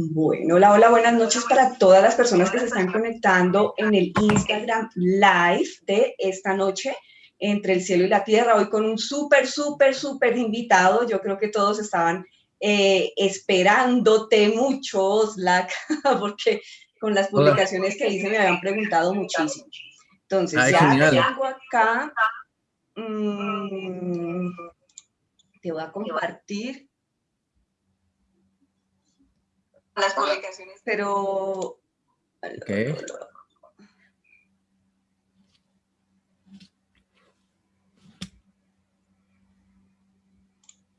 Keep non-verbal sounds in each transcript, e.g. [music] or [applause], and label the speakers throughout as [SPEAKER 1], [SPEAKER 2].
[SPEAKER 1] Bueno, hola, hola, buenas noches para todas las personas que se están conectando en el Instagram Live de esta noche entre el cielo y la tierra, hoy con un súper, súper, súper invitado. Yo creo que todos estaban eh, esperándote mucho, Slack, [laughs] porque con las publicaciones que hice me habían preguntado muchísimo. Entonces, ya tengo acá, mm, te voy a compartir las publicaciones, pero... Okay.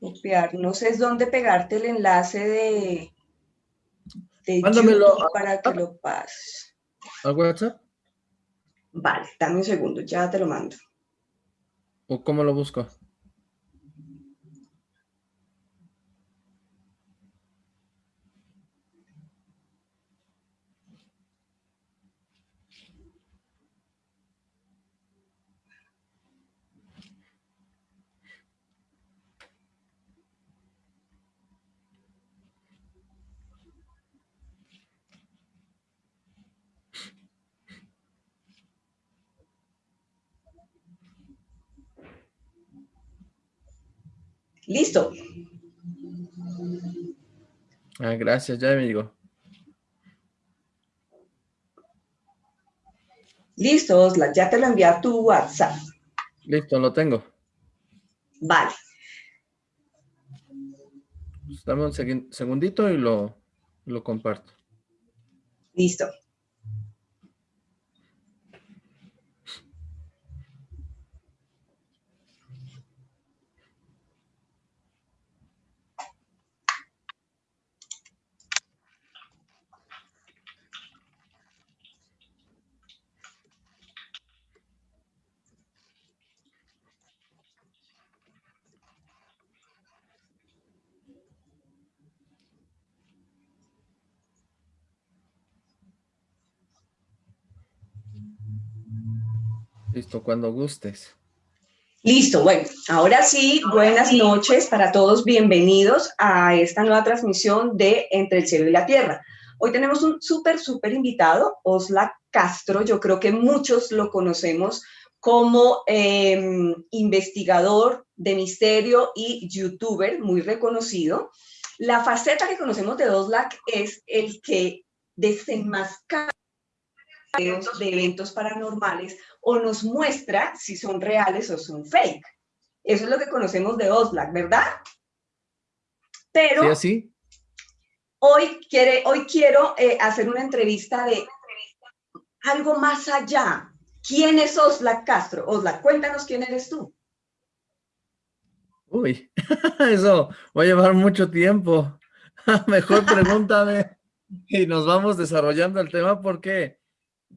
[SPEAKER 1] Copiar, no sé es dónde pegarte el enlace de, de YouTube para que lo pases.
[SPEAKER 2] ¿Al WhatsApp?
[SPEAKER 1] Vale, dame un segundo, ya te lo mando.
[SPEAKER 2] ¿O cómo lo busco?
[SPEAKER 1] Listo.
[SPEAKER 2] Ah, gracias, ya me digo.
[SPEAKER 1] Listo, Osla, ya te lo envié a tu WhatsApp.
[SPEAKER 2] Listo, lo tengo.
[SPEAKER 1] Vale.
[SPEAKER 2] Dame un segundito y lo, lo comparto.
[SPEAKER 1] Listo.
[SPEAKER 2] Listo, cuando gustes.
[SPEAKER 1] Listo, bueno, ahora sí, buenas noches para todos, bienvenidos a esta nueva transmisión de Entre el Cielo y la Tierra. Hoy tenemos un súper, súper invitado, Osla Castro, yo creo que muchos lo conocemos como em, investigador de misterio y youtuber muy reconocido. La faceta que conocemos de Oslak es el que desenmascara de eventos paranormales o nos muestra si son reales o son fake. Eso es lo que conocemos de Oslak, ¿verdad? Pero
[SPEAKER 2] ¿Sí,
[SPEAKER 1] Hoy, quiere, hoy quiero eh, hacer una entrevista de algo más allá. ¿Quién es Oslak Castro? Oslak, cuéntanos quién eres tú.
[SPEAKER 2] Uy, [laughs] eso va a llevar mucho tiempo. [laughs] Mejor pregúntame [laughs] y nos vamos desarrollando el tema porque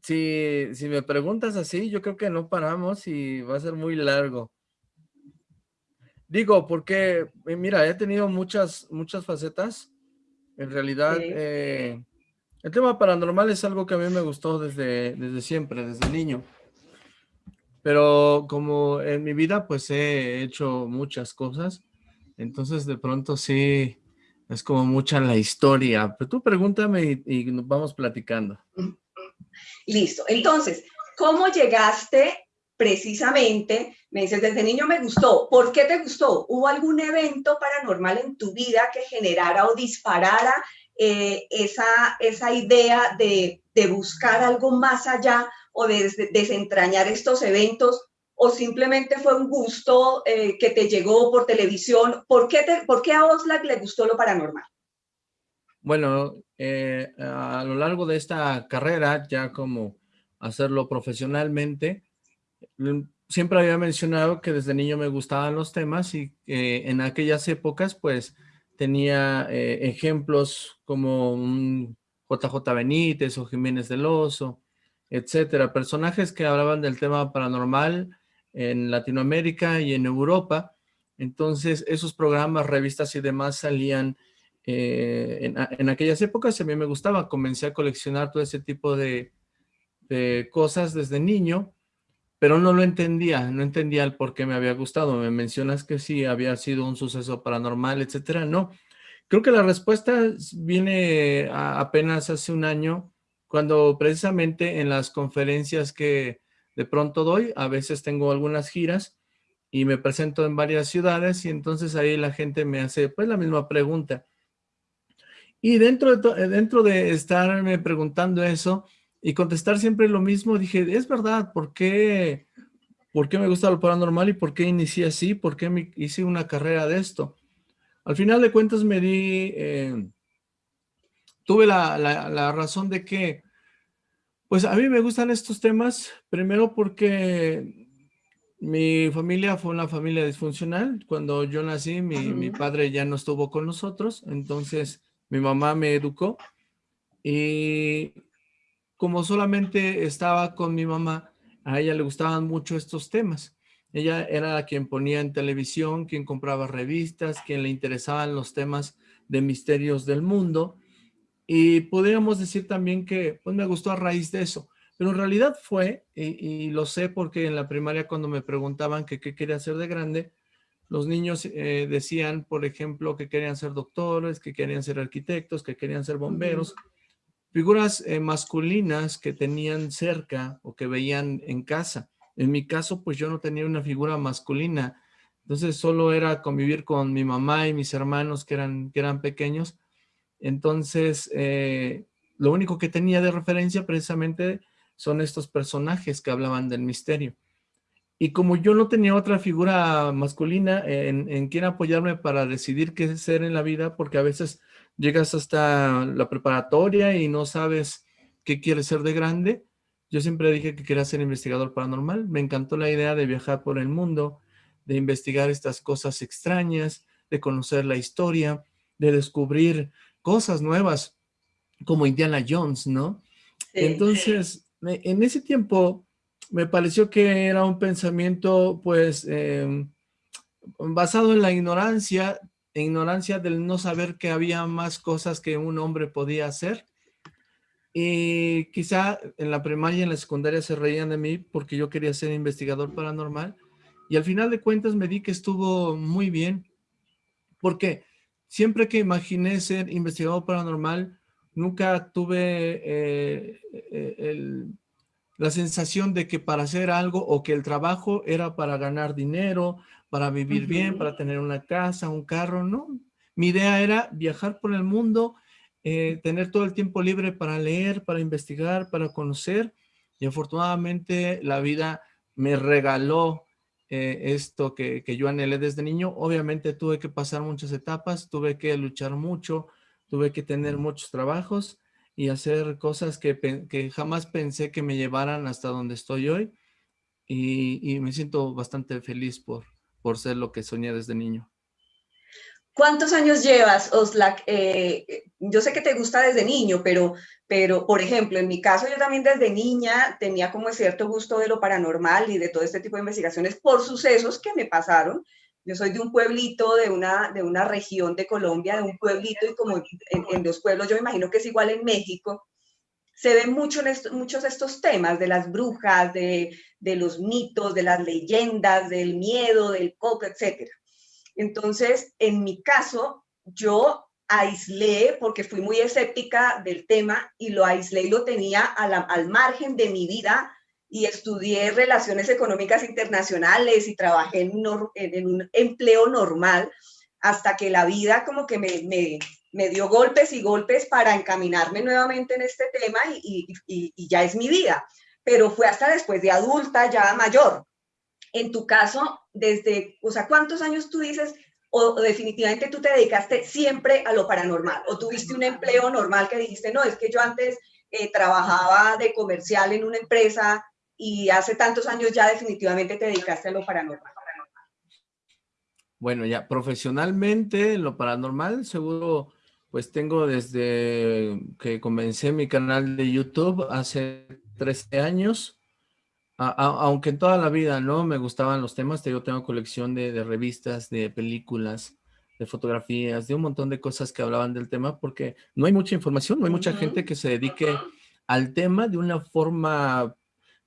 [SPEAKER 2] si, si me preguntas así, yo creo que no paramos y va a ser muy largo. Digo, porque, eh, mira, he tenido muchas, muchas facetas. En realidad, eh, el tema paranormal es algo que a mí me gustó desde, desde siempre, desde niño. Pero como en mi vida, pues he hecho muchas cosas. Entonces, de pronto sí, es como mucha la historia. Pero tú pregúntame y, y nos vamos platicando.
[SPEAKER 1] Listo. Entonces, ¿cómo llegaste precisamente? Me dices, desde niño me gustó. ¿Por qué te gustó? ¿Hubo algún evento paranormal en tu vida que generara o disparara eh, esa, esa idea de, buscar algo más allá o de, desentrañar estos eventos? ¿O simplemente fue un gusto eh, que te llegó por televisión? ¿Por qué, te, ¿Por qué a Oslac le gustó lo paranormal?
[SPEAKER 2] Bueno, eh, a lo largo de esta carrera, ya como hacerlo profesionalmente, siempre había mencionado que desde niño me gustaban los temas y en aquellas épocas pues tenía eh, ejemplos como un JJ Benítez o Jiménez del Oso, etcétera, personajes que hablaban del tema paranormal en Latinoamérica y en Europa, entonces esos programas, revistas y demás salían eh, en, aquellas épocas a mí me gustaba, comencé a coleccionar todo ese tipo de, cosas desde niño, pero no lo entendía, no entendía el por qué me había gustado. Me mencionas que sí había sido un suceso paranormal, etcétera, no. Creo que la respuesta viene apenas hace un año, cuando precisamente en las conferencias que de pronto doy, a veces tengo algunas giras y me presento en varias ciudades y entonces ahí la gente me hace pues la misma pregunta. Y dentro de, dentro de estarme preguntando eso y contestar siempre lo mismo, dije, es verdad, ¿por qué, ¿por qué me gusta lo paranormal y por qué inicié así? ¿Por qué me hice una carrera de esto? Al final de cuentas me di, eh, tuve la, razón de que, pues a mí me gustan estos temas, primero porque mi familia fue una familia disfuncional. Cuando yo nací, mi, mi, padre ya no estuvo con nosotros, entonces mi mamá me educó y como solamente estaba con mi mamá, a ella le gustaban mucho estos temas. Ella era la quien ponía en televisión, quien compraba revistas, quien le interesaban los temas de misterios del mundo. Y podríamos decir también que pues me gustó a raíz de eso. Pero en realidad fue, y, lo sé porque en la primaria cuando me preguntaban qué quería hacer de grande, los niños eh, decían, por ejemplo, que querían ser doctores, que querían ser arquitectos, que querían ser bomberos. Figuras eh, masculinas que tenían cerca o que veían en casa. En mi caso, pues yo no tenía una figura masculina, entonces solo era convivir con mi mamá y mis hermanos que eran, que eran pequeños. Entonces, eh, lo único que tenía de referencia precisamente son estos personajes que hablaban del misterio. Y como yo no tenía otra figura masculina en, en quien apoyarme para decidir qué ser en la vida, porque a veces llegas hasta la preparatoria y no sabes qué quieres ser de grande, yo siempre dije que quería ser investigador paranormal. Me encantó la idea de viajar por el mundo, de investigar estas cosas extrañas, de conocer la historia, de descubrir cosas nuevas como Indiana Jones, ¿no? Entonces, en ese tiempo me pareció que era un pensamiento, pues, em, basado en la ignorancia, ignorancia del no saber que había más cosas que un hombre podía hacer y quizá en la primaria y en la secundaria se reían de mí porque yo quería ser investigador paranormal. Y al final de cuentas me di que estuvo muy bien. Porque siempre que imaginé ser investigador paranormal, nunca tuve eh, eh, la sensación de que para hacer algo o que el trabajo era para ganar dinero, para vivir bien, para tener una casa, un carro, no. Mi idea era viajar por el mundo eh, tener todo el tiempo libre para leer, para investigar, para conocer. Y afortunadamente la vida me regaló eh, esto que, yo anhelé desde niño. Obviamente tuve que pasar muchas etapas, tuve que luchar mucho, tuve que tener muchos trabajos y hacer cosas que, jamás pensé que me llevaran hasta donde estoy hoy. Y, me siento bastante feliz por, por ser lo que soñé desde niño.
[SPEAKER 1] ¿Cuántos años llevas, Oslak? Eh, yo sé que te gusta desde niño, pero, pero, por ejemplo, en mi caso yo también desde niña tenía como cierto gusto de lo paranormal y de todo este tipo de investigaciones por sucesos que me pasaron. Yo soy de un pueblito, de una, de una región de Colombia, de un pueblito y como en, los pueblos, yo me imagino que es igual en México, se ven mucho en muchos estos temas de las brujas, de, de los mitos, de las leyendas, del miedo, del coco, etcétera. Entonces, en mi caso, yo aislé, porque fui muy escéptica del tema, y lo aislé y lo tenía al margen de mi vida, y estudié relaciones económicas internacionales y trabajé en, un empleo normal, hasta que la vida como que me, dio golpes y golpes para encaminarme nuevamente en este tema y, y ya es mi vida. Pero fue hasta después de adulta, ya mayor. En tu caso, desde, o sea, ¿cuántos años tú dices o, definitivamente tú te dedicaste siempre a lo paranormal o tuviste un empleo normal que dijiste, no, es que yo antes eh, trabajaba de comercial en una empresa y hace tantos años ya definitivamente te dedicaste a lo paranormal?
[SPEAKER 2] Bueno, ya profesionalmente lo paranormal seguro pues tengo desde que comencé mi canal de YouTube hace 13 años. Aunque en toda la vida no me gustaban los temas, yo tengo colección de, revistas, de películas, de fotografías, de un montón de cosas que hablaban del tema, porque no hay mucha información, no hay mucha gente que se dedique al tema de una forma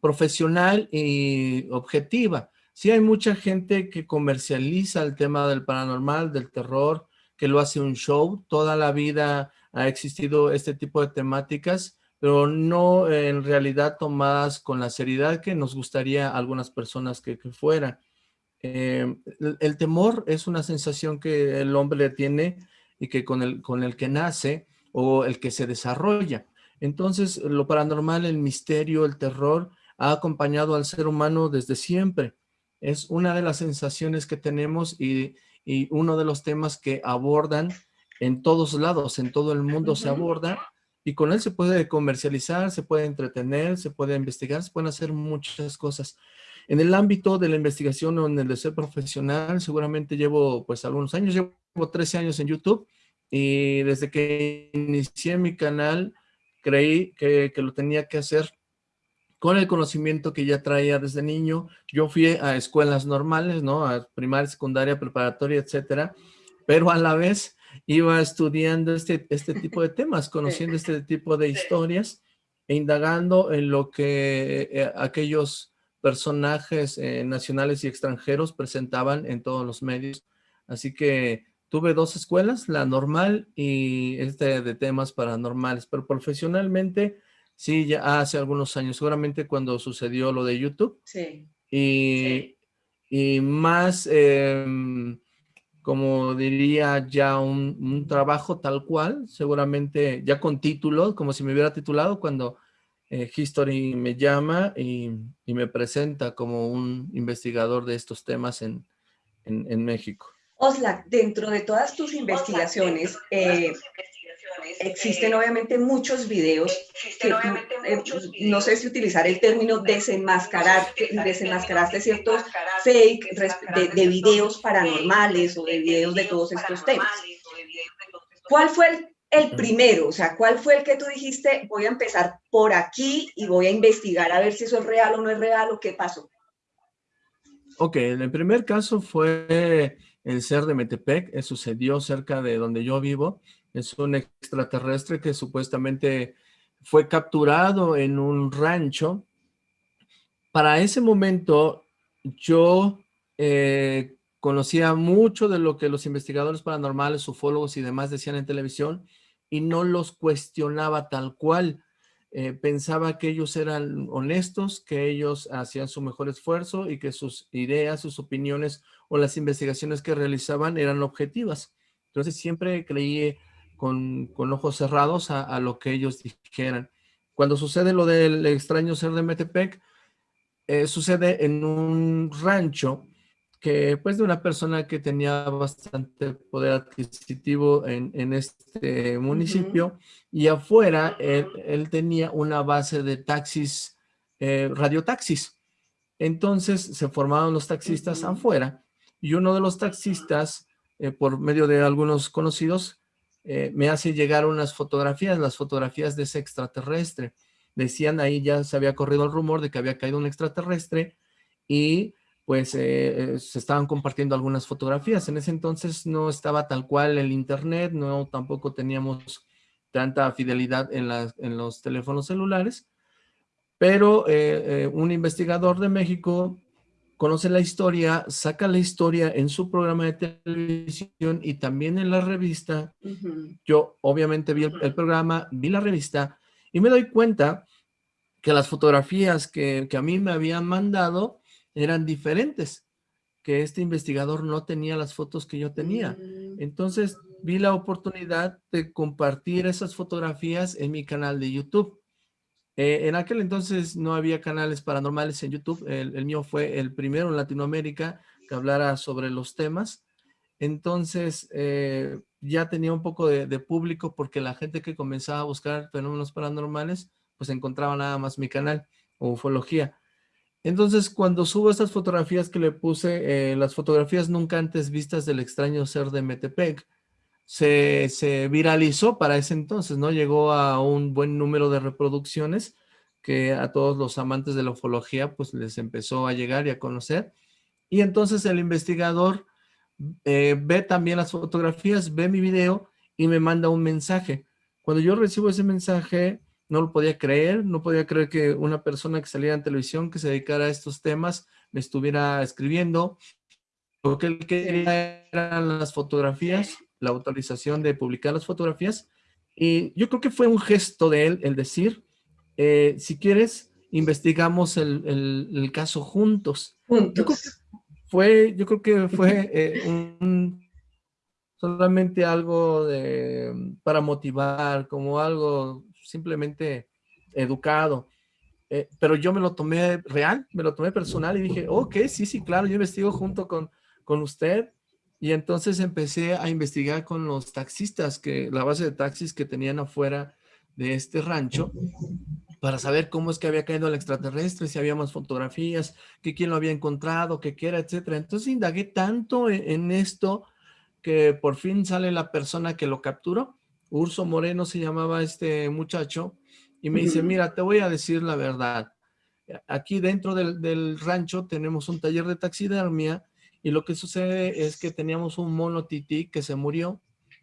[SPEAKER 2] profesional y objetiva. Sí hay mucha gente que comercializa el tema del paranormal, del terror, que lo hace un show. Toda la vida ha existido este tipo de temáticas, pero no en realidad tomadas con la seriedad que nos gustaría a algunas personas que, fuera. Eh, el, temor es una sensación que el hombre tiene y que con el, con el que nace o el que se desarrolla. Entonces, lo paranormal, el misterio, el terror, ha acompañado al ser humano desde siempre. Es una de las sensaciones que tenemos y, uno de los temas que abordan en todos lados, en todo el mundo se aborda y con él se puede comercializar, se puede entretener, se puede investigar, se pueden hacer muchas cosas. En el ámbito de la investigación o en el de ser profesional, seguramente llevo pues algunos años, llevo 13 años en YouTube y desde que inicié mi canal creí que, que lo tenía que hacer con el conocimiento que ya traía desde niño. Yo fui a escuelas normales, ¿no? A primaria, secundaria, preparatoria, etcétera, pero a la vez iba estudiando este, este tipo de temas, [laughs] conociendo este tipo de historias e indagando en lo que eh, aquellos personajes eh, nacionales y extranjeros presentaban en todos los medios. Así que tuve dos escuelas, la normal y este de temas paranormales, pero profesionalmente Sí, ya hace algunos años, seguramente cuando sucedió lo de YouTube.
[SPEAKER 1] Sí.
[SPEAKER 2] Y, y más, em, como diría, ya un, trabajo tal cual, seguramente ya con título, como si me hubiera titulado cuando eh, History me llama y, me presenta como un investigador de estos temas en, en, México.
[SPEAKER 1] Osla, dentro de todas tus investigaciones, eh, Existen obviamente muchos videos que eh, no sé si utilizar el término desenmascarar, desenmascaraste ciertos fake de, videos paranormales o de videos de todos estos temas. ¿Cuál fue el, el primero? O sea, ¿cuál fue el que tú dijiste, voy a empezar por aquí y voy a investigar a ver si eso es real o no es real o qué pasó?
[SPEAKER 2] Ok, el primer caso fue el ser de Metepec, sucedió cerca de donde yo vivo, es un extraterrestre que supuestamente fue capturado en un rancho. Para ese momento yo eh, conocía mucho de lo que los investigadores paranormales, ufólogos y demás decían en televisión y no los cuestionaba tal cual. Eh, pensaba que ellos eran honestos, que ellos hacían su mejor esfuerzo y que sus ideas, sus opiniones o las investigaciones que realizaban eran objetivas. Entonces siempre creí con, ojos cerrados a, lo que ellos dijeran. Cuando sucede lo del extraño ser de Metepec, eh, sucede en un rancho que pues de una persona que tenía bastante poder adquisitivo en, este municipio y afuera él, tenía una base de taxis, eh, radiotaxis. Entonces se formaron los taxistas afuera y uno de los taxistas, eh, por medio de algunos conocidos, eh, me hace llegar unas fotografías, las fotografías de ese extraterrestre. Decían ahí, ya se había corrido el rumor de que había caído un extraterrestre y pues eh, eh, se estaban compartiendo algunas fotografías. En ese entonces no estaba tal cual el internet, no tampoco teníamos tanta fidelidad en, en los teléfonos celulares, pero un investigador de México conoce la historia, saca la historia en su programa de televisión y también en la revista. Yo obviamente vi el, programa, vi la revista y me doy cuenta que las fotografías que, a mí me habían mandado eran diferentes, que este investigador no tenía las fotos que yo tenía. Mm. Entonces vi la oportunidad de compartir esas fotografías en mi canal de YouTube. Eh, en aquel entonces no había canales paranormales en YouTube, el, mío fue el primero en Latinoamérica que hablara sobre los temas, entonces eh, ya tenía un poco de, público porque la gente que comenzaba a buscar fenómenos paranormales, pues encontraba nada más mi canal, ufología. Entonces cuando subo estas fotografías que le puse, eh, las fotografías nunca antes vistas del extraño ser de Metepec, se, viralizó para ese entonces, ¿no? Llegó a un buen número de reproducciones que a todos los amantes de la ufología pues les empezó a llegar y a conocer. Y entonces el investigador eh, ve también las fotografías, ve mi video y me manda un mensaje. Cuando yo recibo ese mensaje, no lo podía creer, no podía creer que una persona que saliera en televisión, que se dedicara a estos temas, me estuviera escribiendo. Lo que él quería eran las fotografías la autorización de publicar las fotografías y yo creo que fue un gesto de él el decir, eh, si quieres, investigamos el, caso juntos. Yo creo que fue, yo creo que fue eh, solamente algo de, para motivar, como algo simplemente educado. Eh, pero yo me lo tomé real, me lo tomé personal y dije, ok, sí, sí, claro, yo investigo junto con, con usted. Y entonces empecé a investigar con los taxistas, que la base de taxis que tenían afuera de este rancho, para saber cómo es que había caído el extraterrestre, si había más fotografías, que quién lo había encontrado, que qué era, etcétera. Entonces indagué tanto en, en esto que por fin sale la persona que lo capturó. Urso Moreno se llamaba este muchacho, y me dice, mira, te voy a decir la verdad. Aquí dentro del, rancho tenemos un taller de taxidermia y lo que sucede es que teníamos un mono tití que se murió.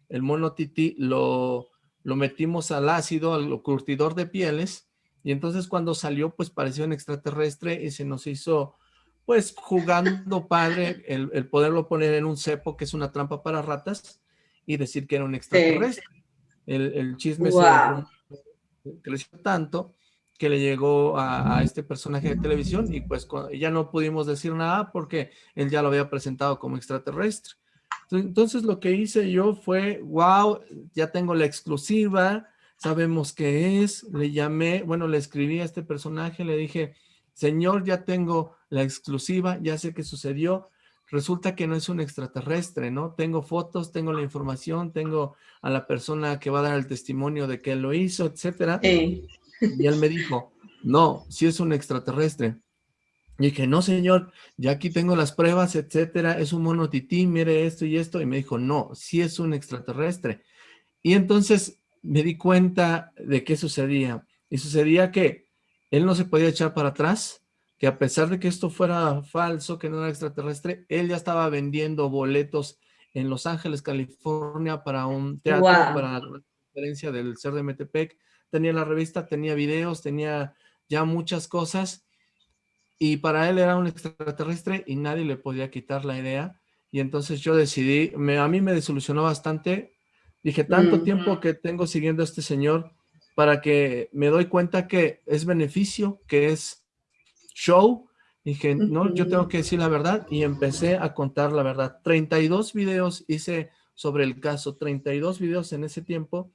[SPEAKER 2] El mono tití lo, lo metimos al ácido, al curtidor de pieles y entonces cuando salió pues pareció un extraterrestre y se nos hizo pues jugando padre el, poderlo poner en un cepo que es una trampa para ratas y decir que era un extraterrestre. El, chisme se creció tanto que le llegó a, este personaje de televisión y pues ya no pudimos decir nada porque él ya lo había presentado como extraterrestre. Entonces lo que hice yo fue, wow, ya tengo la exclusiva, sabemos qué es, le llamé, bueno, le escribí a este personaje, le dije, señor, ya tengo la exclusiva, ya sé qué sucedió, resulta que no es un extraterrestre, ¿no? Tengo fotos, tengo la información, tengo a la persona que va a dar el testimonio de que él lo hizo, etcétera. Y él me dijo, no, si es un extraterrestre. Y dije, no señor, ya aquí tengo las pruebas, etcétera, es un mono tití, mire esto y esto. Y me dijo, no, si es un extraterrestre. Y entonces me di cuenta de qué sucedía. Y sucedía que él no se podía echar para atrás, que a pesar de que esto fuera falso, que no era extraterrestre, él ya estaba vendiendo boletos en Los Ángeles, California, para un teatro, para la conferencia del ser de Metepec. Tenía la revista, tenía videos, tenía ya muchas cosas. Y para él era un extraterrestre y nadie le podía quitar la idea. Y entonces yo decidí, me, a mí me desilusionó bastante. Dije, tanto tiempo que tengo siguiendo a este señor para que me doy cuenta que es beneficio, que es show. Dije, no, yo tengo que decir la verdad y empecé a contar la verdad. 32 videos hice sobre el caso, 32 videos en ese tiempo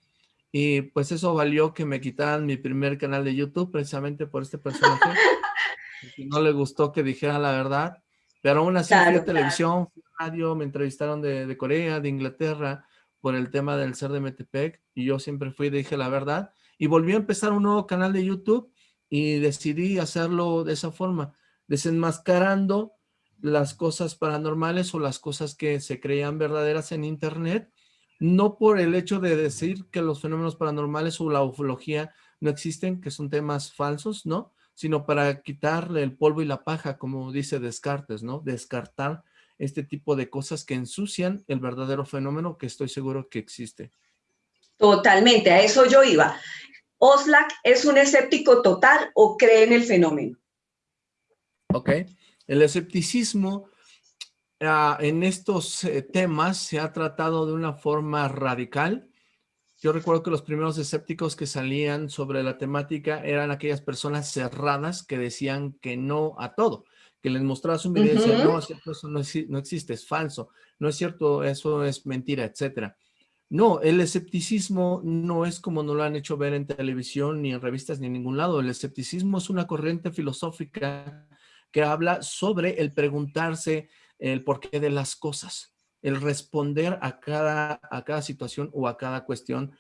[SPEAKER 2] y pues eso valió que me quitaran mi primer canal de YouTube precisamente por este personaje. [laughs] no le gustó que dijera la verdad, pero aún así fui a televisión, radio, me entrevistaron de, de, Corea, de Inglaterra, por el tema del ser de Metepec y yo siempre fui y dije la verdad y volví a empezar un nuevo canal de YouTube y decidí hacerlo de esa forma, desenmascarando las cosas paranormales o las cosas que se creían verdaderas en internet, no por el hecho de decir que los fenómenos paranormales o la ufología no existen, que son temas falsos, ¿no? Sino para quitarle el polvo y la paja, como dice Descartes, ¿no? Descartar este tipo de cosas que ensucian el verdadero fenómeno que estoy seguro que existe.
[SPEAKER 1] Totalmente, a eso yo iba. ¿Oslak es un escéptico total o cree en el fenómeno?
[SPEAKER 2] Ok, el escepticismo ah, en estos eh, temas se ha tratado de una forma radical. Yo recuerdo que los primeros escépticos que salían sobre la temática eran aquellas personas cerradas que decían que no a todo, que les mostrabas un video y decían, no, eso no, no existe, es falso, no es cierto, eso es mentira, etcétera. No, el escepticismo no es como nos lo han hecho ver en televisión, ni en revistas, ni en ningún lado. El escepticismo es una corriente filosófica que habla sobre el preguntarse el porqué de las cosas, el responder a cada, a cada situación o a cada cuestión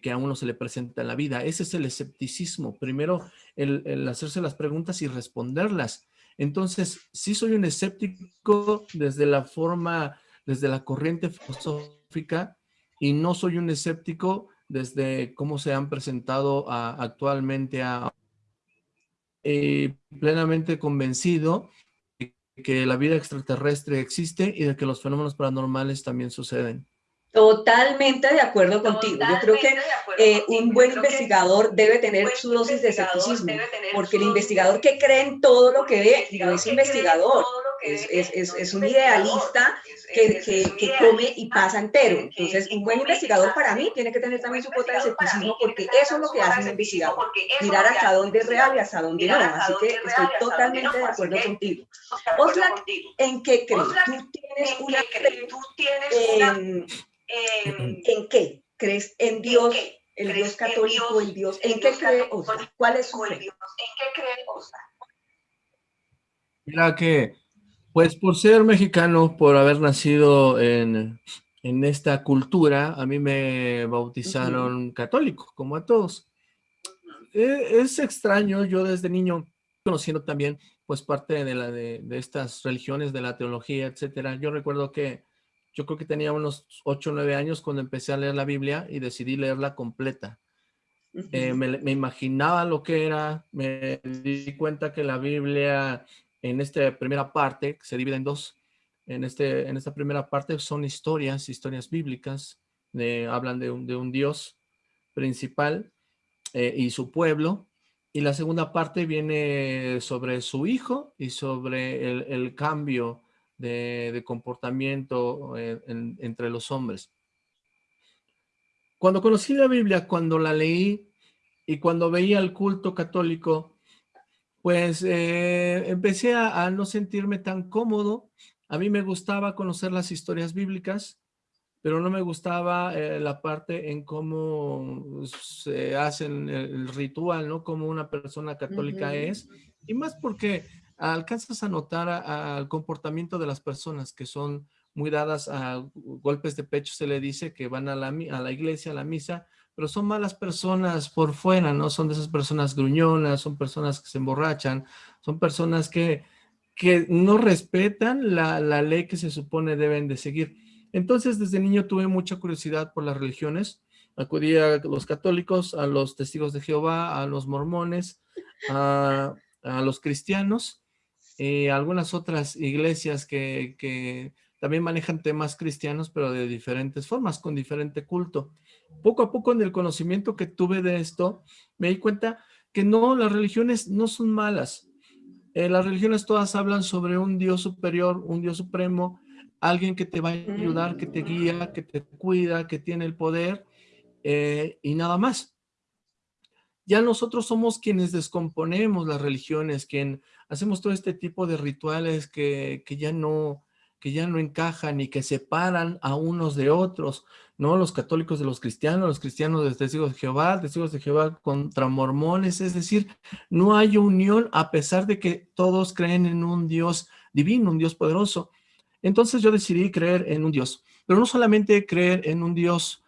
[SPEAKER 2] que, a uno se le presenta en la vida. Ese es el escepticismo. Primero, el, hacerse las preguntas y responderlas. Entonces, sí soy un escéptico desde la forma, desde la corriente filosófica, y no soy un escéptico desde cómo se han presentado actualmente a eh, plenamente convencido que la vida extraterrestre existe y de que los fenómenos paranormales también suceden.
[SPEAKER 1] Totalmente de acuerdo contigo. Yo creo que eh, un buen investigador debe tener su dosis de escepticismo, porque el investigador que cree en todo lo que ve no es investigador, es, es, es un idealista que, que, come y pasa entero. Entonces, un buen investigador para mí tiene que tener también su cuota de escepticismo porque eso es lo que hace un investigador, mirar hasta dónde es real y hasta dónde no. Así que estoy totalmente de acuerdo contigo. Oxlack, ¿en qué crees? ¿Tú tienes una en, en, qué? ¿Crees en Dios? el Dios católico, el Dios, ¿en qué cree Oxlack? ¿Cuál es su fe? ¿En qué cree Oxlack?
[SPEAKER 2] Mira que, pues por ser mexicano, por haber nacido en, esta cultura, a mí me bautizaron católico, como a todos. E, es, extraño, yo desde niño, conociendo también, pues parte de, la, de, estas religiones, de la teología, etcétera. Yo recuerdo que yo creo que tenía unos 8 o 9 años cuando empecé a leer la Biblia y decidí leerla completa. Eh, me, me, imaginaba lo que era, me di cuenta que la Biblia en esta primera parte, se divide en dos, en, este, en esta primera parte son historias, historias bíblicas, hablan de un, de un, Dios principal eh, y su pueblo, y la segunda parte viene sobre su hijo y sobre el, cambio de, comportamiento eh, entre los hombres. Cuando conocí la Biblia, cuando la leí y cuando veía el culto católico, pues eh, empecé a, no sentirme tan cómodo. A mí me gustaba conocer las historias bíblicas, pero no me gustaba eh, la parte en cómo se hace el, ritual, ¿no? Como una persona católica es. Y más porque alcanzas a notar al comportamiento de las personas que son muy dadas a golpes de pecho, se le dice que van a la, a la iglesia, a la misa, pero son malas personas por fuera, ¿no? Son de esas personas gruñonas, son personas que se emborrachan, son personas que, que no respetan la, la, ley que se supone deben de seguir. Entonces, desde niño tuve mucha curiosidad por las religiones. Acudí a los católicos, a los testigos de Jehová, a los mormones, a, a los cristianos, y algunas otras iglesias que, que también manejan temas cristianos, pero de diferentes formas, con diferente culto poco a poco en el conocimiento que tuve de esto, me di cuenta que no, las religiones no son malas. Eh, las religiones todas hablan sobre un Dios superior, un Dios supremo, alguien que te va a ayudar, que te guía, que te cuida, que tiene el poder eh, y nada más. Ya nosotros somos quienes descomponemos las religiones, quien hacemos todo este tipo de rituales que, que ya no, que ya no encajan y que separan a unos de otros, ¿no? Los católicos de los cristianos, los cristianos de testigos de Jehová, testigos de Jehová contra mormones, es decir, no hay unión a pesar de que todos creen en un Dios divino, un Dios poderoso. Entonces yo decidí creer en un Dios, pero no solamente creer en un Dios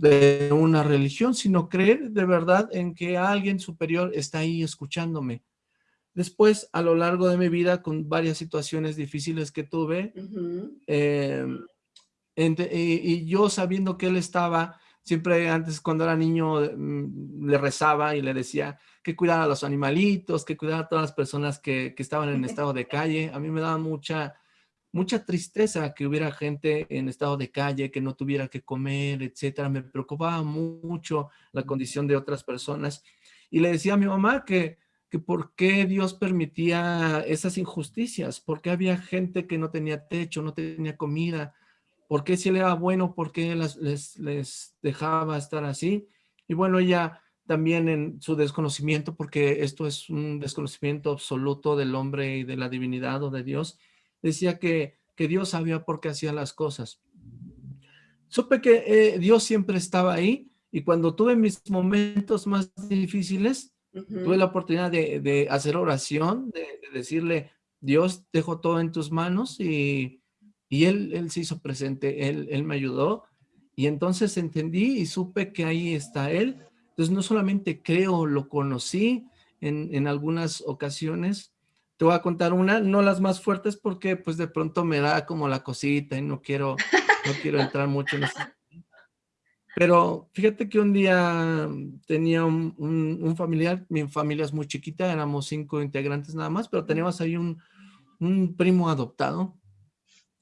[SPEAKER 2] de una religión, sino creer de verdad en que alguien superior está ahí escuchándome, Después, a lo largo de mi vida, con varias situaciones difíciles que tuve, em, y, yo sabiendo que él estaba, siempre antes cuando era niño, mm, le rezaba y le decía que cuidara a los animalitos, que cuidara a todas las personas que, estaban en [laughs] estado de calle. A mí me daba mucha, mucha tristeza que hubiera gente en estado de calle, que no tuviera que comer, etcétera. Me preocupaba mucho la condición de otras personas. Y le decía a mi mamá que que por qué Dios permitía esas injusticias, por qué había gente que no tenía techo, no tenía comida, por qué si él era bueno, por qué les, les dejaba estar así. Y bueno, ella también en su desconocimiento, porque esto es un desconocimiento absoluto del hombre y de la divinidad o de Dios, decía que, que Dios sabía por qué hacía las cosas. Supe que eh, Dios siempre estaba ahí y cuando tuve mis momentos más difíciles, Tuve la oportunidad de, hacer oración, de, decirle, Dios, dejo todo en tus manos y, él, él se hizo presente, él, él me ayudó y entonces entendí y supe que ahí está Él. Entonces no solamente creo, lo conocí en, en, algunas ocasiones. Te voy a contar una, no las más fuertes porque pues de pronto me da como la cosita y no quiero, no quiero [laughs] entrar mucho en eso. Pero fíjate que un día tenía un, familiar, mi familia es muy chiquita, éramos cinco integrantes nada más, pero teníamos ahí un, primo adoptado.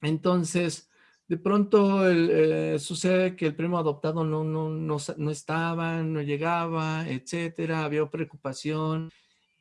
[SPEAKER 2] Entonces, de pronto eh, sucede que el primo adoptado no, no, no, no, estaba, no llegaba, etcétera, había preocupación.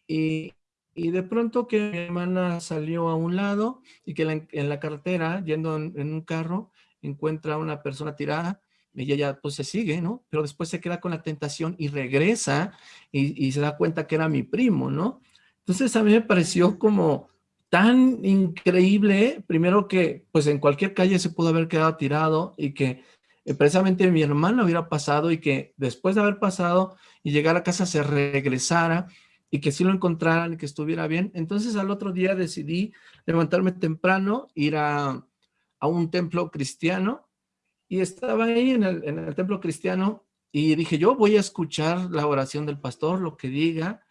[SPEAKER 2] Y, y de pronto que mi hermana salió a un lado y que en la carretera, yendo en, un carro, encuentra a una persona tirada ella ya pues se sigue, ¿no? Pero después se queda con la tentación y regresa y, se da cuenta que era mi primo, ¿no? Entonces a mí me pareció como tan increíble, primero que pues en cualquier calle se pudo haber quedado tirado y que eh, precisamente mi hermana hubiera pasado y que después de haber pasado y llegar a casa se regresara y que sí lo encontraran y que estuviera bien. Entonces al otro día decidí levantarme temprano, ir a, un templo cristiano y estaba ahí en el, en el templo cristiano y dije yo voy a escuchar la oración del pastor, lo que diga,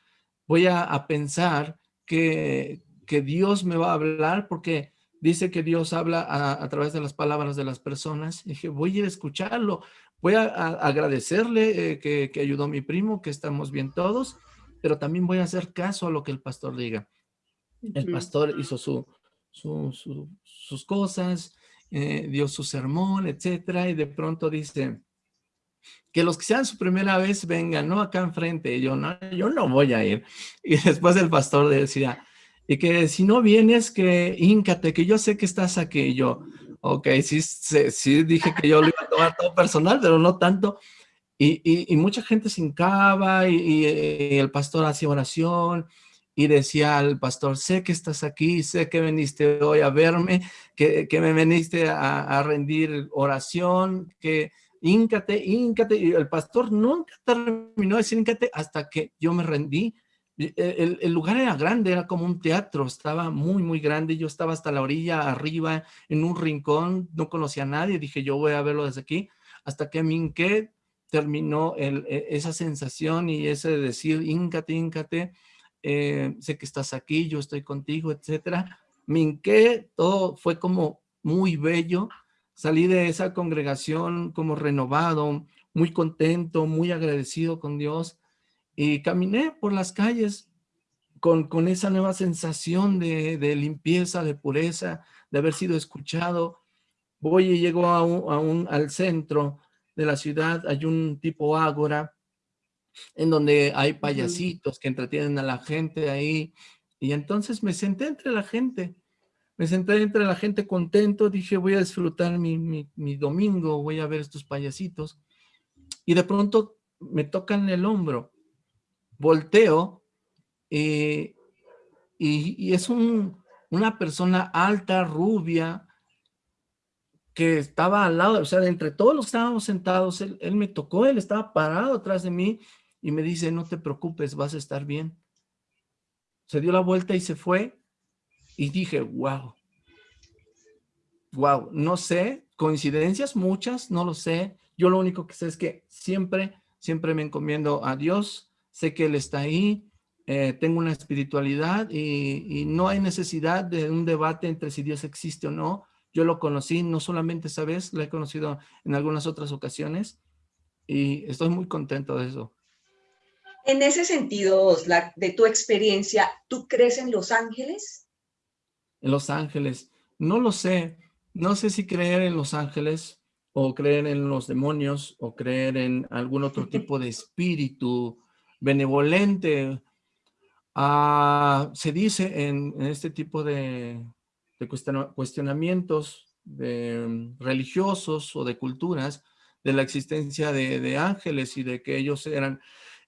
[SPEAKER 2] voy a, pensar que, que, Dios me va a hablar porque dice que Dios habla a, través de las palabras de las personas. Y dije, voy a ir a escucharlo, voy a, agradecerle eh, que, que, ayudó a mi primo, que estamos bien todos, pero también voy a hacer caso a lo que el pastor diga. El pastor hizo su, sus cosas, eh, dio su sermón, etcétera, y de pronto dice, que los que sean su primera vez vengan, ¿no? Acá enfrente, yo no, yo no voy a ir. [laughs] Y después el pastor decía, y que si no vienes, que íncate, que yo sé que estás aquí. Y yo, ok, sí, sí, dije que yo lo iba a tomar todo personal, pero no tanto. Y, y, mucha gente se hincaba y, el pastor hacía oración y decía al pastor, sé que estás aquí, sé que viniste hoy a verme, que, que me viniste a, a rendir oración, que íncate, íncate, y el pastor nunca terminó de decir íncate hasta que yo me rendí. El, el, lugar era grande, era como un teatro, estaba muy, muy grande, yo estaba hasta la orilla, arriba, en un rincón, no conocía a nadie, dije yo voy a verlo desde aquí, hasta que me hinqué, terminó el, e, esa sensación y ese de decir, íncate, íncate, eh, sé que estás aquí, yo estoy contigo, etcétera. Me hinqué, todo fue como muy bello, salí de esa congregación como renovado, muy contento, muy agradecido con Dios y caminé por las calles con, con esa nueva sensación de, limpieza, de pureza, de haber sido escuchado. Voy y llego a un, al centro de la ciudad, hay un tipo ágora en donde hay payasitos que entretienen a la gente ahí y entonces me senté entre la gente me senté entre la gente contento, dije voy a disfrutar mi, domingo, voy a ver estos payasitos. Y de pronto me tocan el hombro, volteo eh, y, es una persona alta, rubia, que estaba al lado, o sea, entre todos los que estábamos sentados, él, él me tocó, él estaba parado atrás de mí y me dice, no te preocupes, vas a estar bien. Se dio la vuelta y se fue y dije, wow, wow, no sé, coincidencias muchas, no lo sé. Yo lo único que sé es que siempre, siempre me encomiendo a Dios, sé que Él está ahí, eh, tengo una espiritualidad y, no hay necesidad de un debate entre si Dios existe o no. Yo lo conocí no solamente esa vez, lo he conocido en algunas otras ocasiones y estoy muy contento de eso.
[SPEAKER 1] En ese sentido, de tu experiencia, ¿tú crees en los ángeles?
[SPEAKER 2] en Los Ángeles. No lo sé. No sé si creer en Los Ángeles o creer en los demonios o creer en algún otro [laughs] tipo de espíritu benevolente. Ah, se dice en, este tipo de, cuestionamientos de, religiosos o de culturas de la existencia de, ángeles y de que ellos eran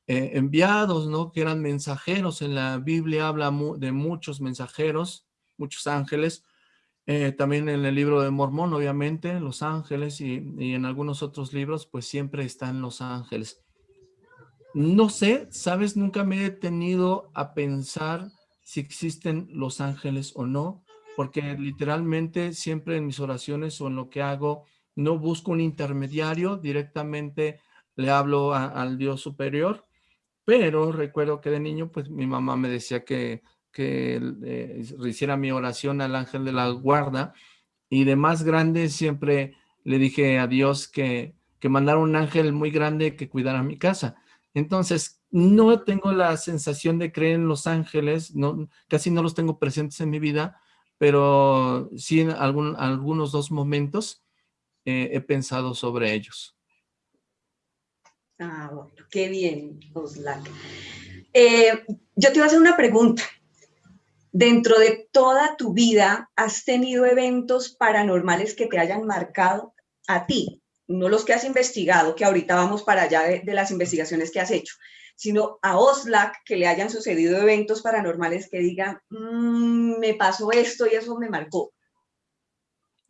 [SPEAKER 2] eh, enviados, ¿no? Que eran mensajeros. En la Biblia habla de muchos mensajeros muchos ángeles. Eh, también en el libro de Mormón, obviamente, los ángeles y, en algunos otros libros, pues siempre están los ángeles. No sé, sabes, nunca me he detenido a pensar si existen los ángeles o no, porque literalmente siempre en mis oraciones o en lo que hago, no busco un intermediario, directamente le hablo al Dios superior, pero recuerdo que de niño, pues mi mamá me decía que que eh, hiciera mi oración al ángel de la guarda y de más grande siempre le dije a Dios que, que mandara un ángel muy grande que cuidara mi casa. Entonces, no tengo la sensación de creer en los ángeles, no, casi no los tengo presentes en mi vida, pero sí en algún, algunos dos momentos eh, he pensado sobre ellos.
[SPEAKER 1] Ah, bueno, qué bien, Oslak. Eh, yo te iba a hacer una pregunta dentro de toda tu vida, ¿has tenido eventos paranormales que te hayan marcado a ti? No los que has investigado, que ahorita vamos para allá de, las investigaciones que has hecho, sino a Oslac que le hayan sucedido eventos paranormales que digan, mm, me pasó esto y eso me marcó.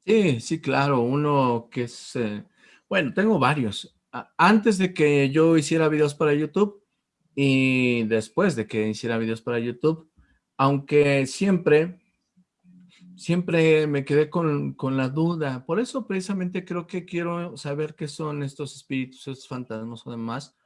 [SPEAKER 2] Sí, sí, claro, uno que es, bueno, tengo varios. Antes de que yo hiciera videos para YouTube y después de que hiciera videos para YouTube, aunque siempre, siempre me quedé con, con la duda. Por eso precisamente creo que quiero saber qué son estos espíritus, estos fantasmas o demás.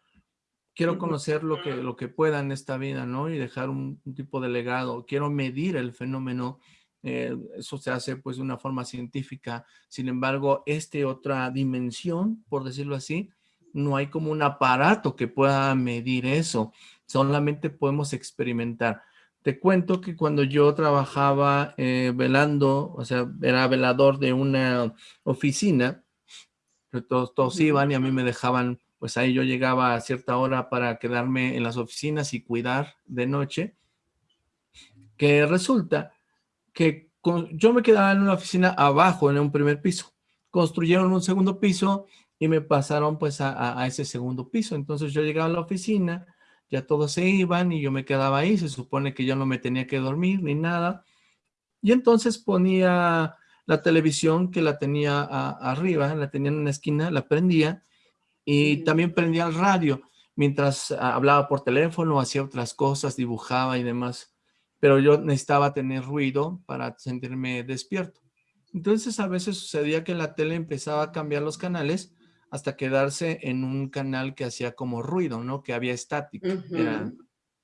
[SPEAKER 2] Quiero conocer lo que, lo que pueda en esta vida, ¿no? Y dejar un tipo de legado. Quiero medir el fenómeno eh, eso se hace pues de una forma científica. Sin embargo, este otra dimensión, por decirlo así, no hay como un aparato que pueda medir eso. Solamente podemos experimentar. Te cuento que cuando yo trabajaba eh, velando, o sea, era velador de una oficina, todos, todos iban y a mí me dejaban, pues ahí yo llegaba a cierta hora para quedarme en las oficinas y cuidar de noche, que resulta que yo me quedaba en una oficina abajo, en un primer piso. Construyeron un segundo piso y me pasaron pues a, ese segundo piso. Entonces yo llegaba a la oficina, ya todos se iban y yo me quedaba ahí. Se supone que yo no me tenía que dormir ni nada. Y entonces ponía la televisión que la tenía arriba, la tenía en una esquina, la prendía y también prendía el radio mientras hablaba por teléfono, hacía otras cosas, dibujaba y demás pero yo necesitaba tener ruido para sentirme despierto. Entonces a veces sucedía que la tele empezaba a cambiar los canales hasta quedarse en un canal que hacía como ruido, ¿no? Que había estática,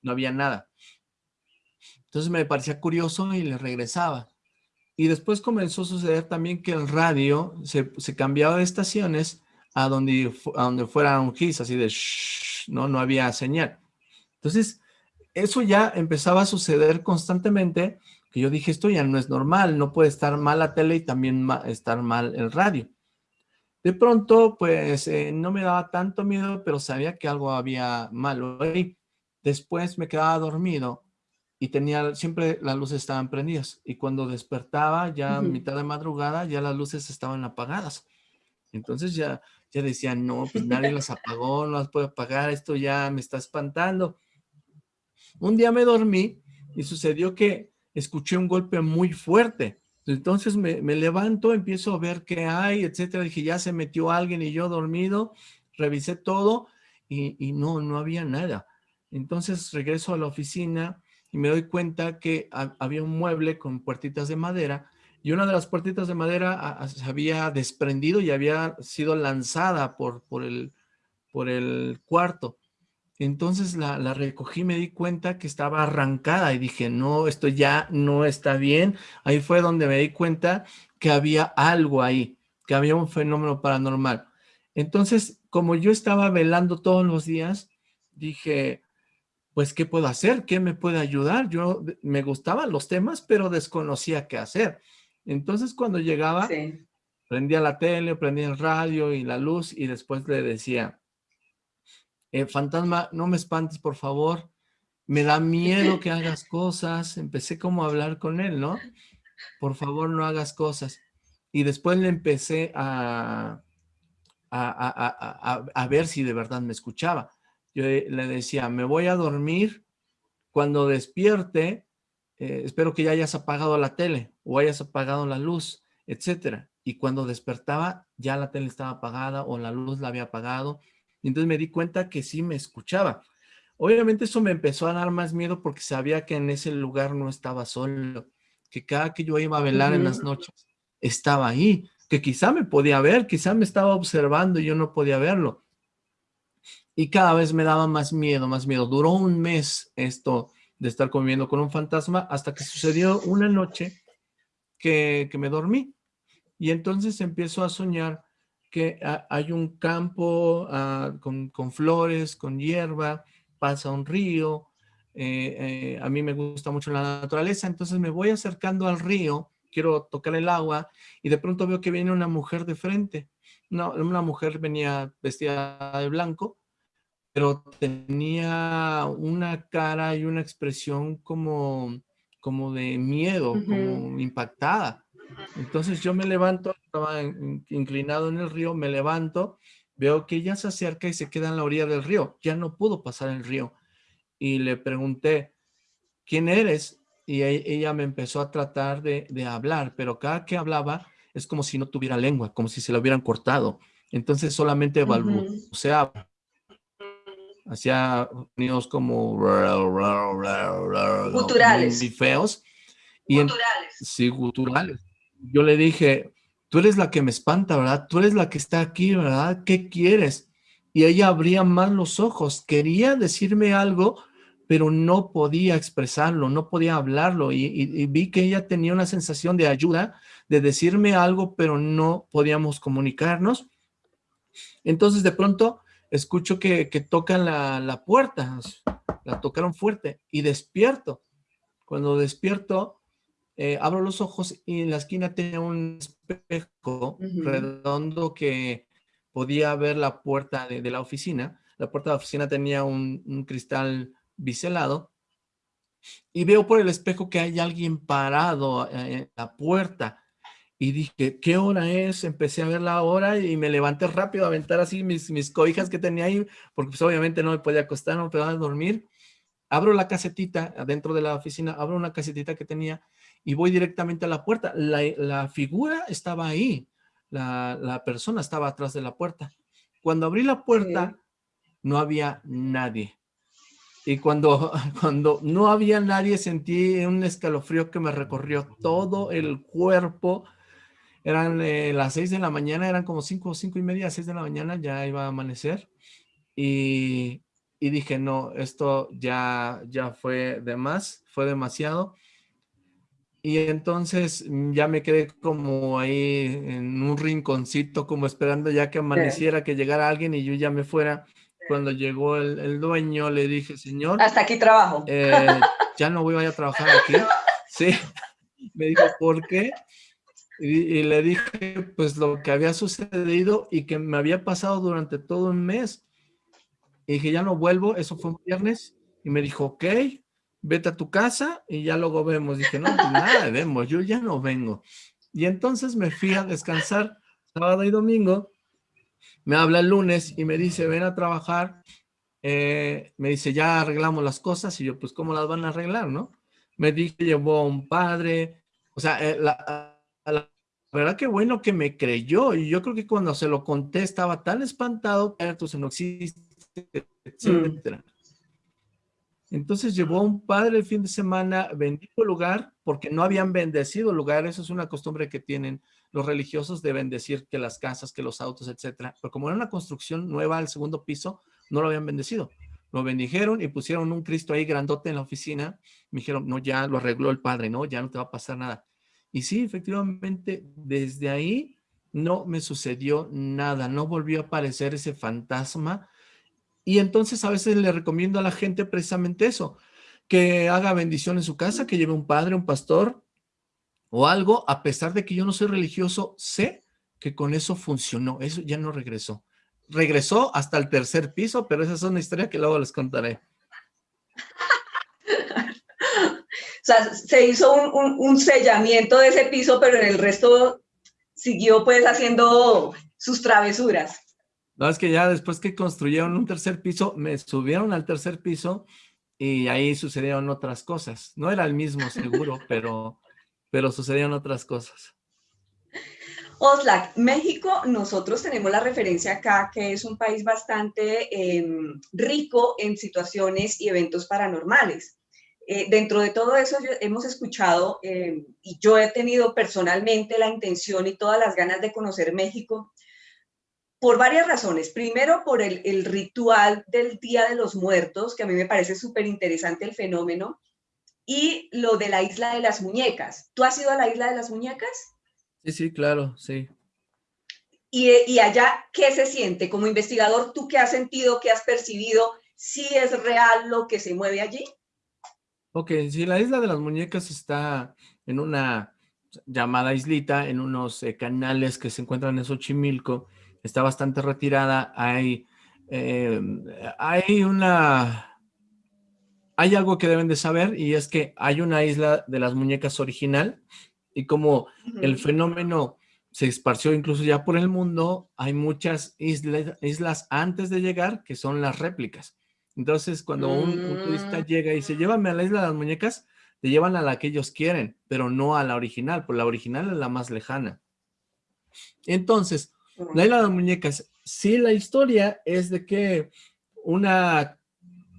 [SPEAKER 2] no había nada. Entonces me parecía curioso y le regresaba. Y después comenzó a suceder también que el radio se, cambiaba de estaciones a donde, a donde fuera un gis, así de ¿no? No había señal. Entonces eso ya empezaba a suceder constantemente, que yo dije, esto ya no es normal, no puede estar mal la tele y también estar mal el radio. De pronto, pues, eh, no me daba tanto miedo, pero sabía que algo había malo ahí. Después me quedaba dormido y tenía, siempre las luces estaban prendidas. Y cuando despertaba, ya a mitad de madrugada, ya las luces estaban apagadas. Entonces ya, ya decía, no, pues nadie las apagó, no las puede apagar, esto ya me está espantando. Un día me dormí y sucedió que escuché un golpe muy fuerte. Entonces me, levanto, empiezo a ver qué hay, etcétera. Dije, ya se metió alguien y yo dormido. Revisé todo y, no, no había nada. Entonces regreso a la oficina y me doy cuenta que había un mueble con puertitas de madera y una de las puertitas de madera se había desprendido y había sido lanzada por, por, el, por el cuarto. Entonces la, recogí, me di cuenta que estaba arrancada y dije, no, esto ya no está bien. Ahí fue donde me di cuenta que había algo ahí, que había un fenómeno paranormal. Entonces, como yo estaba velando todos los días, dije, pues, ¿qué puedo hacer? ¿Qué me puede ayudar? Yo me gustaban los temas, pero desconocía qué hacer. Entonces, cuando llegaba, prendía la tele, prendía el radio y la luz y después le decía, eh, fantasma, no me espantes, por favor, me da miedo que hagas cosas. Empecé como a hablar con él, ¿no? Por favor, no hagas cosas. Y después le empecé a, a, ver si de verdad me escuchaba. Yo le decía, me voy a dormir, cuando despierte, eh, espero que ya hayas apagado la tele o hayas apagado la luz, etcétera. Y cuando despertaba, ya la tele estaba apagada o la luz la había apagado y entonces me di cuenta que sí me escuchaba. Obviamente eso me empezó a dar más miedo porque sabía que en ese lugar no estaba solo, que cada que yo iba a velar en las noches estaba ahí, que quizá me podía ver, quizá me estaba observando y yo no podía verlo. Y cada vez me daba más miedo, más miedo. Duró un mes esto de estar conviviendo con un fantasma hasta que sucedió una noche que, que me dormí. Y entonces empiezo a soñar que hay un campo ah, con, flores, con hierba, pasa un río, eh, eh, a mí me gusta mucho la naturaleza, entonces me voy acercando al río, quiero tocar el agua y de pronto veo que viene una mujer de frente. una mujer venía vestida de blanco, pero tenía una cara y una expresión como, como de miedo, como impactada. Entonces yo me levanto, estaba inclinado en el río, me levanto, veo que ella se acerca y se queda en la orilla del río. Ya no pudo pasar el río. Y le pregunté, ¿quién eres? Y e, ella me empezó a tratar de, hablar, pero cada que hablaba es como si no tuviera lengua, como si se la hubieran cortado. Entonces solamente balbuceaba. Hacía sonidos como...
[SPEAKER 1] Guturales.
[SPEAKER 2] Muy feos. Y guturales. sí, guturales yo le dije, tú eres la que me espanta, ¿verdad? Tú eres la que está aquí, ¿verdad? ¿Qué quieres? Y ella abría más los ojos, quería decirme algo, pero no podía expresarlo, no podía hablarlo. Y, vi que ella tenía una sensación de ayuda, de decirme algo, pero no podíamos comunicarnos. Entonces de pronto escucho que, tocan la, la puerta, la tocaron fuerte y despierto. Cuando despierto, eh, abro los ojos y en la esquina tenía un espejo redondo que podía ver la puerta de, la oficina. La puerta de la oficina tenía un, cristal biselado y veo por el espejo que hay alguien parado eh, en la puerta y dije, ¿qué hora es? Empecé a ver la hora y me levanté rápido a aventar así mis, mis cobijas que tenía ahí, porque pues obviamente no me podía acostar, no me podía dormir. Abro la casetita, adentro de la oficina, abro una casetita que tenía y voy directamente a la puerta. La, figura estaba ahí, la, persona estaba atrás de la puerta. Cuando abrí la puerta, no había nadie. Y cuando, [laughs] cuando no había nadie, sentí un escalofrío que me recorrió todo el cuerpo. Eran eh, las seis de la mañana, eran como cinco, cinco y media, seis de la mañana, ya iba a amanecer. Y, y dije, no, esto ya, ya fue de más, fue demasiado. Y entonces mm, ya me quedé como ahí en un rinconcito, como esperando ya que amaneciera, que llegara alguien y yo ya me fuera. Cuando llegó el, dueño, le dije, señor.
[SPEAKER 1] Hasta aquí trabajo.
[SPEAKER 2] Eh, [laughs] ya no voy a trabajar aquí. Sí. Me dijo, ¿por qué? Y, y, le dije, pues lo que había sucedido y que me había pasado durante todo un mes. Y dije, ya no vuelvo. Eso fue un viernes. Y me dijo, ok vete a tu casa y ya luego vemos. Dije, no, pues nada, vemos, yo ya no vengo. Y entonces me fui a descansar sábado y domingo. Me habla el lunes y me dice, ven a trabajar. Eh, me dice, ya arreglamos las cosas. Y yo, pues, ¿cómo las van a arreglar, no? Me dije, llevó a un padre. O sea, eh, la, verdad que bueno que me creyó. Y yo creo que cuando se lo conté estaba tan espantado que entonces no existe, mm. Entonces llevó un padre el fin de semana, bendijo lugar, porque no habían bendecido lugar, eso es una costumbre que tienen los religiosos de bendecir que las casas, que los autos, etcétera. Pero como era una construcción nueva al segundo piso, no lo habían bendecido. Lo bendijeron y pusieron un Cristo ahí grandote en la oficina. Me dijeron, no, ya lo arregló el padre, no, ya no te va a pasar nada. Y sí, efectivamente, desde ahí no me sucedió nada, no volvió a aparecer ese fantasma y entonces a veces le recomiendo a la gente precisamente eso, que haga bendición en su casa, que lleve un padre, un pastor o algo, a pesar de que yo no soy religioso, sé que con eso funcionó, eso ya no regresó. Regresó hasta el tercer piso, pero esa es una historia que luego les contaré. [laughs]
[SPEAKER 1] o sea, se hizo un, un sellamiento de ese piso, pero en el resto siguió pues haciendo sus travesuras.
[SPEAKER 2] No, es que ya después que construyeron un tercer piso, me subieron al tercer piso y ahí sucedieron otras cosas. No era el mismo seguro, [laughs] pero, pero sucedieron otras cosas.
[SPEAKER 1] Oslac, México, nosotros tenemos la referencia acá que es un país bastante em, rico en situaciones y eventos paranormales. Eh, dentro de todo eso hemos escuchado em, y yo he tenido personalmente la intención y todas las ganas de conocer México por varias razones. Primero, por el, ritual del Día de los Muertos, que a mí me parece súper interesante el fenómeno, y lo de la Isla de las Muñecas. ¿Tú has ido a la Isla de las Muñecas?
[SPEAKER 2] Sí, sí, claro, sí.
[SPEAKER 1] Y, y allá, ¿qué se siente? Como investigador, ¿tú qué has sentido, qué has percibido? ¿Sí es real lo que se mueve allí?
[SPEAKER 2] Ok, sí, la Isla de las Muñecas está en una llamada islita, en unos eh, canales que se encuentran en Xochimilco, está bastante retirada, hay, em, hay una... hay algo que deben de saber y es que hay una isla de las muñecas original y como el fenómeno se esparció incluso ya por el mundo, hay muchas islas, islas antes de llegar que son las réplicas. Entonces, cuando un, turista mm. llega y se llévame a la isla de las muñecas, te llevan a la que ellos quieren, pero no a la original, porque la original es la más lejana. Entonces, la isla de las muñecas, sí la historia es de que una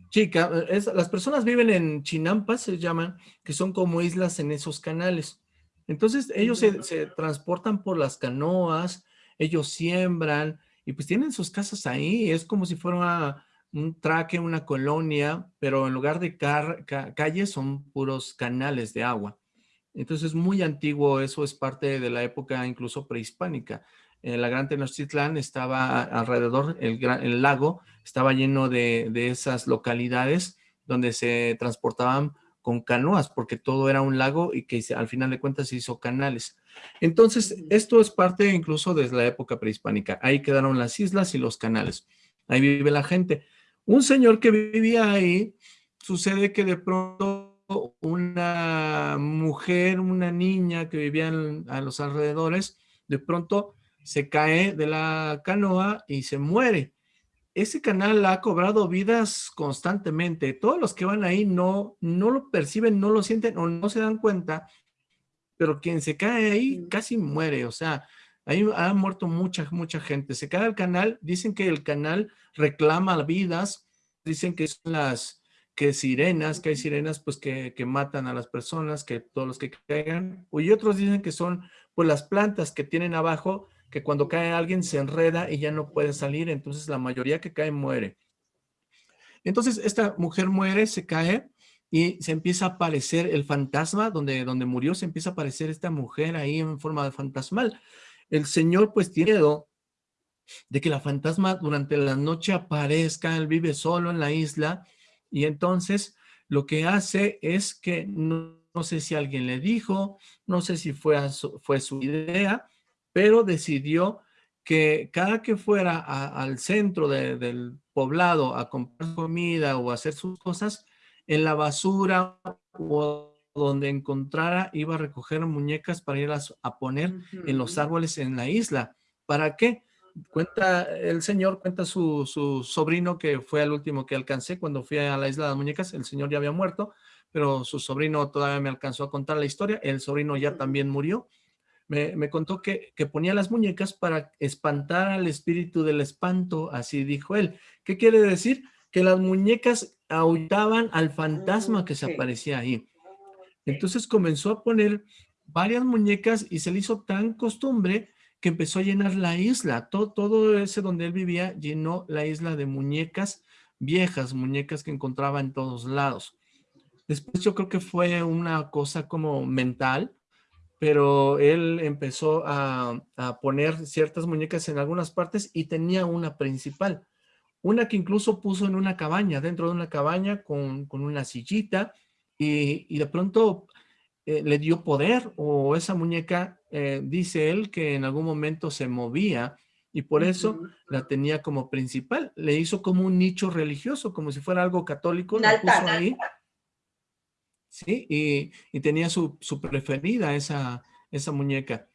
[SPEAKER 2] chica, es, las personas viven en chinampas, se llaman, que son como islas en esos canales. Entonces ellos se, se, transportan por las canoas, ellos siembran y pues tienen sus casas ahí, es como si fuera un traque, una colonia, pero en lugar de calles son puros canales de agua. Entonces es muy antiguo, eso es parte de la época incluso prehispánica. La Gran Tenochtitlán estaba alrededor, el, el lago estaba lleno de, de, esas localidades donde se transportaban con canoas, porque todo era un lago y que al final de cuentas se hizo canales. Entonces, esto es parte incluso desde la época prehispánica. Ahí quedaron las islas y los canales. Ahí vive la gente. Un señor que vivía ahí, sucede que de pronto una mujer, una niña que vivía a los alrededores, de pronto se cae de la canoa y se muere. Ese canal ha cobrado vidas constantemente. Todos los que van ahí no, no lo perciben, no lo sienten o no se dan cuenta, pero quien se cae ahí casi muere. O sea, ahí ha muerto mucha, mucha gente. Se cae el canal, dicen que el canal reclama vidas, dicen que son las que sirenas, que hay sirenas pues que, que, matan a las personas, que todos los que caigan, y otros dicen que son pues las plantas que tienen abajo, que cuando cae alguien se enreda y ya no puede salir, entonces la mayoría que cae muere. Entonces esta mujer muere, se cae y se empieza a aparecer el fantasma, donde, donde murió se empieza a aparecer esta mujer ahí en forma de fantasmal. El señor pues tiene miedo de que la fantasma durante la noche aparezca, él vive solo en la isla y entonces lo que hace es que no, sé si alguien le dijo, no sé si fue, fue su idea, pero decidió que cada que fuera al centro del poblado a comprar comida o hacer sus cosas, en la basura o donde encontrara iba a recoger muñecas para ir a, poner en los árboles en la isla. ¿Para qué? Cuenta el señor, cuenta su, su, sobrino que fue el último que alcancé cuando fui a la isla de las muñecas, el señor ya había muerto, pero su sobrino todavía me alcanzó a contar la historia, el sobrino ya también murió, me, me contó que, que, ponía las muñecas para espantar al espíritu del espanto, así dijo él. ¿Qué quiere decir? Que las muñecas ahuitaban al fantasma que se aparecía ahí. Entonces comenzó a poner varias muñecas y se le hizo tan costumbre que empezó a llenar la isla. Todo, todo ese donde él vivía llenó la isla de muñecas viejas, muñecas que encontraba en todos lados. Después yo creo que fue una cosa como mental, pero él empezó a, a, poner ciertas muñecas en algunas partes y tenía una principal. Una que incluso puso en una cabaña, dentro de una cabaña con, con una sillita y, y de pronto eh, le dio poder o esa muñeca, eh, dice él, que en algún momento se movía y por eso la tenía como principal. Le hizo como un nicho religioso, como si fuera algo católico. Ahí. Sí, y, y tenía su, su, preferida esa, esa muñeca.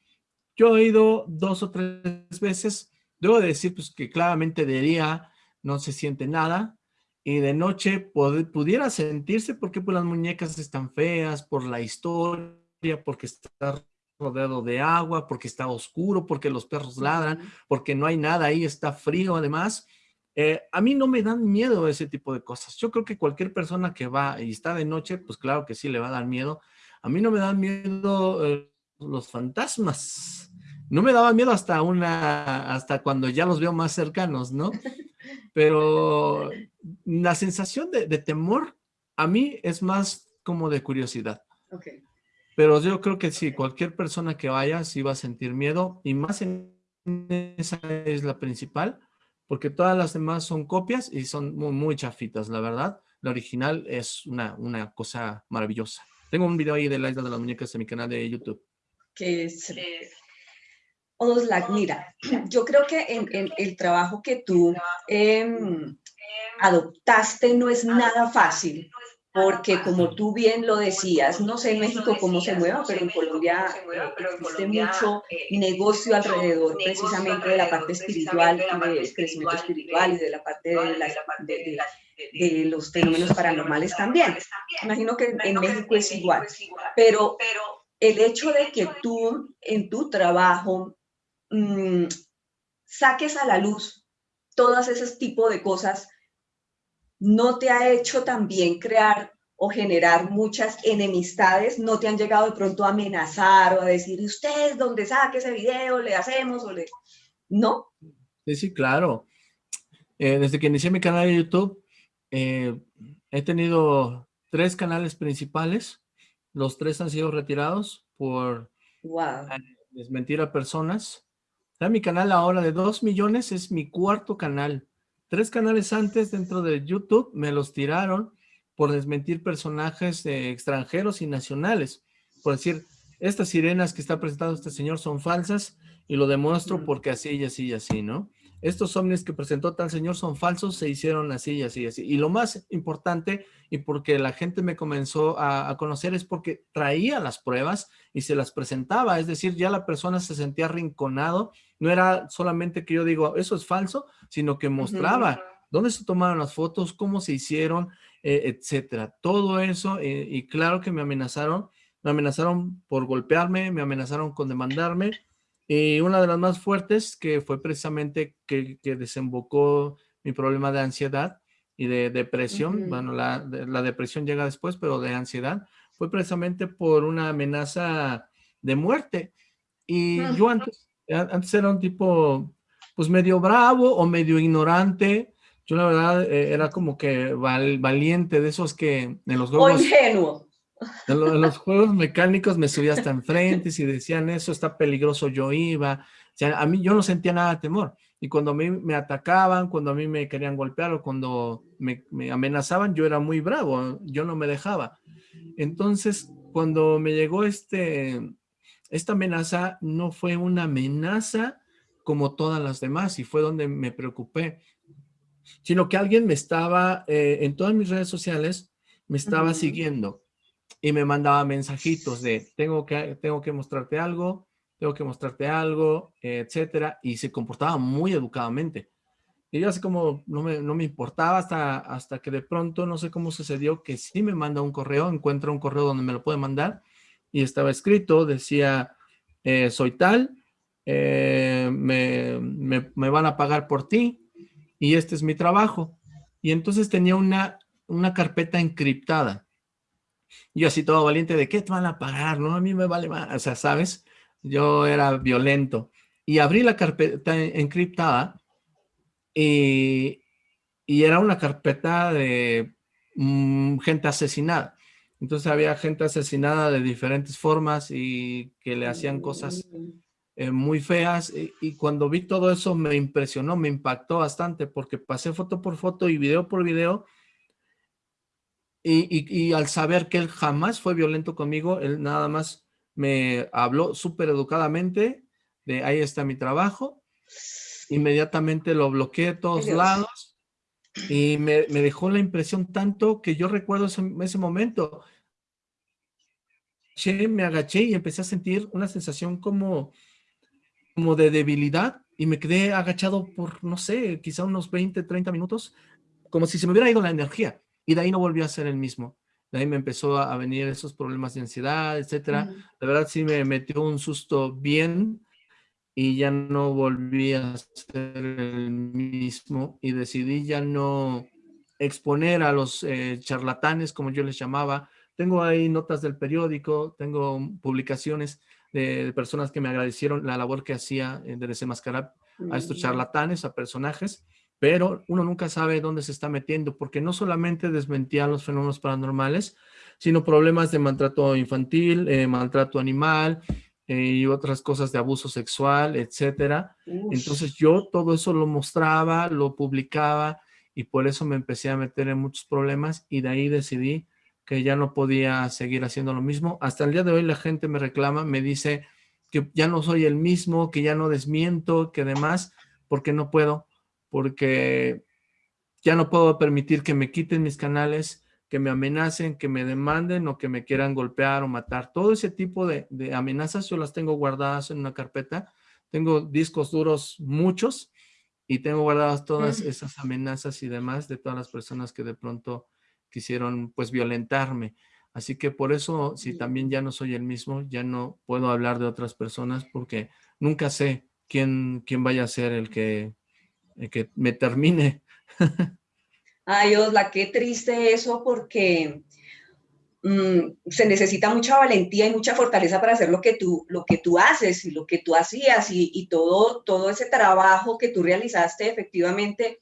[SPEAKER 2] Yo he ido dos o tres veces. Debo decir pues, que claramente de día no se siente nada, y de noche pudiera sentirse porque pues, las muñecas están feas, por la historia, porque está rodeado de agua, porque está oscuro, porque los perros ladran, porque no hay nada ahí, está frío además. Eh, a mí no me dan miedo ese tipo de cosas. Yo creo que cualquier persona que va y está de noche, pues claro que sí le va a dar miedo. A mí no me dan miedo eh, los fantasmas. No me daba miedo hasta una, hasta cuando ya los veo más cercanos, ¿no? [laughs] Pero la sensación de, temor a mí es más como de curiosidad. Pero yo creo que sí, cualquier persona que vaya sí va a sentir miedo y más en esa es la principal, porque todas las demás son copias y son muy, muy chafitas, la verdad. La original es una, una cosa maravillosa. Tengo un video ahí de la isla de las muñecas en mi canal de YouTube.
[SPEAKER 1] Que es mira, yo creo que en, el trabajo que tú em, adoptaste no es nada fácil, porque como tú bien lo decías, no sé en México cómo se mueva, pero en Colombia existe mucho negocio alrededor precisamente de la parte espiritual, del crecimiento espiritual y de la parte de, de, los fenómenos paranormales también. Imagino que en México es igual, pero el hecho de que tú en tu trabajo mmm, saques a la luz todas esos tipos de cosas, ¿no te ha hecho también crear o generar muchas enemistades? ¿No te han llegado de pronto a amenazar o a decir, usted donde saque ese video, le hacemos o le... ¿No?
[SPEAKER 2] Sí, sí, claro. Eh, desde que inicié mi canal de YouTube, eh, he tenido tres canales principales. Los tres han sido retirados por
[SPEAKER 1] wow.
[SPEAKER 2] desmentir a personas mi canal ahora de 2 millones es mi cuarto canal. Tres canales antes dentro de YouTube me los tiraron por desmentir personajes extranjeros y nacionales. Por decir, estas sirenas que está presentando este señor son falsas y lo demuestro porque así y así y así, ¿no? Estos ovnis que presentó tal señor son falsos, se hicieron así y así y así. Y lo más importante, y porque la gente me comenzó a, conocer, es porque traía las pruebas y se las presentaba. Es decir, ya la persona se sentía arrinconado. No era solamente que yo digo, eso es falso, sino que mostraba dónde se tomaron las fotos, cómo se hicieron, eh, etcétera. Todo eso, eh, y claro que me amenazaron. Me amenazaron por golpearme, me amenazaron con demandarme, y una de las más fuertes, que fue precisamente que, desembocó mi problema de ansiedad y de depresión, bueno, la, la, depresión llega después, pero de ansiedad, fue precisamente por una amenaza de muerte. Y yo antes, antes era un tipo, pues medio bravo o medio ignorante, yo la verdad eh, era como que valiente de esos que en los
[SPEAKER 1] juegos... O ingenuo.
[SPEAKER 2] En, los juegos mecánicos me subía hasta enfrente, si decían eso está peligroso yo iba, o sea, a mí yo no sentía nada de temor, y cuando a mí me atacaban, cuando a mí me querían golpear o cuando me, amenazaban, yo era muy bravo, yo no me dejaba. Entonces, cuando me llegó este, esta amenaza, no fue una amenaza como todas las demás, y fue donde me preocupé, sino que alguien me estaba, eh, en todas mis redes sociales, me estaba siguiendo, y me mandaba mensajitos de tengo que, tengo que mostrarte algo, tengo que mostrarte algo, etcétera, y se comportaba muy educadamente. Y yo así como no me, no me importaba hasta, hasta que de pronto, no sé cómo sucedió, que sí me manda un correo, encuentra un correo donde me lo puede mandar, y estaba escrito, decía, eh, soy tal, eh, me, me, me, van a pagar por ti, y este es mi trabajo. Y entonces tenía una, una carpeta encriptada yo así todo valiente, ¿de qué te van a pagar? No, a mí me vale más, o sea, ¿sabes? Yo era violento. Y abrí la carpeta encriptada y, y era una carpeta de mm, gente asesinada. Entonces había gente asesinada de diferentes formas y que le hacían cosas eh, muy feas. Y, y, cuando vi todo eso me impresionó, me impactó bastante porque pasé foto por foto y video por video y, al saber que él jamás fue violento conmigo, él nada más me habló súper educadamente de ahí está mi trabajo. Inmediatamente lo bloqueé de todos lados y me, dejó la impresión tanto que yo recuerdo ese, ese momento. Me agaché y empecé a sentir una sensación como, como de debilidad y me quedé agachado por, no sé, quizá unos 20, 30 minutos, como si se me hubiera ido la energía. Y de ahí no volvió a ser el mismo. De ahí me empezó a venir esos problemas de ansiedad, etcétera. La verdad sí me metió un susto bien y ya no volví a ser el mismo y decidí ya no exponer a los eh, charlatanes, como yo les llamaba. Tengo ahí notas del periódico, tengo publicaciones de, personas que me agradecieron la labor que hacía de desenmascarar a estos charlatanes, a personajes pero uno nunca sabe dónde se está metiendo, porque no solamente desmentía los fenómenos paranormales, sino problemas de maltrato infantil, eh, maltrato animal eh, y otras cosas de abuso sexual, etcétera. Entonces yo todo eso lo mostraba, lo publicaba y por eso me empecé a meter en muchos problemas y de ahí decidí que ya no podía seguir haciendo lo mismo. Hasta el día de hoy la gente me reclama, me dice que ya no soy el mismo, que ya no desmiento, que demás, porque no puedo porque ya no puedo permitir que me quiten mis canales, que me amenacen, que me demanden o que me quieran golpear o matar. Todo ese tipo de, amenazas yo las tengo guardadas en una carpeta. Tengo discos duros muchos y tengo guardadas todas esas amenazas y demás de todas las personas que de pronto quisieron pues violentarme. Así que por eso, si también ya no soy el mismo, ya no puedo hablar de otras personas porque nunca sé quién, quién vaya a ser el que, que me termine. [laughs]
[SPEAKER 1] Ay, Osla, qué triste eso porque mm, se necesita mucha valentía y mucha fortaleza para hacer lo que tú, lo que tú haces y lo que tú hacías y, todo, todo ese trabajo que tú realizaste efectivamente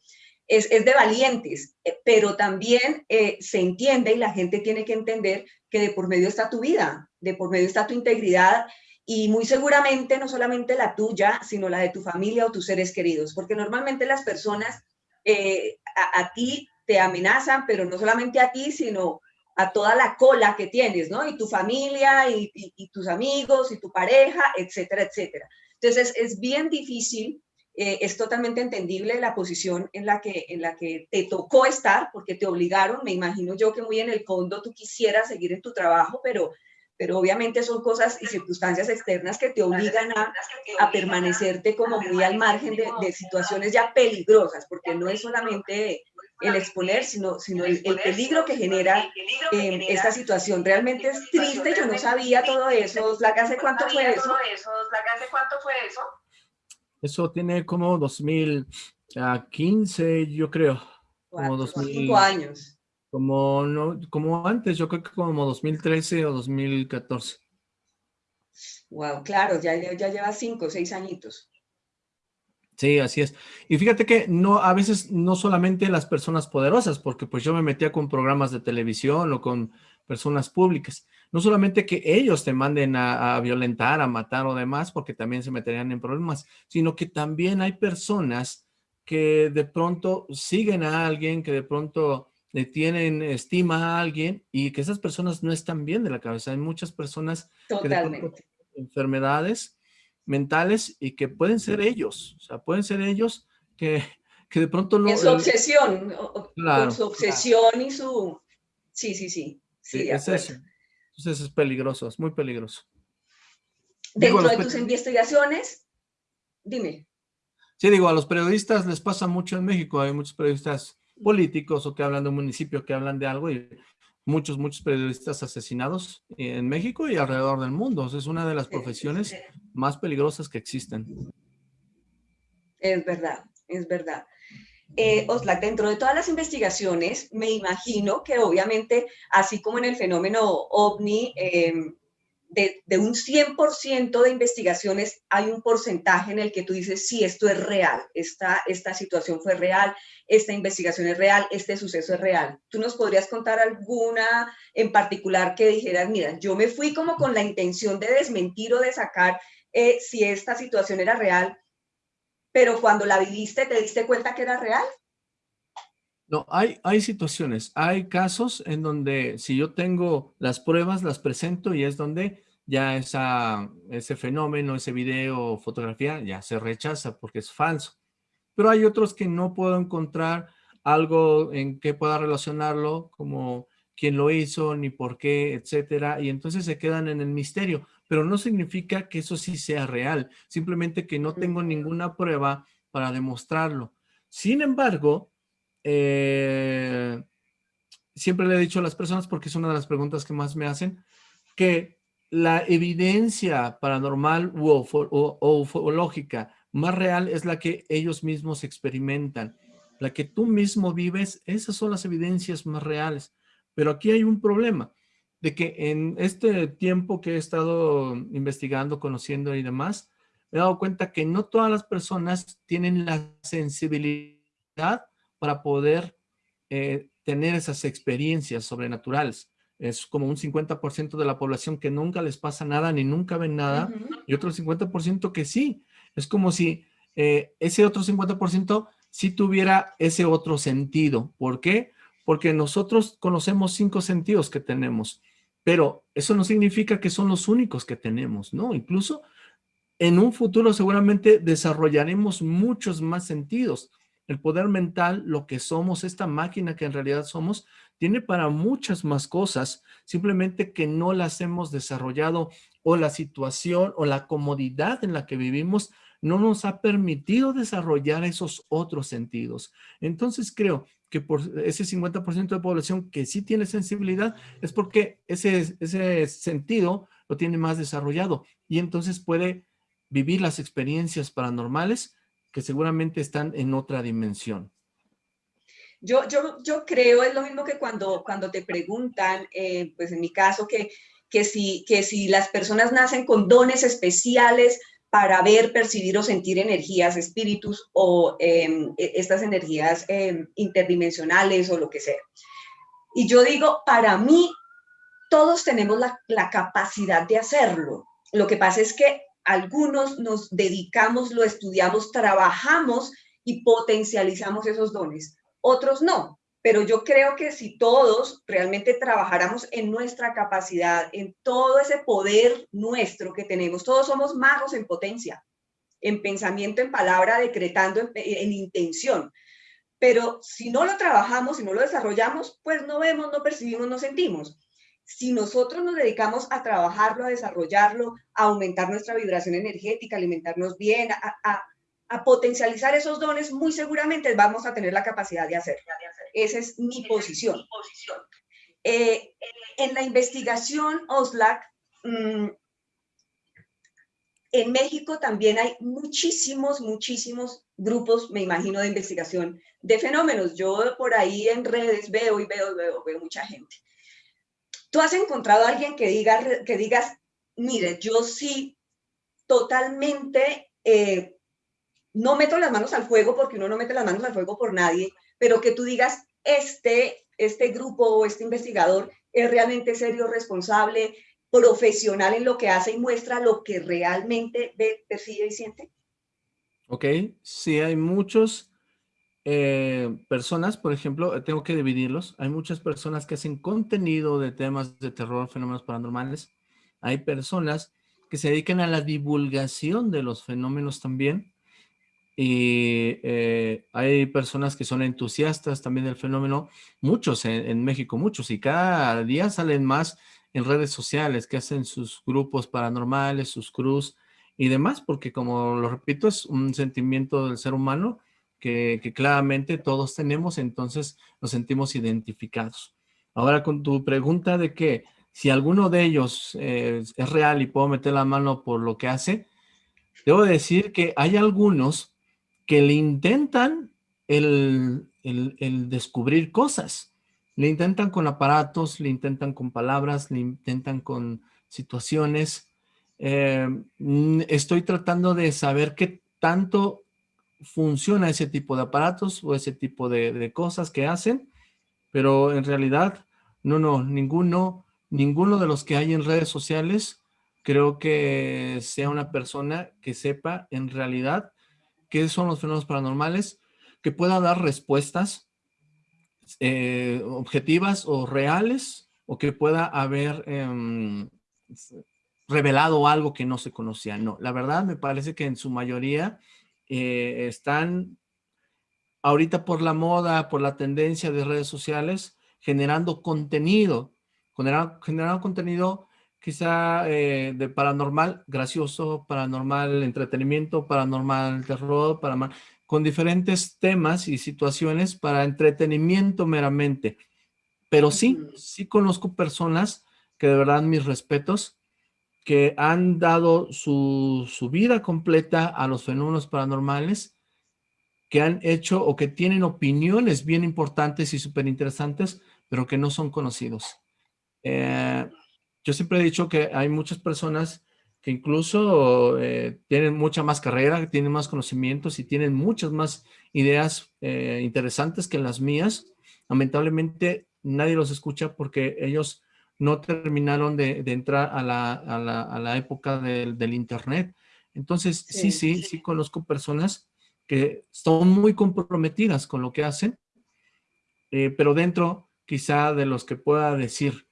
[SPEAKER 1] es, de valientes, eh, pero también eh, se entiende y la gente tiene que entender que de por medio está tu vida, de por medio está tu integridad y muy seguramente no solamente la tuya, sino la de tu familia o tus seres queridos, porque normalmente las personas eh, a, ti te amenazan, pero no solamente a ti, sino a toda la cola que tienes, ¿no? Y tu familia, y, tus amigos, y tu pareja, etcétera, etcétera. Entonces, es bien difícil, eh, es totalmente entendible la posición en la, que, en la que te tocó estar, porque te obligaron, me imagino yo que muy en el fondo tú quisieras seguir en tu trabajo, pero pero obviamente son cosas y circunstancias externas que te obligan a, a permanecerte como muy al margen de, de, situaciones ya peligrosas, porque no es solamente el exponer, sino, sino el, peligro que genera eh, esta situación. Realmente es triste, yo no sabía todo eso. ¿Hace cuánto fue eso? ¿Hace
[SPEAKER 2] cuánto fue eso? Eso tiene como 2015, yo creo. Como 2005
[SPEAKER 1] años.
[SPEAKER 2] Como, no, como antes, yo creo que como 2013 o 2014.
[SPEAKER 1] Wow, claro, ya, ya lleva cinco o seis añitos.
[SPEAKER 2] Sí, así es. Y fíjate que no, a veces no solamente las personas poderosas, porque pues yo me metía con programas de televisión o con personas públicas. No solamente que ellos te manden a, a, violentar, a matar o demás, porque también se meterían en problemas, sino que también hay personas que de pronto siguen a alguien, que de pronto le tienen estima a alguien y que esas personas no están bien de la cabeza. Hay muchas personas que tienen enfermedades mentales y que pueden ser ellos, o sea, pueden ser ellos que, [laughs] que de pronto no...
[SPEAKER 1] Es su obsesión, claro, su obsesión y su... Sí, sí, sí. sí,
[SPEAKER 2] es eso. Entonces es peligroso, es muy peligroso.
[SPEAKER 1] Dentro de tus investigaciones, dime.
[SPEAKER 2] Sí, digo, a los periodistas les pasa mucho en México, hay muchos periodistas políticos o que hablan de un municipio, que hablan de algo y muchos, muchos periodistas asesinados en México y alrededor del mundo. es una de las profesiones más peligrosas que existen.
[SPEAKER 1] Es verdad, es verdad. Eh, Oslak, dentro de todas las investigaciones, me imagino que obviamente, así como en el fenómeno OVNI, eh, de, un 100% de investigaciones hay un porcentaje en el que tú dices, sí, esto es real, esta, esta situación fue real, esta investigación es real, este suceso es real. ¿Tú nos podrías contar alguna en particular que dijeras, mira, yo me fui como con la intención de desmentir o de sacar eh, si esta situación era real, pero cuando la viviste te diste cuenta que era real?
[SPEAKER 2] No, hay, hay situaciones, hay casos en donde si yo tengo las pruebas, las presento y es donde ya esa, ese fenómeno, ese video o fotografía ya se rechaza porque es falso. Pero hay otros que no puedo encontrar algo en que pueda relacionarlo como quién lo hizo, ni por qué, etcétera, y entonces se quedan en el misterio. Pero no significa que eso sí sea real, simplemente que no tengo ninguna prueba para demostrarlo. Sin embargo, eh, siempre le he dicho a las personas, porque es una de las preguntas que más me hacen, que la evidencia paranormal o, ufológica más real es la que ellos mismos experimentan. La que tú mismo vives, esas son las evidencias más reales. Pero aquí hay un problema, de que en este tiempo que he estado investigando, conociendo y demás, me he dado cuenta que no todas las personas tienen la sensibilidad para poder eh, tener esas experiencias sobrenaturales. Es como un 50% de la población que nunca les pasa nada ni nunca ven nada y otro 50% que sí. Es como si eh, ese otro 50% sí tuviera ese otro sentido. ¿Por qué? Porque nosotros conocemos cinco sentidos que tenemos, pero eso no significa que son los únicos que tenemos, ¿no? Incluso en un futuro seguramente desarrollaremos muchos más sentidos el poder mental, lo que somos, esta máquina que en realidad somos, tiene para muchas más cosas, simplemente que no las hemos desarrollado o la situación o la comodidad en la que vivimos no nos ha permitido desarrollar esos otros sentidos. Entonces creo que por ese 50% de población que sí tiene sensibilidad es porque ese, ese sentido lo tiene más desarrollado y entonces puede vivir las experiencias paranormales que seguramente están en otra dimensión.
[SPEAKER 1] Yo, yo, yo creo, es lo mismo que cuando, cuando te preguntan, eh, pues en mi caso, que, que, si, que si las personas nacen con dones especiales para ver, percibir o sentir energías, espíritus o em, e, estas energías em, interdimensionales o lo que sea. Y yo digo, para mí, todos tenemos la, la capacidad de hacerlo. Lo que pasa es que algunos nos dedicamos, lo estudiamos, trabajamos y potencializamos esos dones otros no. Pero yo creo que si todos realmente trabajáramos en nuestra capacidad, en todo ese poder nuestro que tenemos, todos somos magos en potencia, en pensamiento, en palabra, decretando, en, intención. Pero si no lo trabajamos, si no lo desarrollamos, pues no vemos, no percibimos, no sentimos. Si nosotros nos dedicamos a trabajarlo, a desarrollarlo, a aumentar nuestra vibración energética, alimentarnos bien, a potencializar esos dones, muy seguramente vamos a tener la capacidad de hacerlo. Esa es mi posición. Eh, en la investigación OSLAC, mm, en México también hay muchísimos, muchísimos grupos, me imagino, de investigación de fenómenos. Yo por ahí en redes veo y veo, veo, veo mucha gente. ¿Tú has encontrado a alguien que, diga, que digas, mire, yo sí totalmente eh, no meto las manos al fuego porque uno no mete las manos al fuego por nadie, pero que tú digas, este, este grupo o este investigador es realmente serio, responsable, profesional en lo que hace y muestra lo que realmente ve, percibe y siente?
[SPEAKER 2] Ok, sí hay muchos eh, personas, por ejemplo, tengo que dividirlos, hay muchas personas que hacen contenido de temas de terror, fenómenos paranormales, hay personas que se dedican a la divulgación de los fenómenos también, y eh, hay personas que son entusiastas también del fenómeno, muchos en, México, muchos, y cada día salen más en redes sociales que hacen sus grupos paranormales, sus cruz y demás, porque como lo repito, es un sentimiento del ser humano que, claramente todos tenemos, entonces nos sentimos identificados. Ahora con tu pregunta de que si alguno de ellos eh, es real y puedo meter la mano por lo que hace, debo decir que hay algunos que le intentan el, descubrir cosas. Le intentan con aparatos, le intentan con palabras, le intentan con situaciones. Eh, estoy tratando de saber qué tanto funciona ese tipo de aparatos o ese tipo de, de, cosas que hacen, pero en realidad, no, no, ninguno, ninguno de los que hay en redes sociales creo que sea una persona que sepa en realidad qué son los fenómenos paranormales, que pueda dar respuestas eh, objetivas o reales, o que pueda haber em, revelado algo que no se conocía. No, la verdad me parece que en su mayoría eh, están ahorita por la moda, por la tendencia de redes sociales, generando contenido, generando, generando contenido quizá eh, de paranormal gracioso, paranormal entretenimiento, paranormal terror, paranormal, con diferentes temas y situaciones para entretenimiento meramente. Pero sí, sí conozco personas que de verdad mis respetos, que han dado su, su vida completa a los fenómenos paranormales, que han hecho o que tienen opiniones bien importantes y súper interesantes, pero que no son conocidos. Eh, yo siempre he dicho que hay muchas personas que incluso eh, tienen mucha más carrera, tienen más conocimientos y tienen muchas más ideas eh, interesantes que las mías. Lamentablemente nadie los escucha porque ellos no terminaron de, entrar a la, época del, internet. Entonces, sí, sí, sí, conozco personas que son muy comprometidas con lo que hacen, eh, pero dentro quizá de los que pueda decir,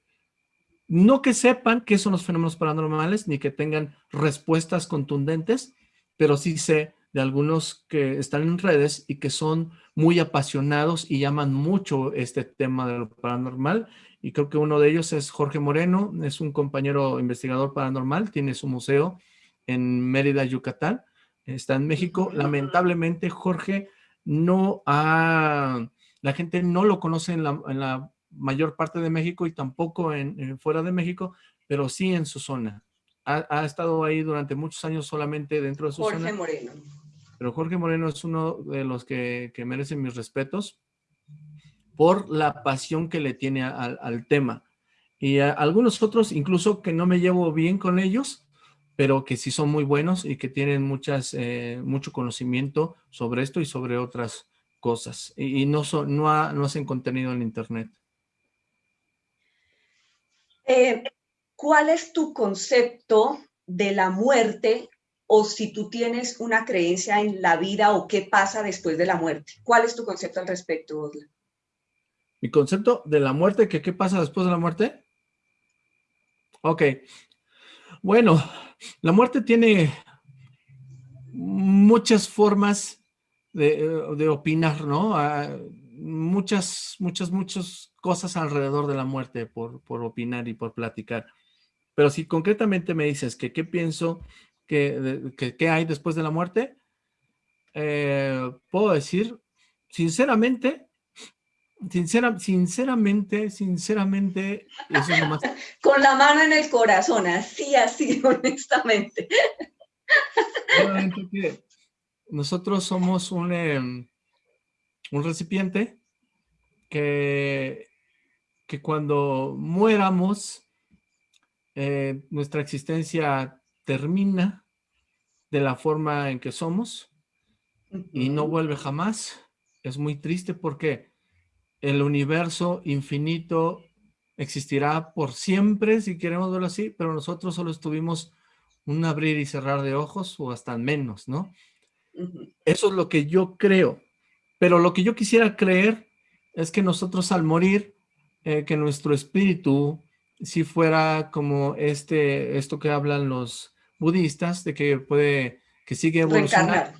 [SPEAKER 2] no que sepan qué son los fenómenos paranormales, ni que tengan respuestas contundentes, pero sí sé de algunos que están en redes y que son muy apasionados y llaman mucho este tema de lo paranormal. Y creo que uno de ellos es Jorge Moreno, es un compañero investigador paranormal, tiene su museo en Mérida, Yucatán, está en México. Lamentablemente, Jorge no ha, la gente no lo conoce en la, mayor parte de México y tampoco en, fuera de México, pero sí en su zona. Ha, estado ahí durante muchos años solamente dentro de su zona.
[SPEAKER 1] Jorge Moreno.
[SPEAKER 2] Pero Jorge Moreno es uno de los que, que merecen mis respetos por la pasión que le tiene al, tema. Y algunos otros, incluso que no me llevo bien con ellos, pero que sí son muy buenos y que tienen muchas, eh, mucho conocimiento sobre esto y sobre otras cosas. Y, no, son, no, hacen contenido en internet.
[SPEAKER 1] Eh, ¿Cuál es tu concepto de la muerte o si tú tienes una creencia en la vida o qué pasa después de la muerte. ¿Cuál es tu concepto al respecto, Osla?
[SPEAKER 2] Mi concepto de la muerte, qué pasa después de la muerte. Ok. Bueno, la muerte tiene muchas formas de, opinar, ¿no? Ah, muchas, muchas, muchas cosas alrededor de la muerte por, por opinar y por platicar. Pero si concretamente me dices que qué pienso ¿Qué hay después de la muerte, eh, puedo decir, sinceramente, sincera, sinceramente, sinceramente, [laughs]
[SPEAKER 1] Con la mano en el corazón, así, así, [laughs] honestamente.
[SPEAKER 2] nosotros somos un, em, un recipiente que, que cuando muéramos, eh, nuestra existencia termina de la forma en que somos y no vuelve jamás. Es muy triste porque el universo infinito existirá por siempre, si queremos verlo así, pero nosotros solo estuvimos un abrir y cerrar de ojos o hasta menos, ¿no? Eso es lo que yo creo. Pero lo que yo quisiera creer es que nosotros al morir, eh, que nuestro espíritu, si fuera como este, esto que hablan los, budistas de que puede, que sigue evolucionando,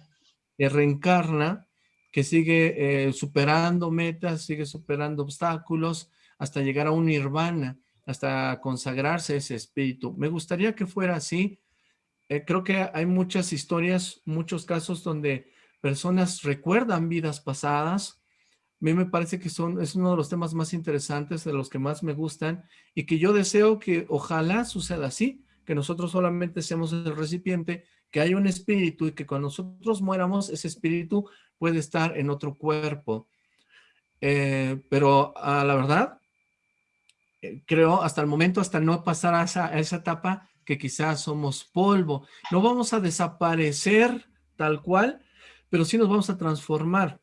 [SPEAKER 2] que reencarna, que sigue eh, superando metas, sigue superando obstáculos hasta llegar a un nirvana, hasta consagrarse ese espíritu. Me gustaría que fuera así. Eh, creo que hay muchas historias, muchos casos donde personas recuerdan vidas pasadas. A mí me parece que son, es uno de los temas más interesantes, de los que más me gustan y que yo deseo que ojalá suceda así, que nosotros solamente seamos el recipiente, que hay un espíritu y que cuando nosotros muéramos, ese espíritu puede estar en otro cuerpo. Eh, pero a la verdad, eh, creo hasta el momento, hasta no pasar a esa etapa, que quizás somos polvo. No vamos a desaparecer tal cual, pero sí nos vamos a transformar.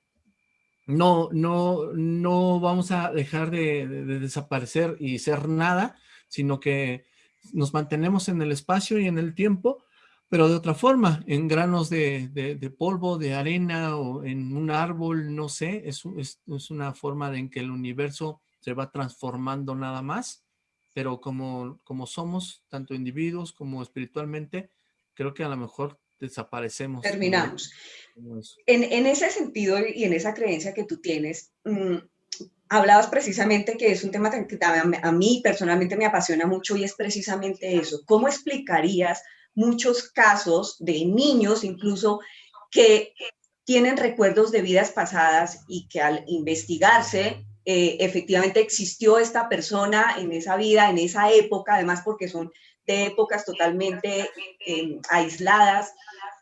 [SPEAKER 2] No, no, no vamos a dejar de desaparecer y ser nada, sino que nos mantenemos en el espacio y en el tiempo, pero de otra forma, en granos de, polvo, de arena o en un árbol, no sé, es, es, una forma en que el universo se va transformando nada más, pero como, como somos, tanto individuos como espiritualmente, creo que a lo mejor desaparecemos.
[SPEAKER 1] Terminamos. en, ese sentido y en esa creencia que tú tienes, mm, hablabas precisamente que es un tema que a mí personalmente me apasiona mucho y es precisamente eso. ¿Cómo explicarías muchos casos de niños incluso que tienen recuerdos de vidas pasadas y que al investigarse eh, efectivamente existió esta persona en esa vida, en esa época, además porque son de épocas totalmente eh, aisladas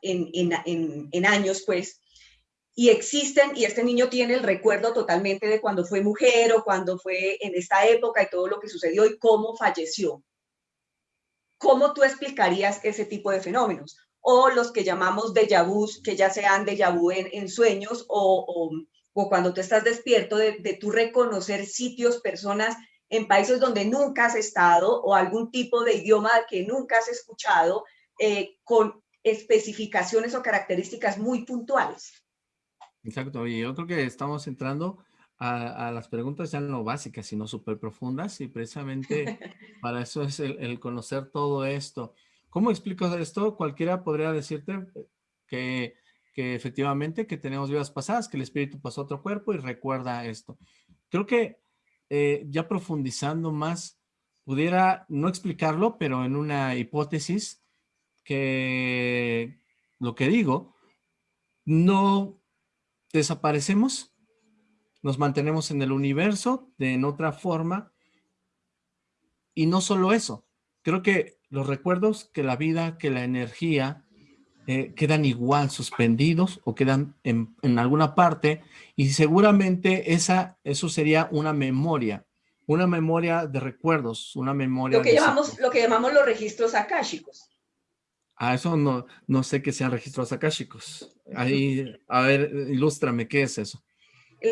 [SPEAKER 1] en, en, en años, pues, y existen, y este niño tiene el recuerdo totalmente de cuando fue mujer o cuando fue en esta época y todo lo que sucedió y cómo falleció. ¿Cómo tú explicarías ese tipo de fenómenos? O los que llamamos déjà vu, que ya sean déjà vu en, sueños o, o, cuando tú estás despierto de, de tú reconocer sitios, personas en países donde nunca has estado o algún tipo de idioma que nunca has escuchado eh, con especificaciones o características muy puntuales.
[SPEAKER 2] Exacto, y yo creo que estamos entrando a, las preguntas ya no básicas, sino súper profundas, y precisamente [laughs] para eso es el, conocer todo esto. ¿Cómo explico esto? Cualquiera podría decirte que, que efectivamente que tenemos vidas pasadas, que el espíritu pasó a otro cuerpo y recuerda esto. Creo que eh, ya profundizando más, pudiera no explicarlo, pero en una hipótesis que lo que digo, no desaparecemos, nos mantenemos en el universo de en otra forma y no solo eso, creo que los recuerdos, que la vida, que la energía, eh, quedan igual suspendidos o quedan en, alguna parte y seguramente esa, eso sería una memoria, una memoria de recuerdos, una memoria...
[SPEAKER 1] Lo que, llamamos, lo que llamamos los registros akáshicos.
[SPEAKER 2] Ah, eso no, no sé qué sean registros akáshicos. Ahí, a ver, ilústrame, ¿qué es eso?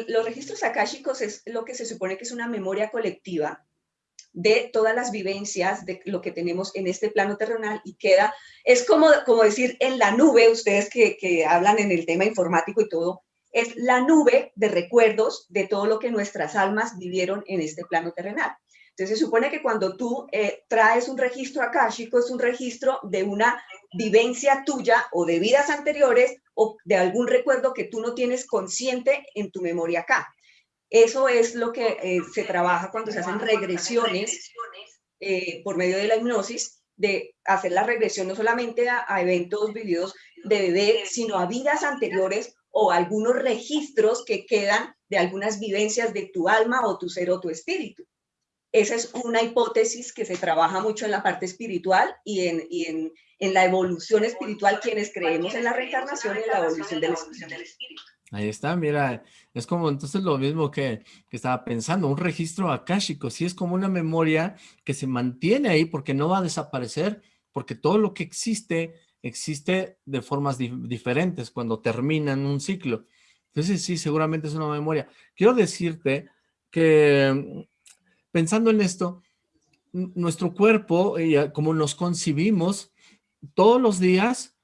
[SPEAKER 1] Los registros akáshicos es lo que se supone que es una memoria colectiva de todas las vivencias de lo que tenemos en este plano terrenal y queda, es como, como decir en la nube, ustedes que, que hablan en el tema informático y todo, es la nube de recuerdos de todo lo que nuestras almas vivieron en este plano terrenal. Entonces se supone que cuando tú eh, traes un registro akáshico es un registro de una vivencia tuya o de vidas anteriores o de algún recuerdo que tú no tienes consciente en tu memoria acá. Eso es lo que eh, se trabaja cuando se hacen regresiones eh, por medio de la hipnosis, de hacer la regresión no solamente a, eventos vividos de bebé, sino a vidas anteriores o algunos registros que quedan de algunas vivencias de tu alma o tu ser o tu espíritu. Esa es una hipótesis que se trabaja mucho en la parte espiritual y en, y en, en la evolución espiritual, quienes creemos en la reencarnación y en la evolución del espíritu.
[SPEAKER 2] Ahí está, mira, es como entonces lo mismo que, estaba pensando, un registro akáshico, sí es como una memoria que se mantiene ahí porque no va a desaparecer, porque todo lo que existe, existe de formas diferentes cuando terminan un ciclo. Entonces sí, seguramente es una memoria. Quiero decirte que pensando en esto, nuestro cuerpo, como nos concibimos, todos los días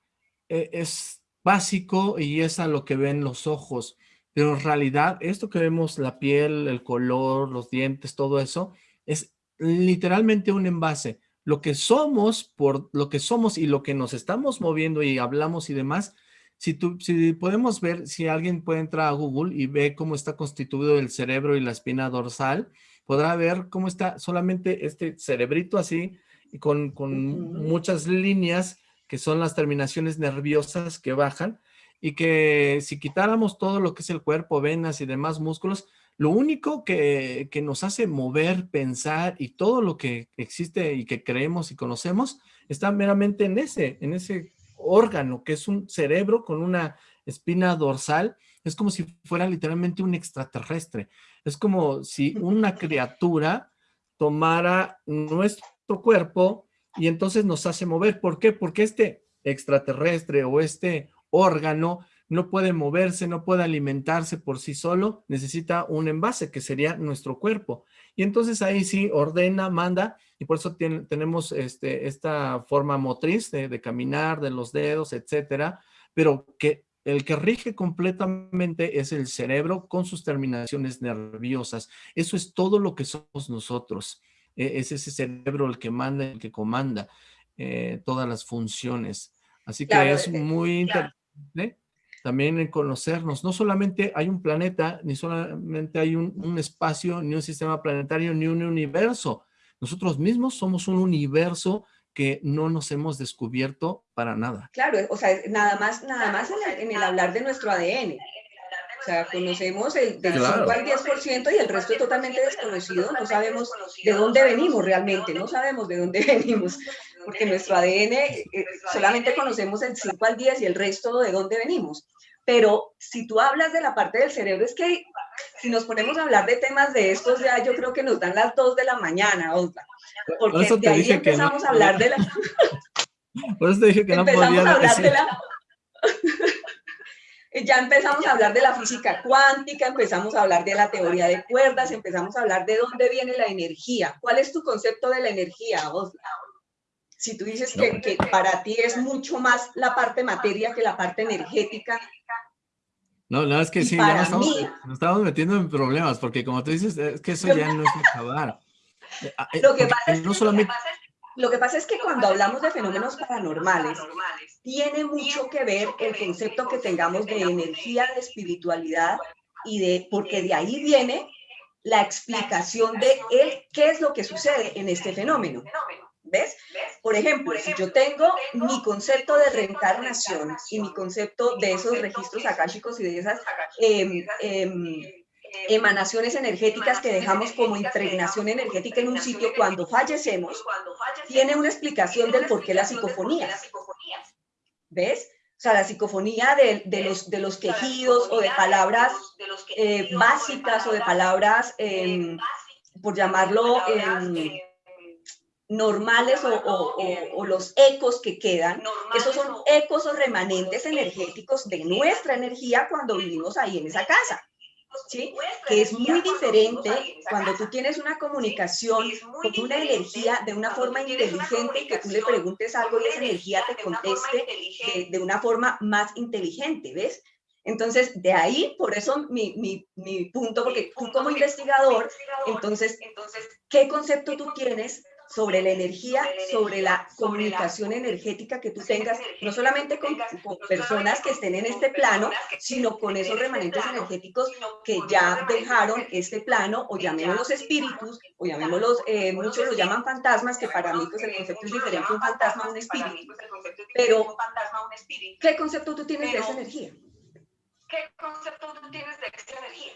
[SPEAKER 2] eh, es básico y es a lo que ven los ojos. Pero en realidad, esto que vemos, la piel, el color, los dientes, todo eso, es literalmente un envase. Lo que somos, por lo que somos y lo que nos estamos moviendo y hablamos y demás, si, tú, si podemos ver, si alguien puede entrar a Google y ve cómo está constituido el cerebro y la espina dorsal, podrá ver cómo está solamente este cerebrito así, y con, con muchas líneas que son las terminaciones nerviosas que bajan y que si quitáramos todo lo que es el cuerpo, venas y demás músculos, lo único que, nos hace mover, pensar y todo lo que existe y que creemos y conocemos está meramente en ese, en ese órgano que es un cerebro con una espina dorsal. Es como si fuera literalmente un extraterrestre. Es como si una criatura tomara nuestro cuerpo y entonces nos hace mover. ¿Por qué? Porque este extraterrestre o este órgano no puede moverse, no puede alimentarse por sí solo, necesita un envase que sería nuestro cuerpo. Y entonces ahí sí ordena, manda, y por eso tenemos este, esta forma motriz de, de, caminar, de los dedos, etcétera, pero que el que rige completamente es el cerebro con sus terminaciones nerviosas. Eso es todo lo que somos nosotros. E-, es ese cerebro el que manda, el que comanda eh, todas las funciones. Así que es eh, muy interesante también en conocernos. No solamente hay un planeta, ni solamente hay un, espacio, ni un sistema planetario, ni un universo. Nosotros mismos somos un universo que no nos hemos descubierto para nada.
[SPEAKER 1] Claro, o sea, nada más, nada más en el hablar de nuestro ADN. O sea, conocemos el del 5 al 10% y el resto es totalmente desconocido. No sabemos de dónde venimos realmente, no sabemos de dónde venimos, porque nuestro ADN eh, solamente conocemos el 5 al 10 y el resto de dónde venimos. Pero si tú hablas de la parte del cerebro, es que si nos ponemos a hablar de temas de estos, ya yo creo que nos dan las 2 de la mañana, Osla. Porque de ahí empezamos a hablar de la... [laughs]
[SPEAKER 2] Por eso te dije que no podía
[SPEAKER 1] hablar de la... [laughs] ya empezamos a hablar de la física cuántica, empezamos a hablar de la teoría de cuerdas, empezamos a hablar de dónde viene la energía. ¿Cuál es tu concepto de la energía, Si tú dices que, que, para ti es mucho más la parte materia que la parte energética.
[SPEAKER 2] No, no, es que sí, ya nos estamos, metiendo en problemas, porque como tú dices, es que eso ya no es acabar.
[SPEAKER 1] Eh, ah, eh, lo que pasa es que, no solamente... Lo que pasa es que cuando hablamos de fenómenos paranormales, tiene mucho que ver el concepto que tengamos de energía, de espiritualidad y de, porque de ahí viene la explicación de él, qué es lo que sucede en este fenómeno. ¿Ves? Por ejemplo, si yo tengo mi concepto de reencarnación y mi concepto de esos registros akáshicos y de esas em, em, emanaciones energéticas que dejamos como impregnación energética en un sitio cuando fallecemos, tiene una explicación del por qué la psicofonía. ¿Ves? O sea, la psicofonía de, los, de los quejidos o de palabras eh, básicas o de palabras, em, por llamarlo, normales o, o, los ecos que quedan, esos son ecos o remanentes energéticos de nuestra energía cuando vivimos ahí en esa casa. ¿sí? que es muy diferente cuando tú tienes una comunicación con una energía de una forma inteligente y que tú le preguntes algo y esa energía te conteste de, una forma más inteligente, ¿ves? Entonces, de ahí, por eso mi, mi, mi punto, porque tú como investigador, entonces, ¿qué concepto tú tienes sobre la energía, sobre la comunicación energética que tú tengas, no solamente con, personas que estén en este plano, sino con esos remanentes energéticos que ya dejaron este plano, o llamémoslos espíritus, o llamémoslos, eh, muchos los llaman fantasmas, que para mí pues el concepto es diferente un fantasma un espíritu. Pero, ¿qué concepto tú tienes de esa energía? ¿Qué concepto tú tienes de esa energía?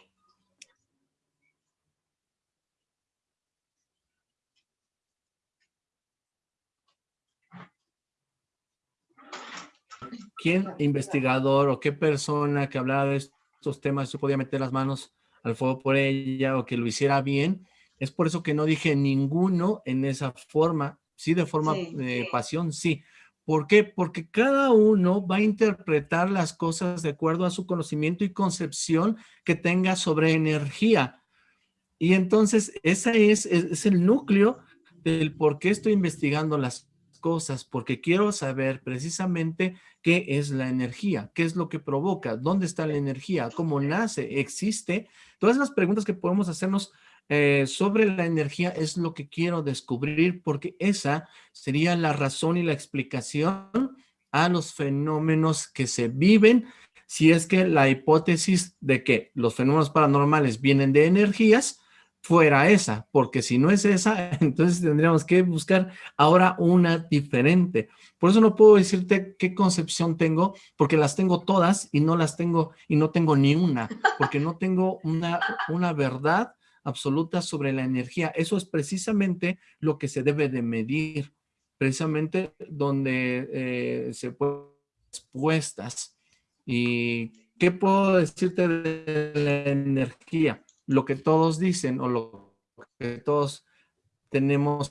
[SPEAKER 2] ¿Quién investigador o qué persona que hablara de estos temas se podía meter las manos al fuego por ella o que lo hiciera bien? Es por eso que no dije ninguno en esa forma, sí de forma de pasión, sí. ¿Por qué? Porque cada uno va a interpretar las cosas de acuerdo a su conocimiento y concepción que tenga sobre energía. Y entonces ese es, es el núcleo del por qué estoy investigando las cosas, porque quiero saber precisamente qué es la energía, qué es lo que provoca, dónde está la energía, cómo nace, existe. Todas las preguntas que podemos hacernos eh, sobre la energía es lo que quiero descubrir, porque esa sería la razón y la explicación a los fenómenos que se viven, si es que la hipótesis de que los fenómenos paranormales vienen de energías, fuera esa, porque si no es esa, [laughs] entonces tendríamos que buscar ahora una diferente. Por eso no puedo decirte qué concepción tengo, porque las tengo todas y no las tengo, y no tengo ni una, porque no tengo una, una verdad absoluta sobre la energía. Eso es precisamente lo que se debe de medir, precisamente donde eh, se pueden expuestas. ¿Y qué puedo decirte de la energía? Lo que todos dicen o lo que todos tenemos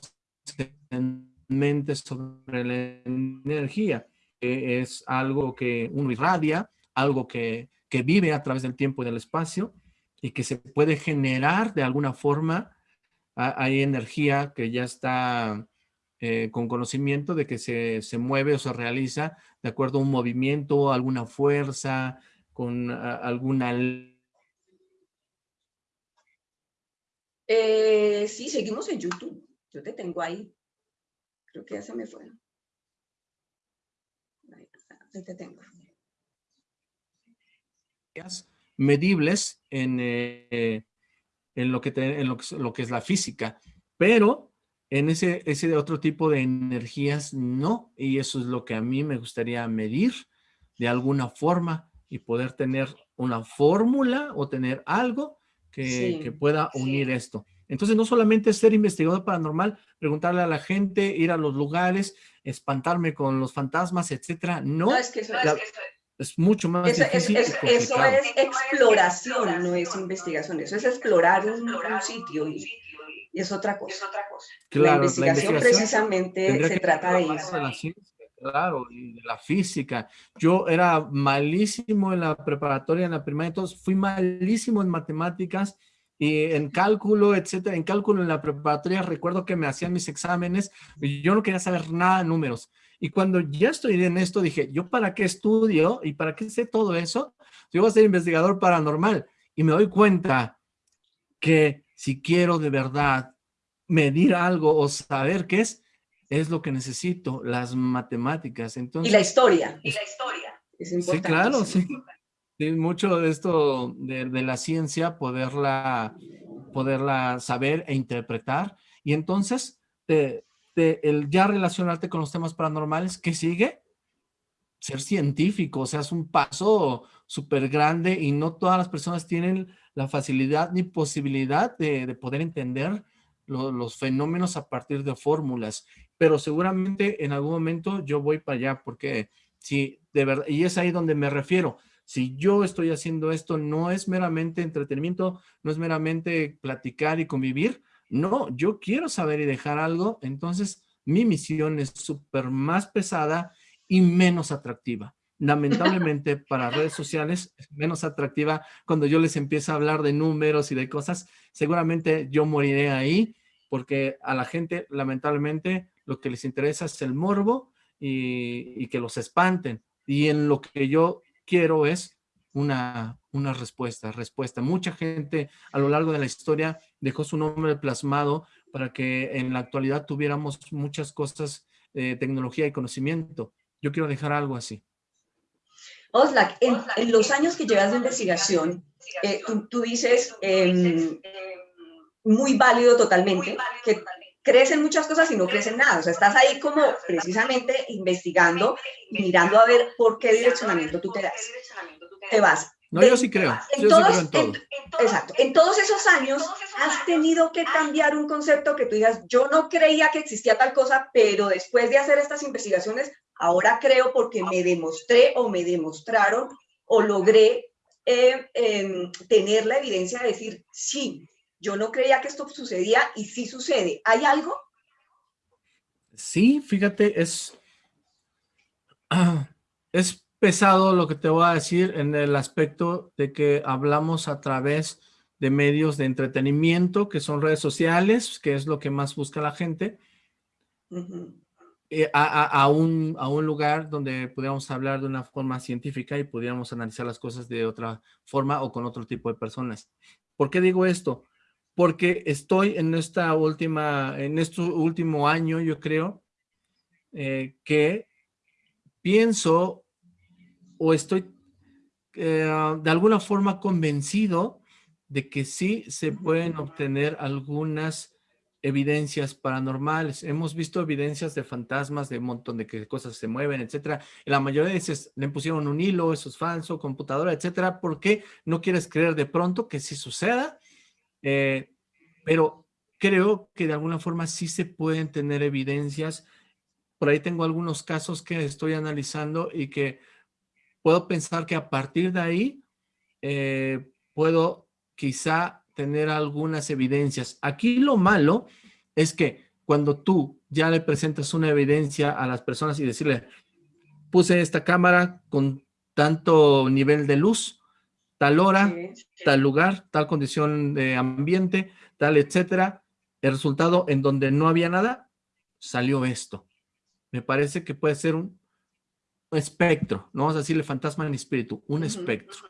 [SPEAKER 2] en mente sobre la energía. que es algo que uno irradia, algo que, vive a través del tiempo y del espacio y que se puede generar de alguna forma. Hay energía que ya está eh, con conocimiento de que se, se, mueve o se realiza de acuerdo a un movimiento, alguna fuerza, con alguna
[SPEAKER 1] Eh, sí, seguimos en YouTube. Yo te tengo ahí. Creo que ya se me fue. Ahí te tengo.
[SPEAKER 2] Medibles en, eh, en, lo, que en lo, que es la física, pero en ese, ese otro tipo de energías no, y eso es lo que a mí me gustaría medir de alguna forma y poder tener una fórmula o tener algo que, pueda unir esto. Entonces, no solamente ser investigador paranormal, preguntarle a la gente, ir a los lugares, espantarme con los fantasmas, etcétera. No, es que eso, es, mucho más difícil.
[SPEAKER 1] eso es exploración, no es investigación. Eso es explorar un, sitio y, es otra cosa. la, investigación precisamente se trata de eso.
[SPEAKER 2] Claro, y de la física. Yo era malísimo en la preparatoria, en la primaria, entonces fui malísimo en matemáticas y en cálculo, etcétera. En cálculo en la preparatoria recuerdo que me hacían mis exámenes y yo no quería saber nada de números. Y cuando ya estoy en esto dije, ¿yo para qué estudio y para qué sé todo eso? Yo voy a ser investigador paranormal. Y me doy cuenta que si quiero de verdad medir algo o saber qué es, es lo que necesito, las matemáticas. Entonces,
[SPEAKER 1] y la historia. Y la historia.
[SPEAKER 2] sí, claro, sí. Mucho de esto de, la ciencia, poderla, poderla saber e interpretar. Y entonces, el ya relacionarte con los temas paranormales, ¿qué sigue? Ser científico, o sea, es un paso súper grande y no todas las personas tienen la facilidad ni posibilidad de, poder entender los fenómenos a partir de fórmulas, pero seguramente en algún momento yo voy para allá, porque si de verdad, y es ahí donde me refiero, si yo estoy haciendo esto, no es meramente entretenimiento, no es meramente platicar y convivir, no, yo quiero saber y dejar algo, entonces mi misión es súper más pesada y menos atractiva. Lamentablemente [laughs] para redes sociales es menos atractiva cuando yo les empiezo a hablar de números y de cosas, seguramente yo moriré ahí porque a la gente lamentablemente lo que les interesa es el morbo y, y que los espanten. Y en lo que yo quiero es una, una respuesta, respuesta. Mucha gente a lo largo de la historia dejó su nombre plasmado para que en la actualidad tuviéramos muchas cosas, de tecnología y conocimiento. Yo quiero dejar algo así.
[SPEAKER 1] Oslak, en, los años que llevas de investigación, eh, tú, dices, em, muy válido totalmente, que crecen muchas cosas y no crecen nada. O sea, estás ahí como precisamente investigando y mirando a ver por qué direccionamiento tú te das. Te vas.
[SPEAKER 2] No, yo sí creo. yo sí creo en todo.
[SPEAKER 1] exacto. En todos esos años has tenido que cambiar un concepto que tú digas, yo no creía que existía tal cosa, pero después de hacer estas investigaciones, ahora creo porque me demostré o me demostraron o logré eh, em, tener la evidencia de decir, sí, yo no creía que esto sucedía y sí sucede. ¿Hay algo?
[SPEAKER 2] Sí, fíjate, es, es pesado lo que te voy a decir en el aspecto de que hablamos a través de medios de entretenimiento, que son redes sociales, que es lo que más busca la gente, eh, a, un, a, un, lugar donde pudiéramos hablar de una forma científica y pudiéramos analizar las cosas de otra forma o con otro tipo de personas. ¿Por qué digo esto? Porque estoy en esta última, en este último año, yo creo, eh, que pienso o estoy eh, de alguna forma convencido de que sí se pueden obtener algunas evidencias paranormales. Hemos visto evidencias de fantasmas, de un montón de que cosas se mueven, etcétera. la mayoría de veces le pusieron un hilo, eso es falso, computadora, etcétera. ¿Por qué no quieres creer de pronto que sí suceda? Eh, pero creo que de alguna forma sí se pueden tener evidencias. Por ahí tengo algunos casos que estoy analizando y que puedo pensar que a partir de ahí eh, puedo quizá tener algunas evidencias. Aquí lo malo es que cuando tú ya le presentas una evidencia a las personas y decirle, puse esta cámara con tanto nivel de luz, tal hora, tal lugar, tal condición de ambiente, tal, etcétera. El resultado en donde no había nada, salió esto. Me parece que puede ser un, espectro, no vamos a decirle fantasma ni espíritu, un espectro.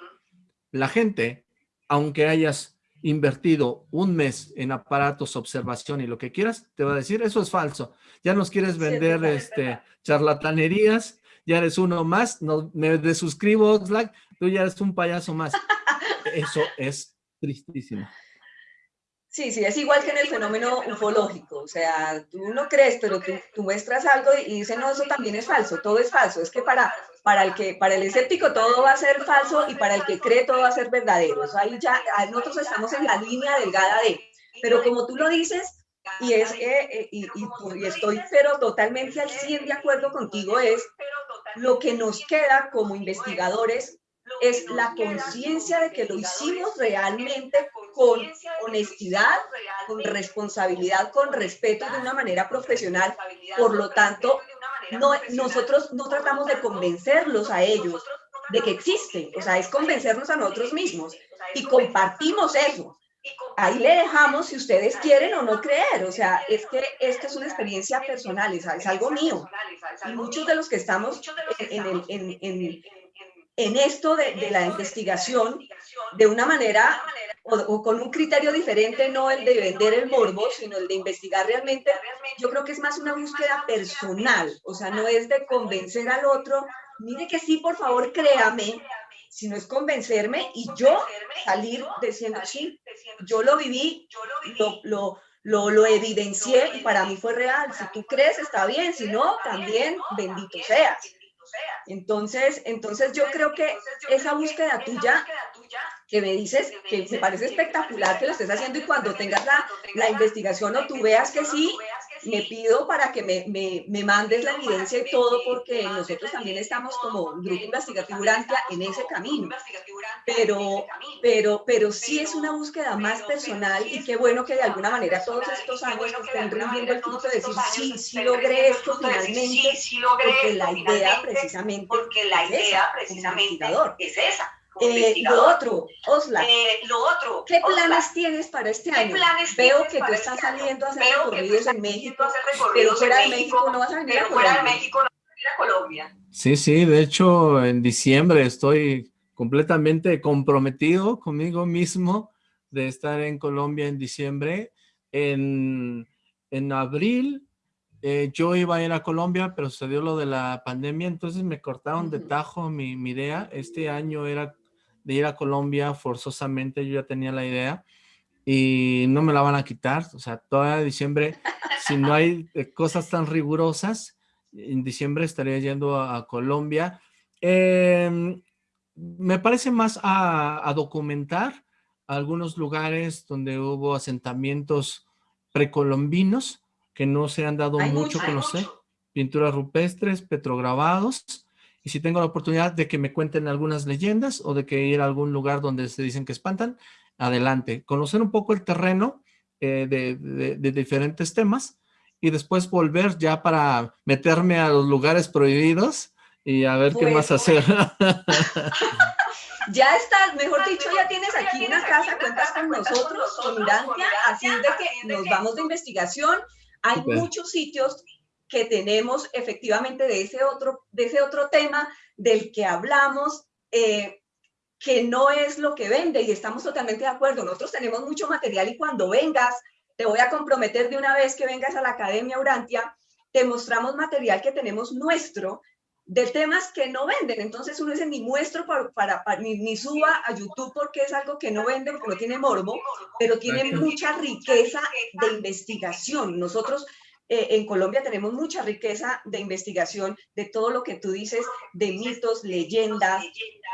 [SPEAKER 2] La gente, aunque hayas invertido un mes en aparatos, observación y lo que quieras, te va a decir, eso es falso. Ya nos quieres vender este, charlatanerías, ya eres uno más, no, me desuscribo, Slack, tú ya eres un payaso más. [laughs] Eso es tristísimo.
[SPEAKER 1] Sí, sí, es igual que en el fenómeno ufológico, o sea, tú no crees, pero tú, muestras algo y dices, no, eso también es falso, todo es falso, es que para, para, el que, para el escéptico todo va a ser falso y para el que cree todo va a ser verdadero, o sea, ahí ya nosotros estamos en la línea delgada de, pero como tú lo dices, y, es, eh, y, y, estoy pero totalmente al 100 de acuerdo contigo, es lo que nos queda como investigadores es la conciencia de que lo hicimos realmente con honestidad, con responsabilidad, con respeto de una manera profesional. Por lo tanto, no, nosotros no tratamos de convencerlos a ellos de que existen, o sea, es convencernos a nosotros mismos y compartimos eso. Ahí le dejamos si ustedes quieren o no creer, o sea, es que esta es una experiencia personal, es, algo mío. Y muchos de los que estamos en, el, en, en, en esto de, de, la investigación, de una manera o, con un criterio diferente, no el de vender el morbo, sino el de investigar realmente, yo creo que es más una búsqueda personal, o sea, no es de convencer al otro, mire que sí, por favor, créame, sino es convencerme y yo salir diciendo, sí, yo lo viví, lo, lo, lo, lo, evidencié y para mí fue real. Si tú crees, está bien, si no, también bendito seas. Entonces, entonces yo creo que esa búsqueda tuya que me dices que me parece espectacular que lo estés haciendo y cuando tengas la, la investigación o tú veas que sí, me pido para que me, me, me, mandes la evidencia y todo, porque nosotros también estamos como Grupo Investigativo Urantia en ese camino. Pero, pero, pero sí es una búsqueda más personal y qué bueno que de alguna manera todos estos años estén rindiendo el fruto de decir, sí, sí logré esto finalmente, porque la idea precisamente, porque la idea precisamente es esa eh, lo otro, Osla, eh, lo otro, ¿qué planes tienes para este año? Veo que tú estás este saliendo a hacer recorridos en México, pero fuera de México no vas a venir a Colombia.
[SPEAKER 2] Sí, sí, de hecho en diciembre estoy completamente comprometido conmigo mismo de estar en Colombia en diciembre. En, en abril eh, yo iba a ir a Colombia, pero sucedió lo de la pandemia, entonces me cortaron de tajo mi, mi idea. Este año era de ir a Colombia forzosamente, yo ya tenía la idea y no me la van a quitar, o sea, toda diciembre, [laughs] si no hay eh, cosas tan rigurosas, en diciembre estaría yendo a, Colombia. Em, me parece más a, documentar algunos lugares donde hubo asentamientos precolombinos que no se han dado mucho a conocer, pinturas rupestres, petrograbados, y si tengo la oportunidad de que me cuenten algunas leyendas o de que ir a algún lugar donde se dicen que espantan, adelante. Conocer un poco el terreno eh, de, diferentes temas y después volver ya para meterme a los lugares prohibidos y a ver qué más hacer. [laughs]
[SPEAKER 1] ya estás, mejor dicho, ya tienes aquí una casa, cuentas con nosotros, con Urantia, así de que nos vamos de investigación. Hay muchos sitios que tenemos efectivamente de ese otro, de ese otro tema del que hablamos, eh, que no es lo que vende y estamos totalmente de acuerdo. Nosotros tenemos mucho material y cuando vengas, te voy a comprometer de una vez que vengas a la Academia Urantia, te mostramos material que tenemos nuestro de temas que no venden. Entonces uno dice, ni muestro para, para, ni, ni, suba a YouTube porque es algo que no vende, porque no tiene morbo, pero tiene mucha riqueza de investigación. Nosotros eh, en Colombia tenemos mucha riqueza de investigación de todo lo que tú dices, de mitos, leyendas,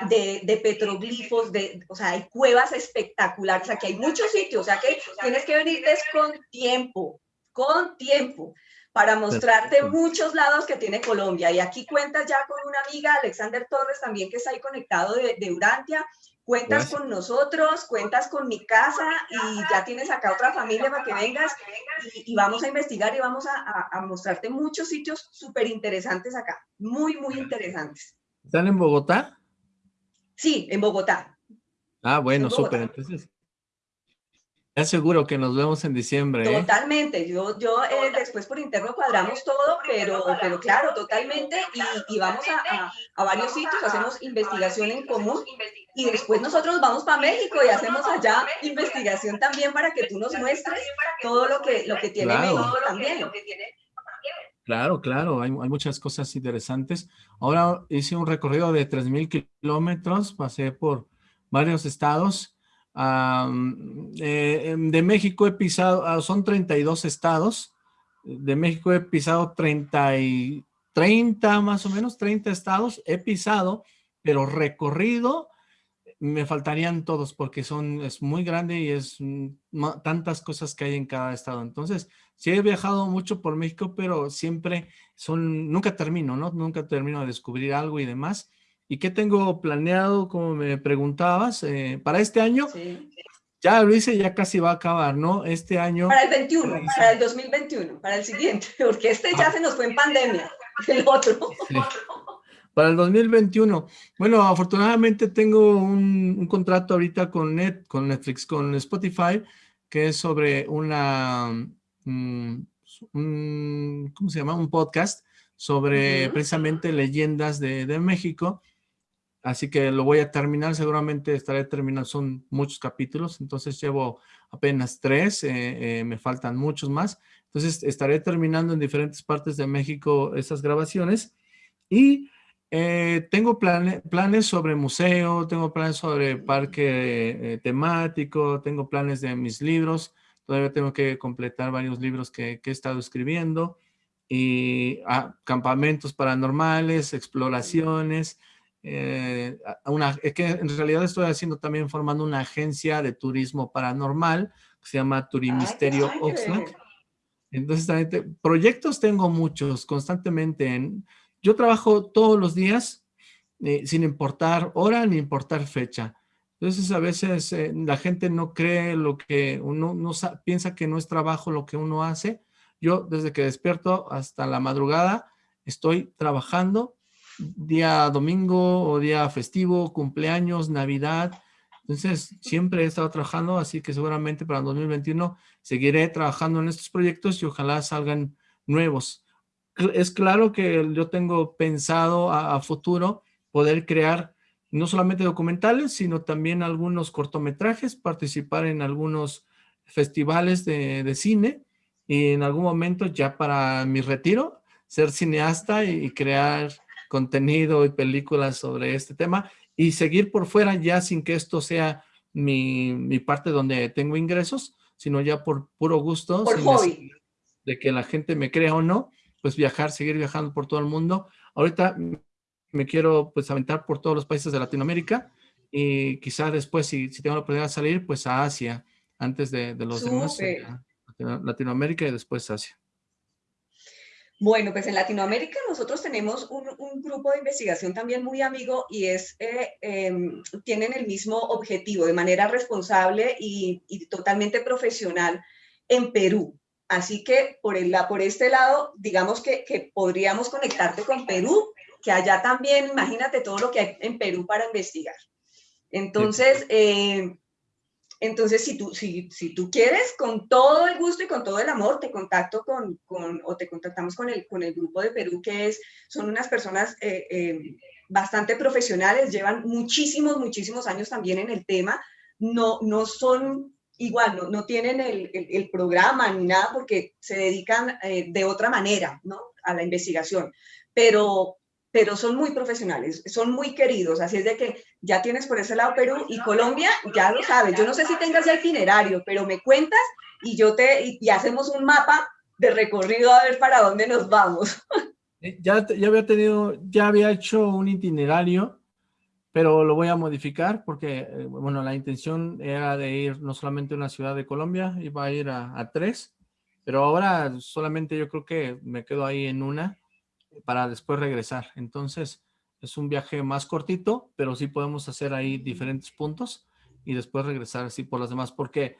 [SPEAKER 1] de, petroglifos, de, o sea, hay cuevas espectaculares, aquí hay muchos sitios, o sea que tienes que venirte con tiempo, con tiempo, para mostrarte muchos lados que tiene Colombia. Y aquí cuentas ya con una amiga, Alexander Torres, también que está ahí conectado de, de Urantia, cuentas con nosotros, cuentas con mi casa y ya tienes acá otra familia para que vengas y, vamos a investigar y vamos a, mostrarte muchos sitios súper interesantes acá, muy, muy interesantes.
[SPEAKER 2] ¿Están en Bogotá?
[SPEAKER 1] Sí, en Bogotá.
[SPEAKER 2] Ah, bueno, súper. Entonces, ya seguro que nos vemos en diciembre.
[SPEAKER 1] ¿eh? Totalmente. Yo, yo eh, después por interno cuadramos todo, pero, pero claro, totalmente. Y, vamos a, a, varios sitios, hacemos investigación en común. Y después nosotros vamos para México y hacemos allá investigación también para que tú nos muestres todo lo que, lo que tiene México también.
[SPEAKER 2] Claro, claro, hay, hay, muchas cosas interesantes. Ahora hice un recorrido de 3.000 kilómetros, pasé por varios estados eh, em, de México he pisado, ah, son 32 estados, de México he pisado 30, y, 30 más o menos, 30 estados he pisado, pero recorrido me faltarían todos porque son, es muy grande y es tantas cosas que hay en cada estado. Entonces, sí he viajado mucho por México, pero siempre son, nunca termino, ¿no? Nunca termino de descubrir algo y demás. ¿Y qué tengo planeado, como me preguntabas, eh, para este año? Sí. Ya lo hice, ya casi va a acabar, ¿no? Este año...
[SPEAKER 1] Para el 21, para el 2021, para el siguiente, [laughs] porque este ya ah. se nos fue en pandemia, el otro.
[SPEAKER 2] Para el 2021. Bueno, afortunadamente tengo un, contrato ahorita con, Net, con Netflix, con Spotify, que es sobre una... Mm, un, ¿Cómo se llama? Un podcast sobre precisamente leyendas de, de México así que lo voy a terminar, seguramente estaré terminando, son muchos capítulos, entonces llevo apenas tres, eh, eh, me faltan muchos más, entonces estaré terminando en diferentes partes de México esas grabaciones y eh, tengo planes sobre museo, tengo planes sobre parque temático, tengo planes de mis libros, todavía tengo que completar varios libros que, que he estado escribiendo, y ah, campamentos paranormales, exploraciones, eh, una, es que en realidad estoy haciendo también formando una agencia de turismo paranormal que se llama Turimisterio Oxlack. Entonces, también proyectos tengo muchos constantemente. En, yo trabajo todos los días eh, sin importar hora ni importar fecha. Entonces, a veces eh, la gente no cree lo que uno no piensa que no es trabajo lo que uno hace, yo desde que despierto hasta la madrugada estoy trabajando día domingo o día festivo, cumpleaños, Navidad. Entonces, siempre he estado trabajando, así que seguramente para el 2021 seguiré trabajando en estos proyectos y ojalá salgan nuevos. Es claro que yo tengo pensado a, futuro poder crear no solamente documentales, sino también algunos cortometrajes, participar en algunos festivales de, de cine y en algún momento ya para mi retiro, ser cineasta y, crear contenido y películas sobre este tema y seguir por fuera ya sin que esto sea mi, mi parte donde tengo ingresos, sino ya por puro gusto, de que la gente me crea o no, pues viajar, seguir viajando por todo el mundo. Ahorita me quiero pues aventar por todos los países de Latinoamérica y quizá después, si, si tengo la oportunidad de salir, pues a Asia, antes de, de los demás. Latinoamérica y después Asia.
[SPEAKER 1] Bueno, pues en Latinoamérica nosotros tenemos un, grupo de investigación también muy amigo y es, eh, em, tienen el mismo objetivo de manera responsable y, totalmente profesional en Perú. Así que por, el, por este lado, digamos que, podríamos conectarte con Perú, que allá también, imagínate todo lo que hay en Perú para investigar. Entonces, eh, entonces, si tú, si, si tú quieres, con todo el gusto y con todo el amor, te contacto con, con o te contactamos con el, con el grupo de Perú, que es, son unas personas eh, eh, bastante profesionales, llevan muchísimos, muchísimos años también en el tema, no, no son igual, no, no tienen el, el, programa ni nada porque se dedican eh, de otra manera, ¿no? A la investigación, pero, pero son muy profesionales, son muy queridos, así es de que ya tienes por ese lado Perú y Colombia, ya lo sabes, yo no sé si tengas ya itinerario, pero me cuentas y yo te, y, hacemos un mapa de recorrido a ver para dónde nos vamos.
[SPEAKER 2] Ya, ya había tenido, ya había hecho un itinerario, pero lo voy a modificar porque, eh, bueno, la intención era de ir no solamente a una ciudad de Colombia, iba a ir a, a tres, pero ahora solamente yo creo que me quedo ahí en una, para después regresar. Entonces, es un viaje más cortito, pero sí podemos hacer ahí diferentes puntos y después regresar así por las demás, porque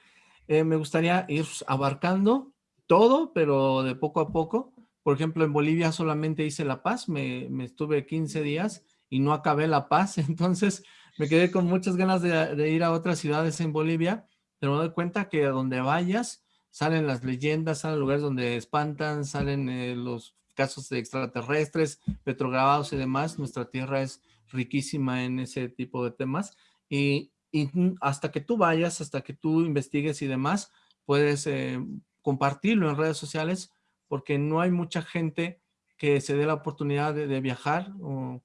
[SPEAKER 2] eh, me gustaría ir abarcando todo, pero de poco a poco. Por ejemplo, en Bolivia solamente hice La Paz, me, estuve 15 días y no acabé La Paz, [laughs] entonces me quedé con muchas ganas de, ir a otras ciudades en Bolivia, pero me doy cuenta que donde vayas salen las leyendas, salen lugares donde espantan, salen eh, los casos de extraterrestres, petrograbados y demás, nuestra Tierra es riquísima en ese tipo de temas. Y, hasta que tú vayas, hasta que tú investigues y demás, puedes eh, compartirlo en redes sociales porque no hay mucha gente que se dé la oportunidad de, viajar o,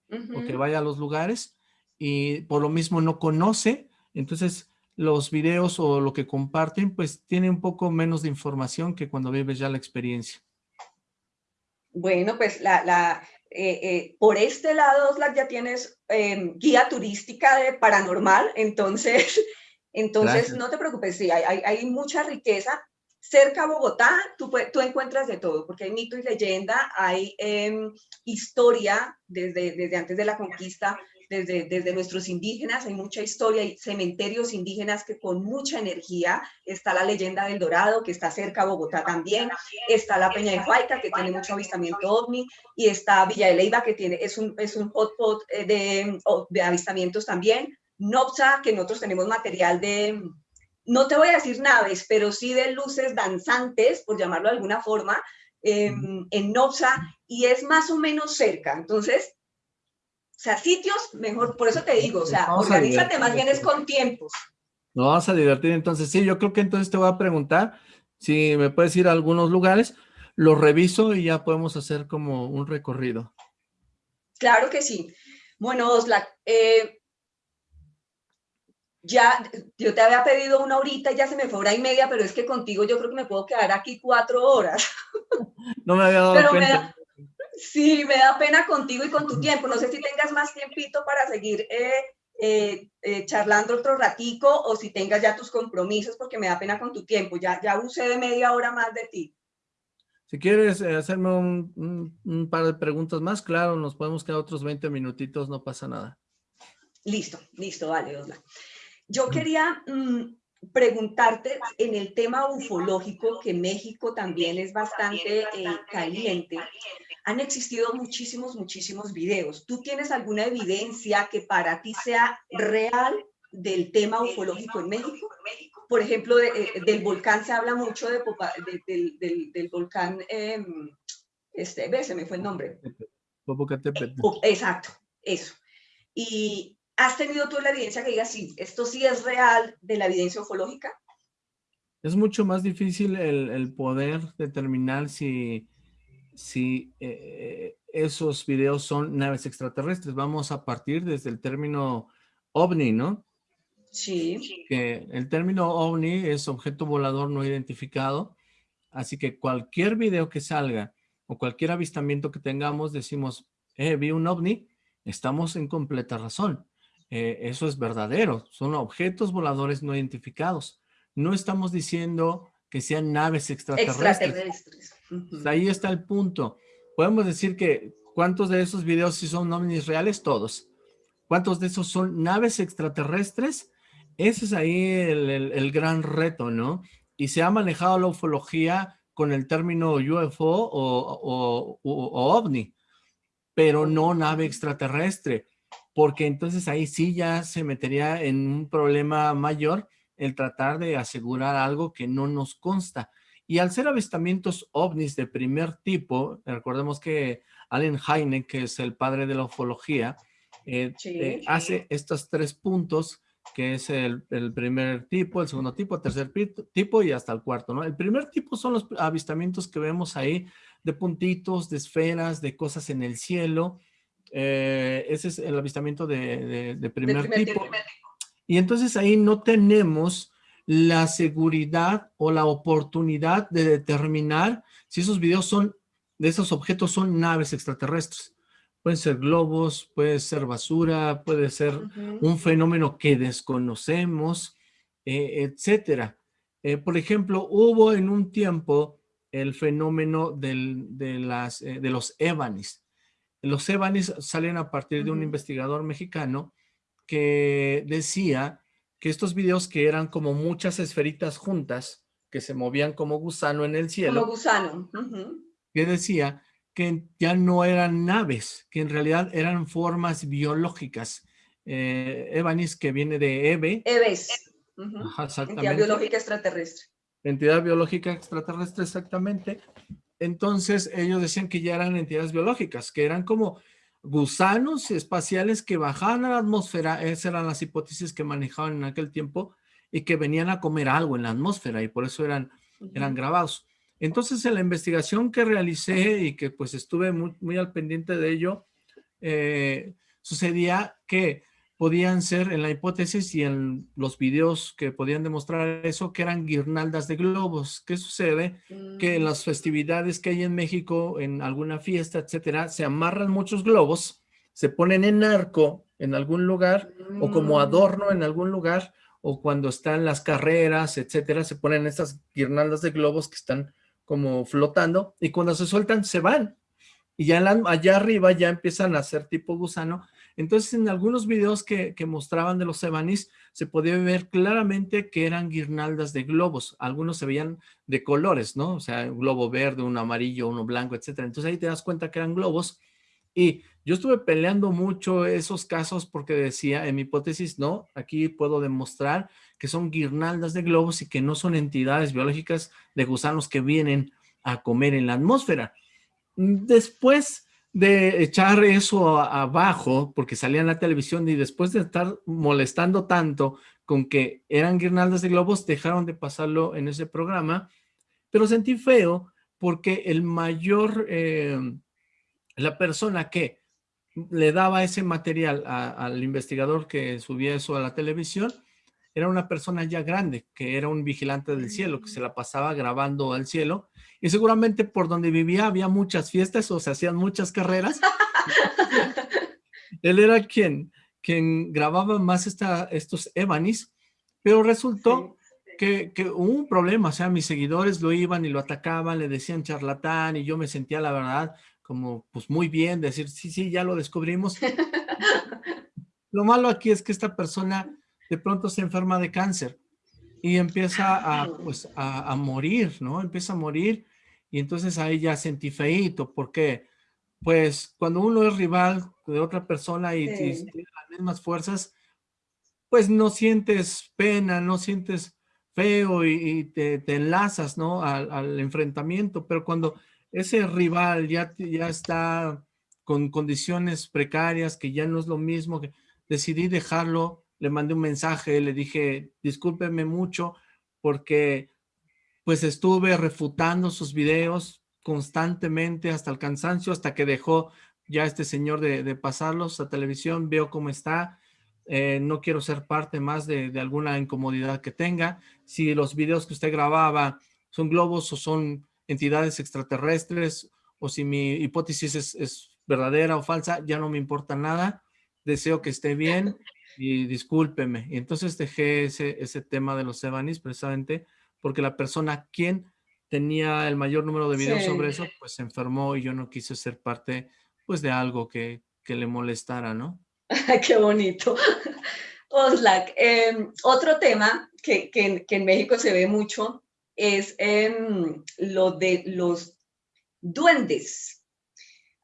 [SPEAKER 2] que vaya a los lugares y por lo mismo no conoce, entonces los videos o lo que comparten pues tiene un poco menos de información que cuando vives ya la experiencia.
[SPEAKER 1] Bueno, pues la, eh, eh, por este lado, Oslac, ya tienes em, guía turística de paranormal, entonces, [laughs] entonces no te preocupes, sí, hay, hay, mucha riqueza. Cerca a Bogotá, tú, tú, encuentras de todo, porque hay mito y leyenda, hay em, historia desde, desde antes de la conquista, desde, desde nuestros indígenas, hay mucha historia, hay cementerios indígenas que con mucha energía, está la leyenda del Dorado, que está cerca a Bogotá también, está la Peña de Huayca, que tiene mucho avistamiento ovni, y está Villa de Leiva, que tiene, es un, es un hotspot eh, de, de avistamientos también, Nopsa, que nosotros tenemos material de, no te voy a decir naves, pero sí de luces danzantes, por llamarlo de alguna forma, em, en Nopsa, y es más o menos cerca. Entonces, O sea, sitios, mejor, por eso te digo, o sea, organízate más bien es con tiempos.
[SPEAKER 2] Nos vamos a divertir entonces. Sí, yo creo que entonces te voy a preguntar si me puedes ir a algunos lugares, los reviso y ya podemos hacer como un recorrido.
[SPEAKER 1] Claro que sí. Bueno, Osla, eh, ya, yo te había pedido una horita, ya se me fue hora y media, pero es que contigo yo creo que me puedo quedar aquí cuatro horas. [laughs]
[SPEAKER 2] No me había dado cuenta.
[SPEAKER 1] sí, me da pena contigo y con tu tiempo. No sé si tengas más tiempito para seguir eh, eh, eh, charlando otro ratico o si tengas ya tus compromisos porque me da pena con tu tiempo. Ya, ya usé de media hora más de ti.
[SPEAKER 2] Si quieres hacerme un, par de preguntas más, claro, nos podemos quedar otros 20 minutitos, no pasa nada.
[SPEAKER 1] Listo, listo, vale, Osla. Yo quería mm, preguntarte en el tema ufológico, que México también es bastante eh, caliente. Han existido muchísimos, muchísimos videos. ¿Tú tienes alguna evidencia que para ti sea real del tema ufológico en México? Por ejemplo, eh, del volcán se habla mucho de, del, volcán, em, este, ve, se me fue el nombre.
[SPEAKER 2] Popocatépetl.
[SPEAKER 1] Exacto, eso. Y, ¿Has tenido tú la evidencia que diga, sí, esto sí es real de la evidencia ufológica?
[SPEAKER 2] Es mucho más difícil el, poder determinar si, si eh, esos videos son naves extraterrestres. Vamos a partir desde el término ovni, ¿no?
[SPEAKER 1] Sí.
[SPEAKER 2] Que el término ovni es objeto volador no identificado, así que cualquier video que salga o cualquier avistamiento que tengamos, decimos, eh, vi un ovni, estamos en completa razón. Eh, eso es verdadero, son objetos voladores no identificados. No estamos diciendo que sean naves extraterrestres. Ahí está el punto. Podemos decir que, ¿cuántos de esos videos sí son ovnis reales? Todos. ¿Cuántos de esos son naves extraterrestres? Ese es ahí el, gran reto, ¿no? Y se ha manejado la ufología con el término UFO o, o OVNI, pero no nave extraterrestre porque entonces ahí sí ya se metería en un problema mayor el tratar de asegurar algo que no nos consta. Y al ser avistamientos ovnis de primer tipo, recordemos que Allen Hynek, que es el padre de la ufología, eh, eh, hace estos tres puntos, que es el, el, primer tipo, el segundo tipo, el tercer tipo y hasta el cuarto, ¿no? El primer tipo son los avistamientos que vemos ahí de puntitos, de esferas, de cosas en el cielo, eh, ese es el avistamiento de, primer, tipo. Y entonces ahí no tenemos la seguridad o la oportunidad de determinar si esos videos son, de esos objetos son naves extraterrestres. Pueden ser globos, puede ser basura, puede ser un fenómeno que desconocemos, eh, etcétera. Eh, por ejemplo, hubo en un tiempo el fenómeno de, las, de los Evanis. Los Evanis salen a partir de un investigador mexicano que decía que estos videos que eran como muchas esferitas juntas, que se movían como gusano en el cielo.
[SPEAKER 1] Como gusano.
[SPEAKER 2] Que decía que ya no eran naves, que en realidad eran formas biológicas. Eh, Evanis, que viene de Eve.
[SPEAKER 1] Eves. Entidad biológica extraterrestre.
[SPEAKER 2] Entidad biológica extraterrestre, exactamente. Entonces ellos decían que ya eran entidades biológicas, que eran como gusanos espaciales que bajaban a la atmósfera, esas eran las hipótesis que manejaban en aquel tiempo, y que venían a comer algo en la atmósfera, y por eso eran, eran grabados. Entonces en la investigación que realicé y que pues estuve muy, muy al pendiente de ello, eh, sucedía que podían ser en la hipótesis y en los videos que podían demostrar eso, que eran guirnaldas de globos. ¿Qué sucede? Que en mm. las festividades que hay en México, en alguna fiesta, etcétera, se amarran muchos globos, se ponen en arco en algún lugar o como mm. adorno en algún lugar o cuando están las carreras, etcétera, se ponen estas guirnaldas de globos que están como flotando y cuando se sueltan se van y ya allá arriba ya empiezan a ser tipo gusano entonces, en algunos videos que, mostraban de los Evanis, se podía ver claramente que eran guirnaldas de globos. Algunos se veían de colores, ¿no? O sea, un globo verde, uno amarillo, uno blanco, etcétera. Entonces ahí te das cuenta que eran globos. Y yo estuve peleando mucho esos casos porque decía, en mi hipótesis, no, aquí puedo demostrar que son guirnaldas de globos y que no son entidades biológicas de gusanos que vienen a comer en la atmósfera. Después de echar eso abajo, porque salía en la televisión y después de estar molestando tanto con que eran guirnaldas de globos, dejaron de pasarlo en ese programa, pero sentí feo porque el mayor, eh, la persona que le daba ese material al investigador que subía eso a la televisión, era una persona ya grande, que era un vigilante del cielo, que se la pasaba grabando al cielo, y seguramente por donde vivía había muchas fiestas o se hacían muchas carreras. [laughs] Él era quien, quien grababa más esta, estos Evanis, pero resultó que, que, hubo un problema, o sea, mis seguidores lo iban y lo atacaban, le decían charlatán, y yo me sentía, la verdad, como pues muy bien, decir, sí, sí, ya lo descubrimos. [laughs] lo malo aquí es que esta persona de pronto se enferma de cáncer y empieza a, pues, a, morir, ¿no? Empieza a morir y entonces ahí ya sentí feíto, porque pues cuando uno es rival de otra persona y, tiene las mismas fuerzas, pues no sientes pena, no sientes feo y, te, enlazas, ¿no? Al, al, enfrentamiento, pero cuando ese rival ya, ya está con condiciones precarias, que ya no es lo mismo, que decidí dejarlo le mandé un mensaje, le dije, discúlpeme mucho porque pues estuve refutando sus videos constantemente hasta el cansancio, hasta que dejó ya este señor de, pasarlos a televisión, veo cómo está, eh, no quiero ser parte más de, alguna incomodidad que tenga. Si los videos que usted grababa son globos o son entidades extraterrestres, o si mi hipótesis es, es verdadera o falsa, ya no me importa nada. Deseo que esté bien y discúlpeme. Y entonces dejé ese, ese tema de los Evanis precisamente porque la persona quien tenía el mayor número de videos sobre eso, pues se enfermó y yo no quise ser parte pues de algo que, que le molestara, ¿no? [laughs]
[SPEAKER 1] Qué bonito. [laughs] Oslak, em, otro tema que, que, que, en México se ve mucho es em, lo de los duendes.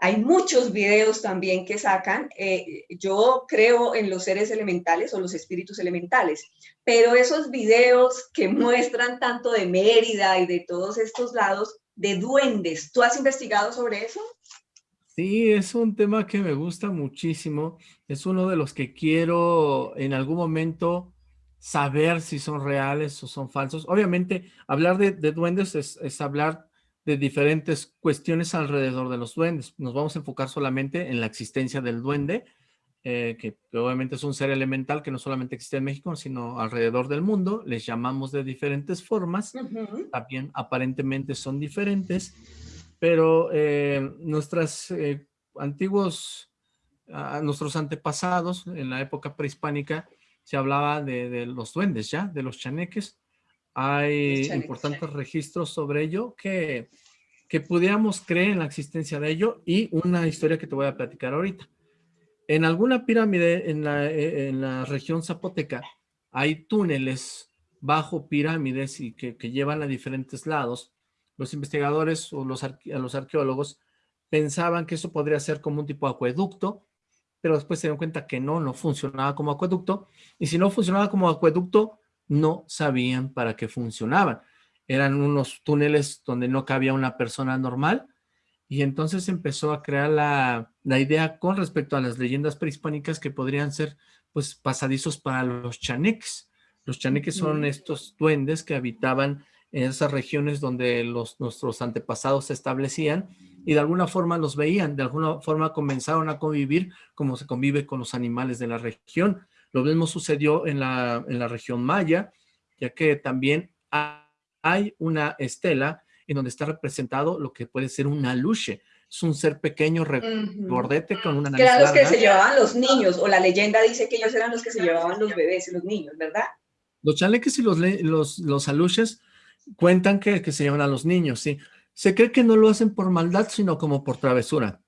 [SPEAKER 1] Hay muchos videos también que sacan. Eh, yo creo en los seres elementales o los espíritus elementales, pero esos videos que muestran tanto de Mérida y de todos estos lados, de duendes, ¿tú has investigado sobre eso?
[SPEAKER 2] Sí, es un tema que me gusta muchísimo. Es uno de los que quiero en algún momento saber si son reales o son falsos. Obviamente, hablar de, duendes es, es hablar de diferentes cuestiones alrededor de los duendes. Nos vamos a enfocar solamente en la existencia del duende, eh, que obviamente es un ser elemental que no solamente existe en México, sino alrededor del mundo. Les llamamos de diferentes formas, también aparentemente son diferentes, pero eh, nuestras eh, antiguos, nuestros antepasados en la época prehispánica, se hablaba de, de los duendes ya, de los chaneques, hay importantes registros sobre ello que, que pudiéramos creer en la existencia de ello y una historia que te voy a platicar ahorita. En alguna pirámide en la, e, en la región zapoteca hay túneles bajo pirámides y que, que llevan a diferentes lados. Los investigadores o los, los arqueólogos pensaban que eso podría ser como un tipo de acueducto, pero después se dieron cuenta que no, no funcionaba como acueducto. Y si no funcionaba como acueducto, no sabían para qué funcionaban. Eran unos túneles donde no cabía una persona normal y entonces empezó a crear la, idea con respecto a las leyendas prehispánicas que podrían ser pues pasadizos para los chaneques. Los chaneques son estos duendes que habitaban en esas regiones donde los, nuestros antepasados se establecían y de alguna forma los veían, de alguna forma comenzaron a convivir como se convive con los animales de la región. Lo mismo sucedió en la, en la región maya, ya que también hay una estela en donde está representado lo que puede ser un aluche. Es un ser pequeño, regordete, con una
[SPEAKER 1] nariz Que eran los que se llevaban los niños, o la leyenda dice que ellos eran los que se llevaban los bebés y los niños, ¿verdad?
[SPEAKER 2] Los chaleques y los, los, los aluches cuentan que, que se llevan a los niños, sí. Se cree que no lo hacen por maldad, sino como por travesura.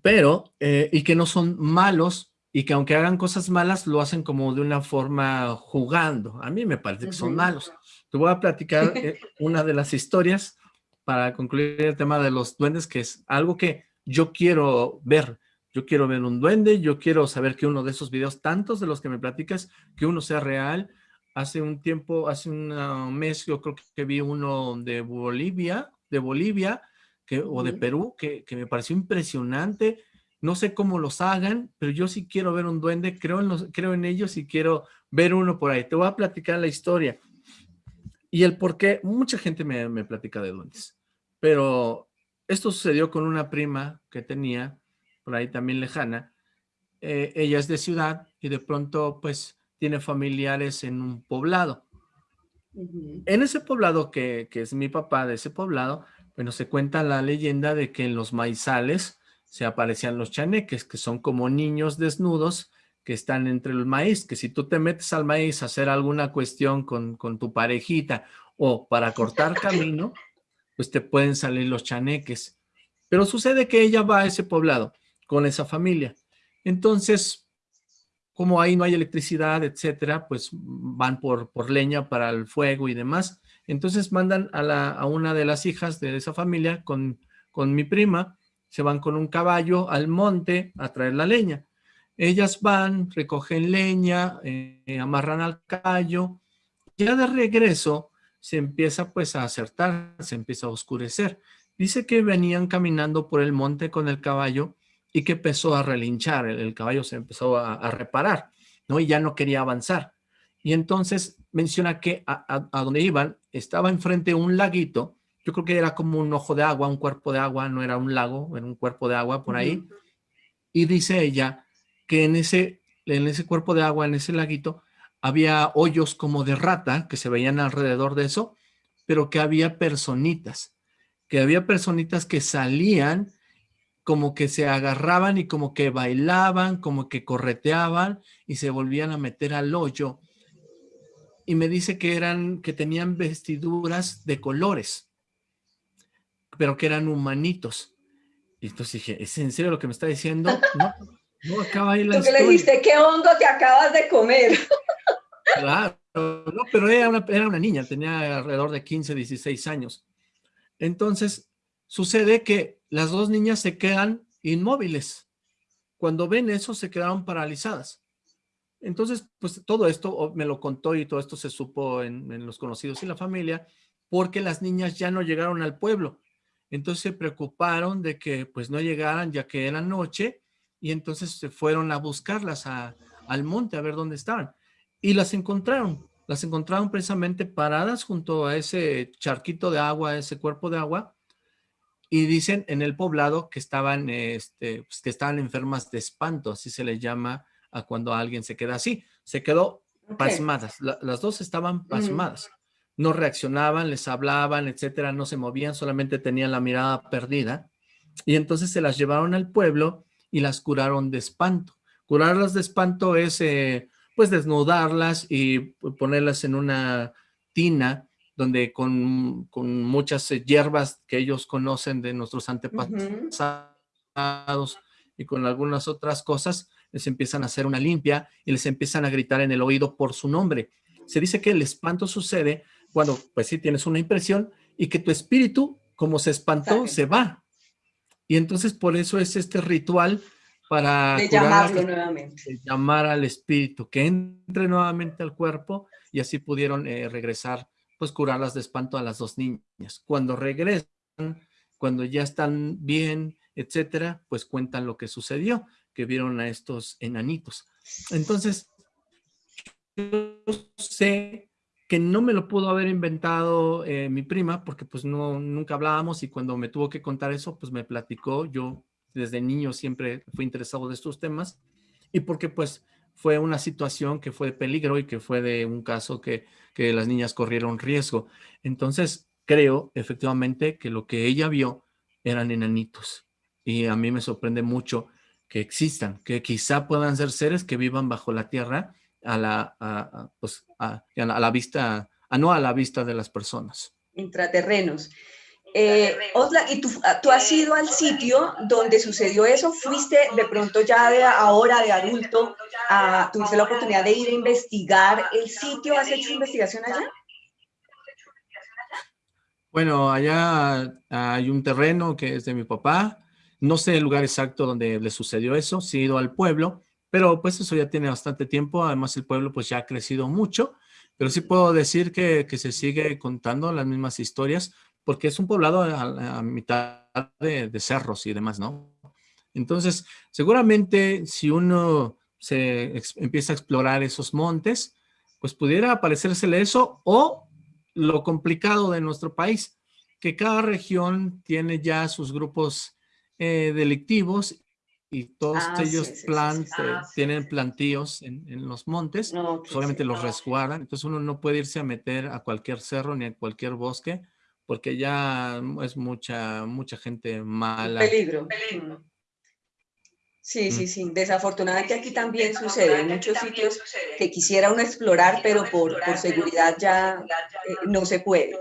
[SPEAKER 2] Pero, eh, y que no son malos, y que aunque hagan cosas malas, lo hacen como de una forma jugando. A mí me parece que son malos. Te voy a platicar [laughs] eh, una de las historias para concluir el tema de los duendes, que es algo que yo quiero ver. Yo quiero ver un duende, yo quiero saber que uno de esos videos, tantos de los que me platicas, que uno sea real. Hace un tiempo, hace un mes, yo creo que vi uno de Bolivia, de Bolivia, que, o de Perú que, que, me pareció impresionante. No sé cómo los hagan, pero yo sí quiero ver un duende, creo en, los, creo en ellos y quiero ver uno por ahí. Te voy a platicar la historia. Y el por qué, mucha gente me, me platica de duendes, pero esto sucedió con una prima que tenía, por ahí también lejana, eh, ella es de ciudad y de pronto pues tiene familiares en un poblado. En ese poblado que, que, es mi papá de ese poblado, bueno, se cuenta la leyenda de que en los maizales se aparecían los chaneques, que son como niños desnudos que están entre el maíz, que si tú te metes al maíz a hacer alguna cuestión con, con tu parejita o para cortar [laughs] camino, pues te pueden salir los chaneques. Pero sucede que ella va a ese poblado con esa familia. Entonces, como ahí no hay electricidad, etcétera, pues van por, por leña para el fuego y demás. Entonces mandan a, la, a una de las hijas de esa familia con, con mi prima, se van con un caballo al monte a traer la leña. Ellas van, recogen leña, eh, amarran al caballo. Ya de regreso se empieza pues a acertar, se empieza a oscurecer. Dice que venían caminando por el monte con el caballo y que empezó a relinchar, el, caballo se empezó a, reparar, ¿no? Y ya no quería avanzar. Y entonces menciona que a, donde iban estaba enfrente un laguito, yo creo que era como un ojo de agua, un cuerpo de agua, no era un lago, era un cuerpo de agua por ahí. Y dice ella que en ese, en ese cuerpo de agua, en ese laguito, había hoyos como de rata que se veían alrededor de eso, pero que había personitas, que había personitas que salían como que se agarraban y como que bailaban, como que correteaban y se volvían a meter al hoyo. Y me dice que eran, que tenían vestiduras de colores, pero que eran humanitos. Y entonces dije, ¿es en serio lo que me está diciendo? [laughs] No, no acaba ahí la
[SPEAKER 1] ¿Tú que le dijiste, ¿qué hongo te acabas de comer? [laughs]
[SPEAKER 2] Claro, no, pero era una, era una niña, tenía alrededor de 15, 16 años. Entonces, sucede que las dos niñas se quedan inmóviles. Cuando ven eso, se quedaron paralizadas. Entonces, pues todo esto me lo contó y todo esto se supo en, en, los conocidos y la familia, porque las niñas ya no llegaron al pueblo. Entonces se preocuparon de que pues no llegaran ya que era noche y entonces se fueron a buscarlas a, al monte a ver dónde estaban y las encontraron. Las encontraron precisamente paradas junto a ese charquito de agua, ese cuerpo de agua, y dicen en el poblado que estaban, este, pues, que estaban enfermas de espanto, así se le llama a cuando alguien se queda así. Se quedó pasmadas, las dos estaban pasmadas. No reaccionaban, les hablaban, etcétera, no se movían, solamente tenían la mirada perdida. Y entonces se las llevaron al pueblo y las curaron de espanto. Curarlas de espanto es eh, pues desnudarlas y ponerlas en una tina donde con, muchas eh, hierbas que ellos conocen de nuestros antepasados y con algunas otras cosas, les empiezan a hacer una limpia y les empiezan a gritar en el oído por su nombre. Se dice que el espanto sucede cuando, pues sí, tienes una impresión y que tu espíritu, como se espantó, se va. Y entonces por eso es este ritual para
[SPEAKER 1] llamarlo nuevamente.
[SPEAKER 2] llamar al espíritu, que entre nuevamente al cuerpo y así pudieron eh, regresar, pues curarlas de espanto a las dos niñas. Cuando regresan, cuando ya están bien, etcétera, pues cuentan lo que sucedió, que vieron a estos enanitos. Entonces, yo sé que no me lo pudo haber inventado eh, mi prima, porque pues no, nunca hablábamos y cuando me tuvo que contar eso, pues me platicó, yo desde niño siempre fui interesado de estos temas y porque pues fue una situación que fue de peligro y que fue de un caso que, que las niñas corrieron riesgo. Entonces creo efectivamente que lo que ella vio eran enanitos y a mí me sorprende mucho que existan, que quizá puedan ser seres que vivan bajo la tierra a la, pues, a, a la vista, a no a la vista de las personas.
[SPEAKER 1] Intraterrenos. Eh, Osla, ¿y tú, ah, tú, has ido al sitio donde sucedió eso? ¿Fuiste de pronto ya de ahora, de adulto, a, tuviste la oportunidad de ir a investigar el sitio? ¿Has hecho investigación allá?
[SPEAKER 2] Bueno, allá hay un terreno que es de mi papá. No sé el lugar exacto donde le sucedió eso. Sí he ido al pueblo, pero pues eso ya tiene bastante tiempo. Además el pueblo pues ya ha crecido mucho. Pero sí puedo decir que, se sigue contando las mismas historias porque es un poblado a, mitad de, cerros y demás, ¿no? Entonces, seguramente si uno se empieza a explorar esos montes, pues pudiera parecérsele eso o lo complicado de nuestro país, que cada región tiene ya sus grupos eh, delictivos y todos ah, ellos ah, tienen plantíos en, los montes, pues, obviamente los resguardan, entonces uno no puede irse a meter a cualquier cerro ni a cualquier bosque, porque ya es mucha, mucha gente mala.
[SPEAKER 1] Peligro. Sí, sí, mm. sí. Desafortunadamente aquí también sucede. En muchos sitios que quisiera uno explorar, pero por, por seguridad ya eh, no se puede.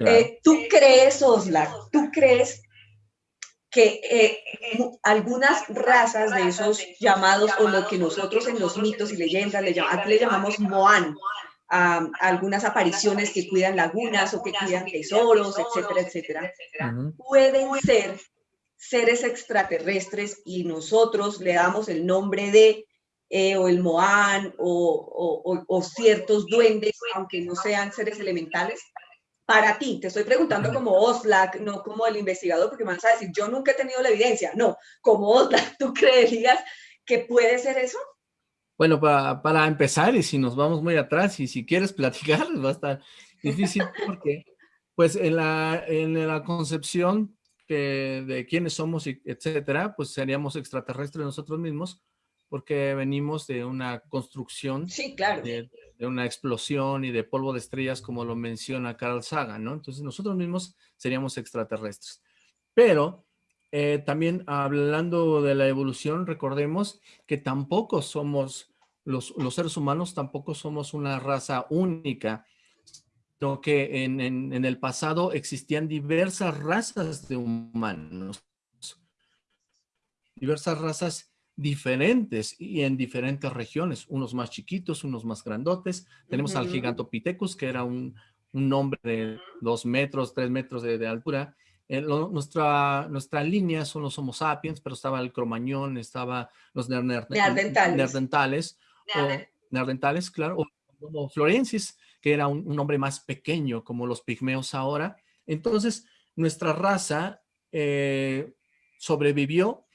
[SPEAKER 1] Eh, ¿Tú crees, Osla, tú crees que eh, algunas razas de esos llamados, o lo que nosotros en los mitos y leyendas le, aquí le llamamos Moan, a, algunas apariciones que cuidan lagunas o que cuidan tesoros, etcétera, etcétera, pueden ser seres extraterrestres y nosotros le damos el nombre de eh, o el Moan o, o, o, ciertos duendes, aunque no sean seres elementales, para ti, te estoy preguntando como Oslak, no como el investigador, porque me vas a decir, yo nunca he tenido la evidencia. No, como Oslak, ¿tú creerías que puede ser eso?
[SPEAKER 2] Bueno, para, para empezar, y si nos vamos muy atrás, y si quieres platicar, [laughs] va a estar difícil porque, pues, en la, en la concepción que, de quiénes somos, etcétera, pues seríamos extraterrestres nosotros mismos, porque venimos de una construcción,
[SPEAKER 1] sí, claro.
[SPEAKER 2] de, una explosión y de polvo de estrellas, como lo menciona Carl Sagan, ¿no? Entonces nosotros mismos seríamos extraterrestres. Pero eh, también hablando de la evolución, recordemos que tampoco somos, los, los seres humanos tampoco somos una raza única, sino que en, en el pasado existían diversas razas de humanos, diversas razas diferentes y en diferentes regiones, unos más chiquitos, unos más grandotes. Tenemos al Gigantopithecus, que era un, un, hombre de dos metros, tres metros de, altura. Eh, nuestra, nuestra línea son los Homo sapiens, pero estaba el cromañón, estaba los neandertales, o claro, o como Florensis, que era un, un, hombre más pequeño, como los pigmeos ahora. Entonces, nuestra raza eh, sobrevivió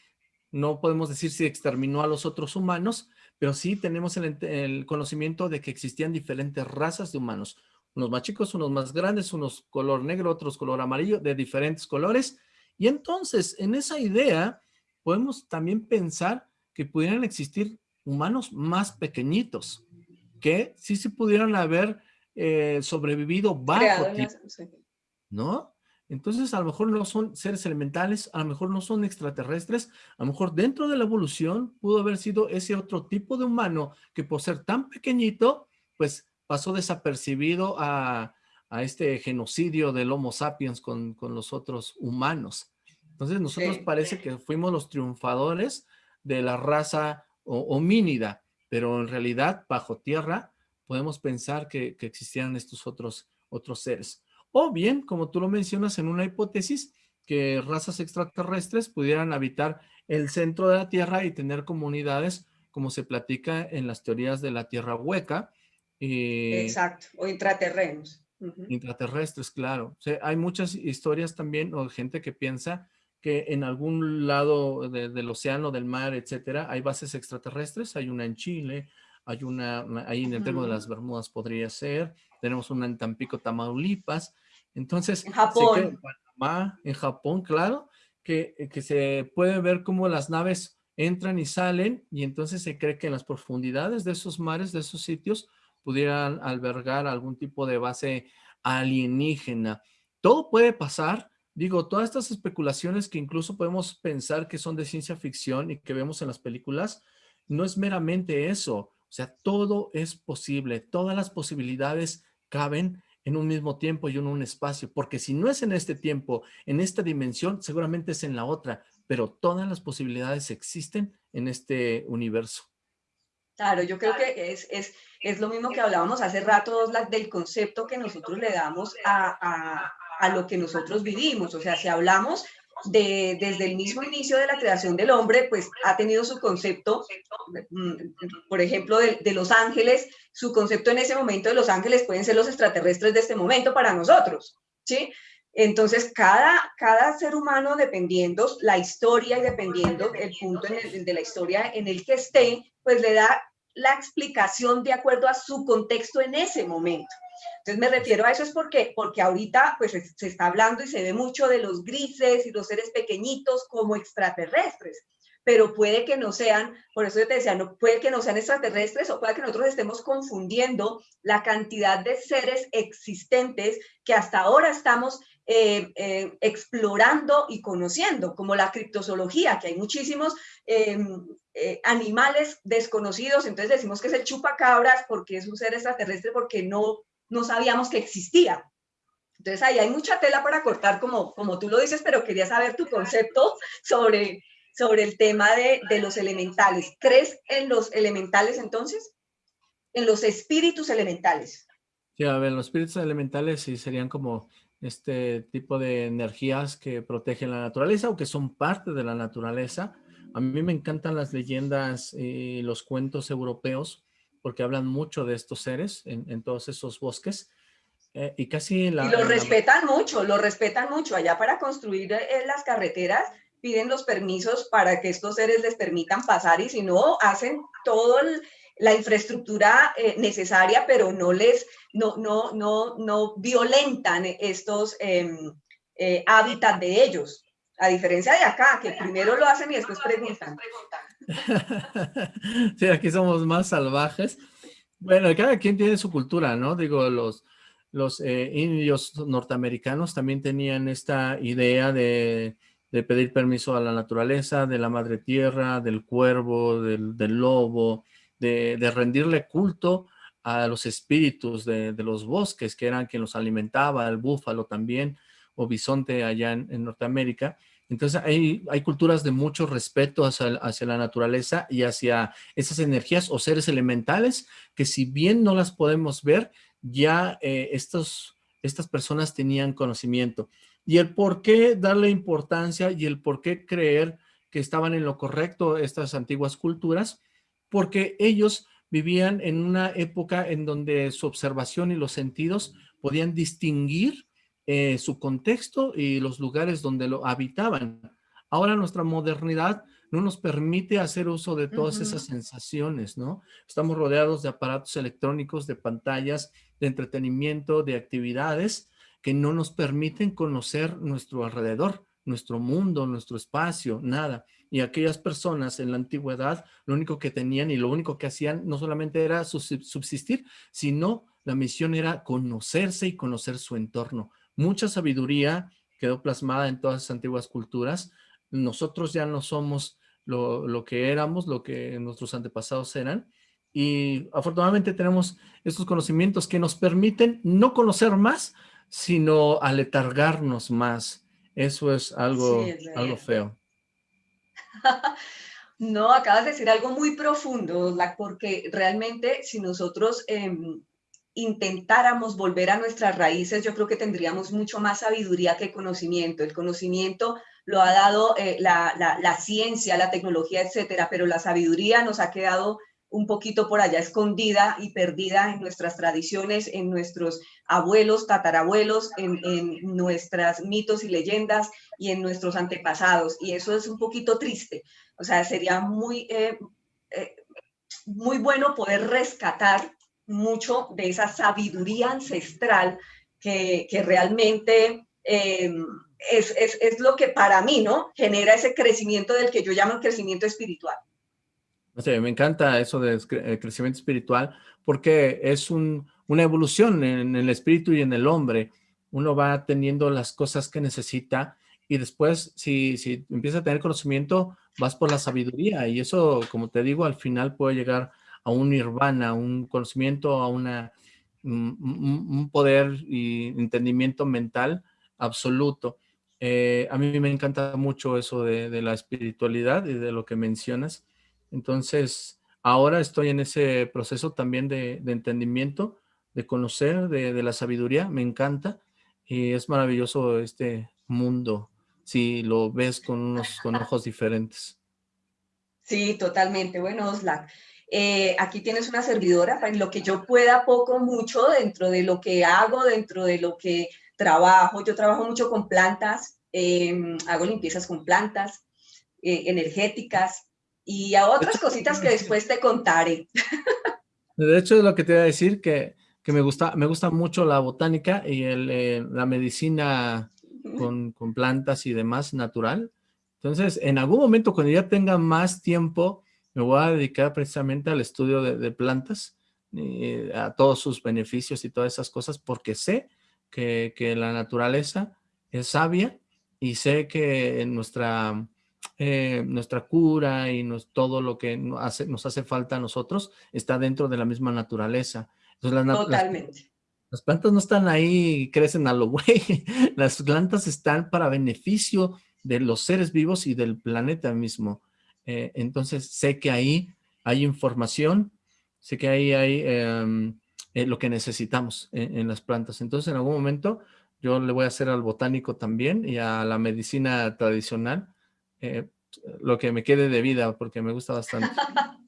[SPEAKER 2] no podemos decir si exterminó a los otros humanos, pero sí tenemos el, conocimiento de que existían diferentes razas de humanos. Unos más chicos, unos más grandes, unos color negro, otros color amarillo, de diferentes colores. Y entonces, en esa idea, podemos también pensar que pudieran existir humanos más pequeñitos, que sí se pudieran haber eh, sobrevivido bajo ¿no? Entonces, a lo mejor no son seres elementales, a lo mejor no son extraterrestres, a lo mejor dentro de la evolución pudo haber sido ese otro tipo de humano que por ser tan pequeñito, pues pasó desapercibido a, este genocidio del Homo sapiens con, los otros humanos. Entonces, nosotros parece que fuimos los triunfadores de la raza homínida, pero en realidad, bajo tierra, podemos pensar que, que existían estos otros, otros seres. O bien, como tú lo mencionas en una hipótesis, que razas extraterrestres pudieran habitar el centro de la Tierra y tener comunidades como se platica en las teorías de la Tierra hueca.
[SPEAKER 1] Eh, Exacto, o intraterrenos.
[SPEAKER 2] Intraterrestres, claro. hay muchas historias también, o gente que piensa que en algún lado del océano, del mar, etcétera, hay bases extraterrestres. Hay una en Chile, hay una ahí en el tema de las Bermudas podría ser, tenemos una en Tampico, Tamaulipas, entonces,
[SPEAKER 1] en Japón.
[SPEAKER 2] en Japón, claro, que, que se puede ver cómo las naves entran y salen y entonces se cree que en las profundidades de esos mares, de esos sitios, pudieran albergar algún tipo de base alienígena. Todo puede pasar, digo, todas estas especulaciones que incluso podemos pensar que son de ciencia ficción y que vemos en las películas, no es meramente eso, o sea, todo es posible, todas las posibilidades caben en un mismo tiempo y en un espacio, porque si no es en este tiempo, en esta dimensión, seguramente es en la otra, pero todas las posibilidades existen en este universo.
[SPEAKER 1] Claro, yo creo que es, es, es lo mismo que hablábamos hace rato, del concepto que nosotros le damos a, a, a lo que nosotros vivimos. O sea, si hablamos de, desde el mismo inicio de la creación del hombre, pues ha tenido su concepto, mm, por ejemplo, de, los ángeles, su concepto en ese momento de los ángeles pueden ser los extraterrestres de este momento para nosotros, ¿sí? Entonces, cada, cada ser humano, dependiendo la historia y dependiendo el punto de la historia en el que esté, pues le da la explicación de acuerdo a su contexto en ese momento. Entonces me refiero a eso es porque, porque ahorita pues se está hablando y se ve mucho de los grises y los seres pequeñitos como extraterrestres, pero puede que no sean, por eso yo te decía, no, puede que no sean extraterrestres o puede que nosotros estemos confundiendo la cantidad de seres existentes que hasta ahora estamos eh, eh, explorando y conociendo, como la criptozoología, que hay muchísimos em, eh, animales desconocidos, entonces decimos que es el chupacabras porque es un ser extraterrestre porque no, no sabíamos que existía. Entonces ahí hay mucha tela para cortar, como, como tú lo dices, pero quería saber tu concepto sobre, sobre el tema de, de los elementales. ¿Crees en los elementales entonces? En los espíritus elementales.
[SPEAKER 2] Sí, a ver, los espíritus elementales sí serían como este tipo de energías que protegen la naturaleza o que son parte de la naturaleza. A mí me encantan las leyendas y los cuentos europeos porque hablan mucho de estos seres en, todos esos bosques. Eh, y casi la,
[SPEAKER 1] y lo respetan mucho, lo respetan mucho. Allá para construir eh, las carreteras piden los permisos para que estos seres les permitan pasar y si no, hacen todo el, la infraestructura eh, necesaria, pero no les, no, no, no, no violentan estos em, eh, hábitats de ellos. A diferencia de acá, que primero lo hacen y después preguntan. [laughs]
[SPEAKER 2] Sí, aquí somos más salvajes. Bueno, cada quien tiene su cultura, ¿no? Digo, los, los eh, indios norteamericanos también tenían esta idea de, de, pedir permiso a la naturaleza, de la madre tierra, del cuervo, del, del lobo, de, rendirle culto a los espíritus de, los bosques, que eran quien los alimentaba, el búfalo también, o bisonte allá en, Norteamérica. Entonces hay, hay, culturas de mucho respeto hacia, hacia, la naturaleza y hacia esas energías o seres elementales que si bien no las podemos ver, ya eh, estos, estas personas tenían conocimiento. Y el por qué darle importancia y el por qué creer que estaban en lo correcto estas antiguas culturas, porque ellos vivían en una época en donde su observación y los sentidos podían distinguir eh, su contexto y los lugares donde lo habitaban. Ahora nuestra modernidad no nos permite hacer uso de todas esas sensaciones, ¿no? Estamos rodeados de aparatos electrónicos, de pantallas, de entretenimiento, de actividades que no nos permiten conocer nuestro alrededor, nuestro mundo, nuestro espacio, nada. Y aquellas personas en la antigüedad, lo único que tenían y lo único que hacían no solamente era subsistir, sino la misión era conocerse y conocer su entorno. Mucha sabiduría quedó plasmada en todas las antiguas culturas. Nosotros ya no somos lo, lo que éramos, lo que nuestros antepasados eran. Y afortunadamente tenemos estos conocimientos que nos permiten no conocer más, sino aletargarnos más. Eso es algo, algo feo. [laughs]
[SPEAKER 1] No, acabas de decir algo muy profundo, porque realmente si nosotros em, intentáramos volver a nuestras raíces, yo creo que tendríamos mucho más sabiduría que conocimiento. El conocimiento lo ha dado eh, la, la, ciencia, la tecnología, etcétera, pero la sabiduría nos ha quedado un poquito por allá escondida y perdida en nuestras tradiciones, en nuestros abuelos, tatarabuelos, en, en nuestras mitos y leyendas y en nuestros antepasados. Y eso es un poquito triste. O sea, sería muy, eh, eh, muy bueno poder rescatar mucho de esa sabiduría ancestral que, que realmente eh, es, es, es, lo que para mí ¿no? genera ese crecimiento del que yo llamo crecimiento espiritual
[SPEAKER 2] me encanta eso del eh, crecimiento espiritual porque es una evolución en el espíritu y en el hombre. Uno va teniendo las cosas que necesita y después si, si empieza a tener conocimiento vas por la sabiduría y eso, como te digo, al final puede llegar a un nirvana, un conocimiento, a una, un, poder y entendimiento mental absoluto. Eh, a mí me encanta mucho eso de, la espiritualidad y de lo que mencionas entonces, ahora estoy en ese proceso también de, entendimiento, de conocer, de, la sabiduría, me encanta. Y es maravilloso este mundo, si lo ves con unos con ojos diferentes.
[SPEAKER 1] Sí, totalmente. Bueno, Oslac, eh, aquí tienes una servidora, para lo que yo pueda poco, mucho, dentro de lo que hago, dentro de lo que trabajo, yo trabajo mucho con plantas, em, hago limpiezas con plantas eh, energéticas y a otras cositas que después te contaré.
[SPEAKER 2] De hecho, es lo que te iba a decir, que, me, gusta, me gusta mucho la botánica y el, eh, la medicina con, con, plantas y demás natural. Entonces, en algún momento, cuando ya tenga más tiempo, me voy a dedicar precisamente al estudio de, plantas, y a todos sus beneficios y todas esas cosas, porque sé que, la naturaleza es sabia y sé que nuestra, eh, nuestra cura y todo lo que nos hace, nos hace falta a nosotros está dentro de la misma naturaleza.
[SPEAKER 1] Totalmente.
[SPEAKER 2] Las, plantas no están ahí y crecen a lo güey. [laughs] Las plantas están para beneficio de los seres vivos y del planeta mismo. Eh, entonces sé que ahí hay información, sé que ahí hay em, eh, lo que necesitamos en, las plantas. Entonces en algún momento yo le voy a hacer al botánico también y a la medicina tradicional eh, lo que me quede de vida porque me gusta bastante. [laughs]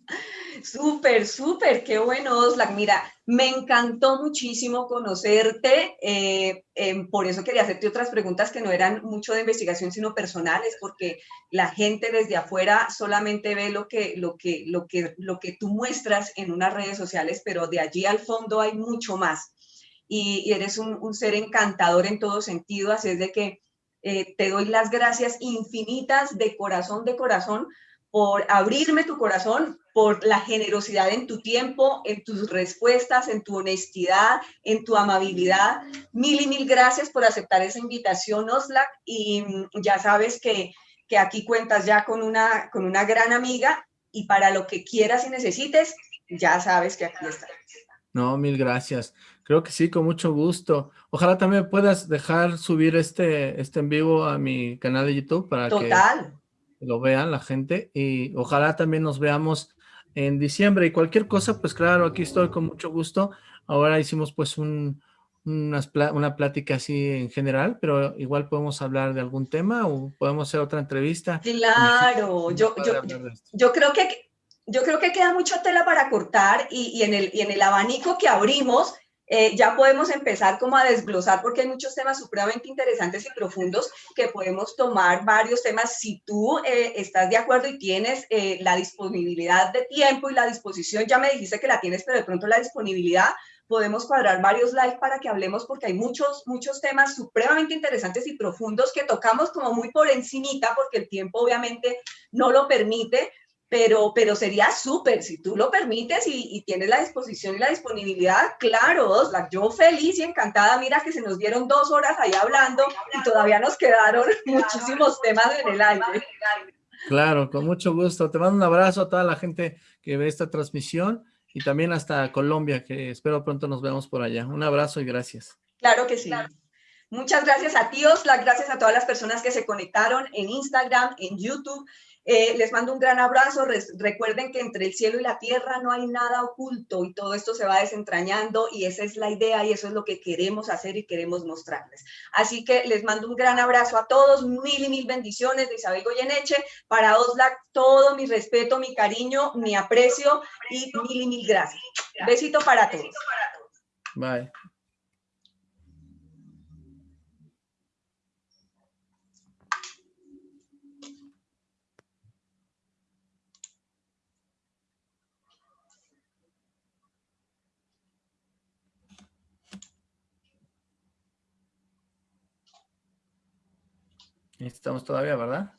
[SPEAKER 1] Súper, súper, qué bueno, Oslac. Mira, me encantó muchísimo conocerte, eh, em, por eso quería hacerte otras preguntas que no eran mucho de investigación, sino personales, porque la gente desde afuera solamente ve lo que, lo que, lo que, lo que tú muestras en unas redes sociales, pero de allí al fondo hay mucho más. Y, eres un, ser encantador en todo sentido, así es de que eh, te doy las gracias infinitas de corazón, de corazón, por abrirme tu corazón, por la generosidad en tu tiempo, en tus respuestas, en tu honestidad, en tu amabilidad. Mil y mil gracias por aceptar esa invitación, Oslac, y mm, ya sabes que, que aquí cuentas ya con una, con una gran amiga y para lo que quieras y necesites, ya sabes que aquí está.
[SPEAKER 2] No, mil gracias. Creo que sí, con mucho gusto. Ojalá también puedas dejar subir este, este en vivo a mi canal de YouTube para
[SPEAKER 1] Total
[SPEAKER 2] lo vean la gente y ojalá también nos veamos en diciembre y cualquier cosa, pues claro, aquí estoy con mucho gusto. Ahora hicimos pues un, una plática así en general, pero igual podemos hablar de algún tema o podemos hacer otra entrevista.
[SPEAKER 1] Claro, yo, yo, yo, creo que yo creo que queda mucha tela para cortar y, y, en el, y en el abanico que abrimos eh, ya podemos empezar como a desglosar porque hay muchos temas supremamente interesantes y profundos que podemos tomar varios temas. Si tú eh, estás de acuerdo y tienes eh, la disponibilidad de tiempo y la disposición, ya me dijiste que la tienes, pero de pronto la disponibilidad, podemos cuadrar varios live para que hablemos porque hay muchos, muchos temas supremamente interesantes y profundos que tocamos como muy por encimita porque el tiempo obviamente no lo permite, pero, pero sería súper, si tú lo permites y, tienes la disposición y la disponibilidad, claro, Oslac, yo feliz y encantada, mira que se nos dieron dos horas ahí hablando y todavía nos quedaron muchísimos temas en el aire.
[SPEAKER 2] Claro, con mucho gusto. Te mando un abrazo a toda la gente que ve esta transmisión y también hasta Colombia, que espero pronto nos veamos por allá. Un abrazo y gracias.
[SPEAKER 1] Claro que sí. Muchas gracias a ti, Oslac, gracias a todas las personas que se conectaron en Instagram, en YouTube, eh, les mando un gran abrazo. recuerden que entre el cielo y la tierra no hay nada oculto y todo esto se va desentrañando y esa es la idea y eso es lo que queremos hacer y queremos mostrarles. Así que les mando un gran abrazo a todos, mil y mil bendiciones de Isabel Goyeneche. Para Oslac, todo mi respeto, mi cariño, mi aprecio y mil y mil gracias. Besito para todos.
[SPEAKER 2] Bye. Estamos todavía, ¿verdad?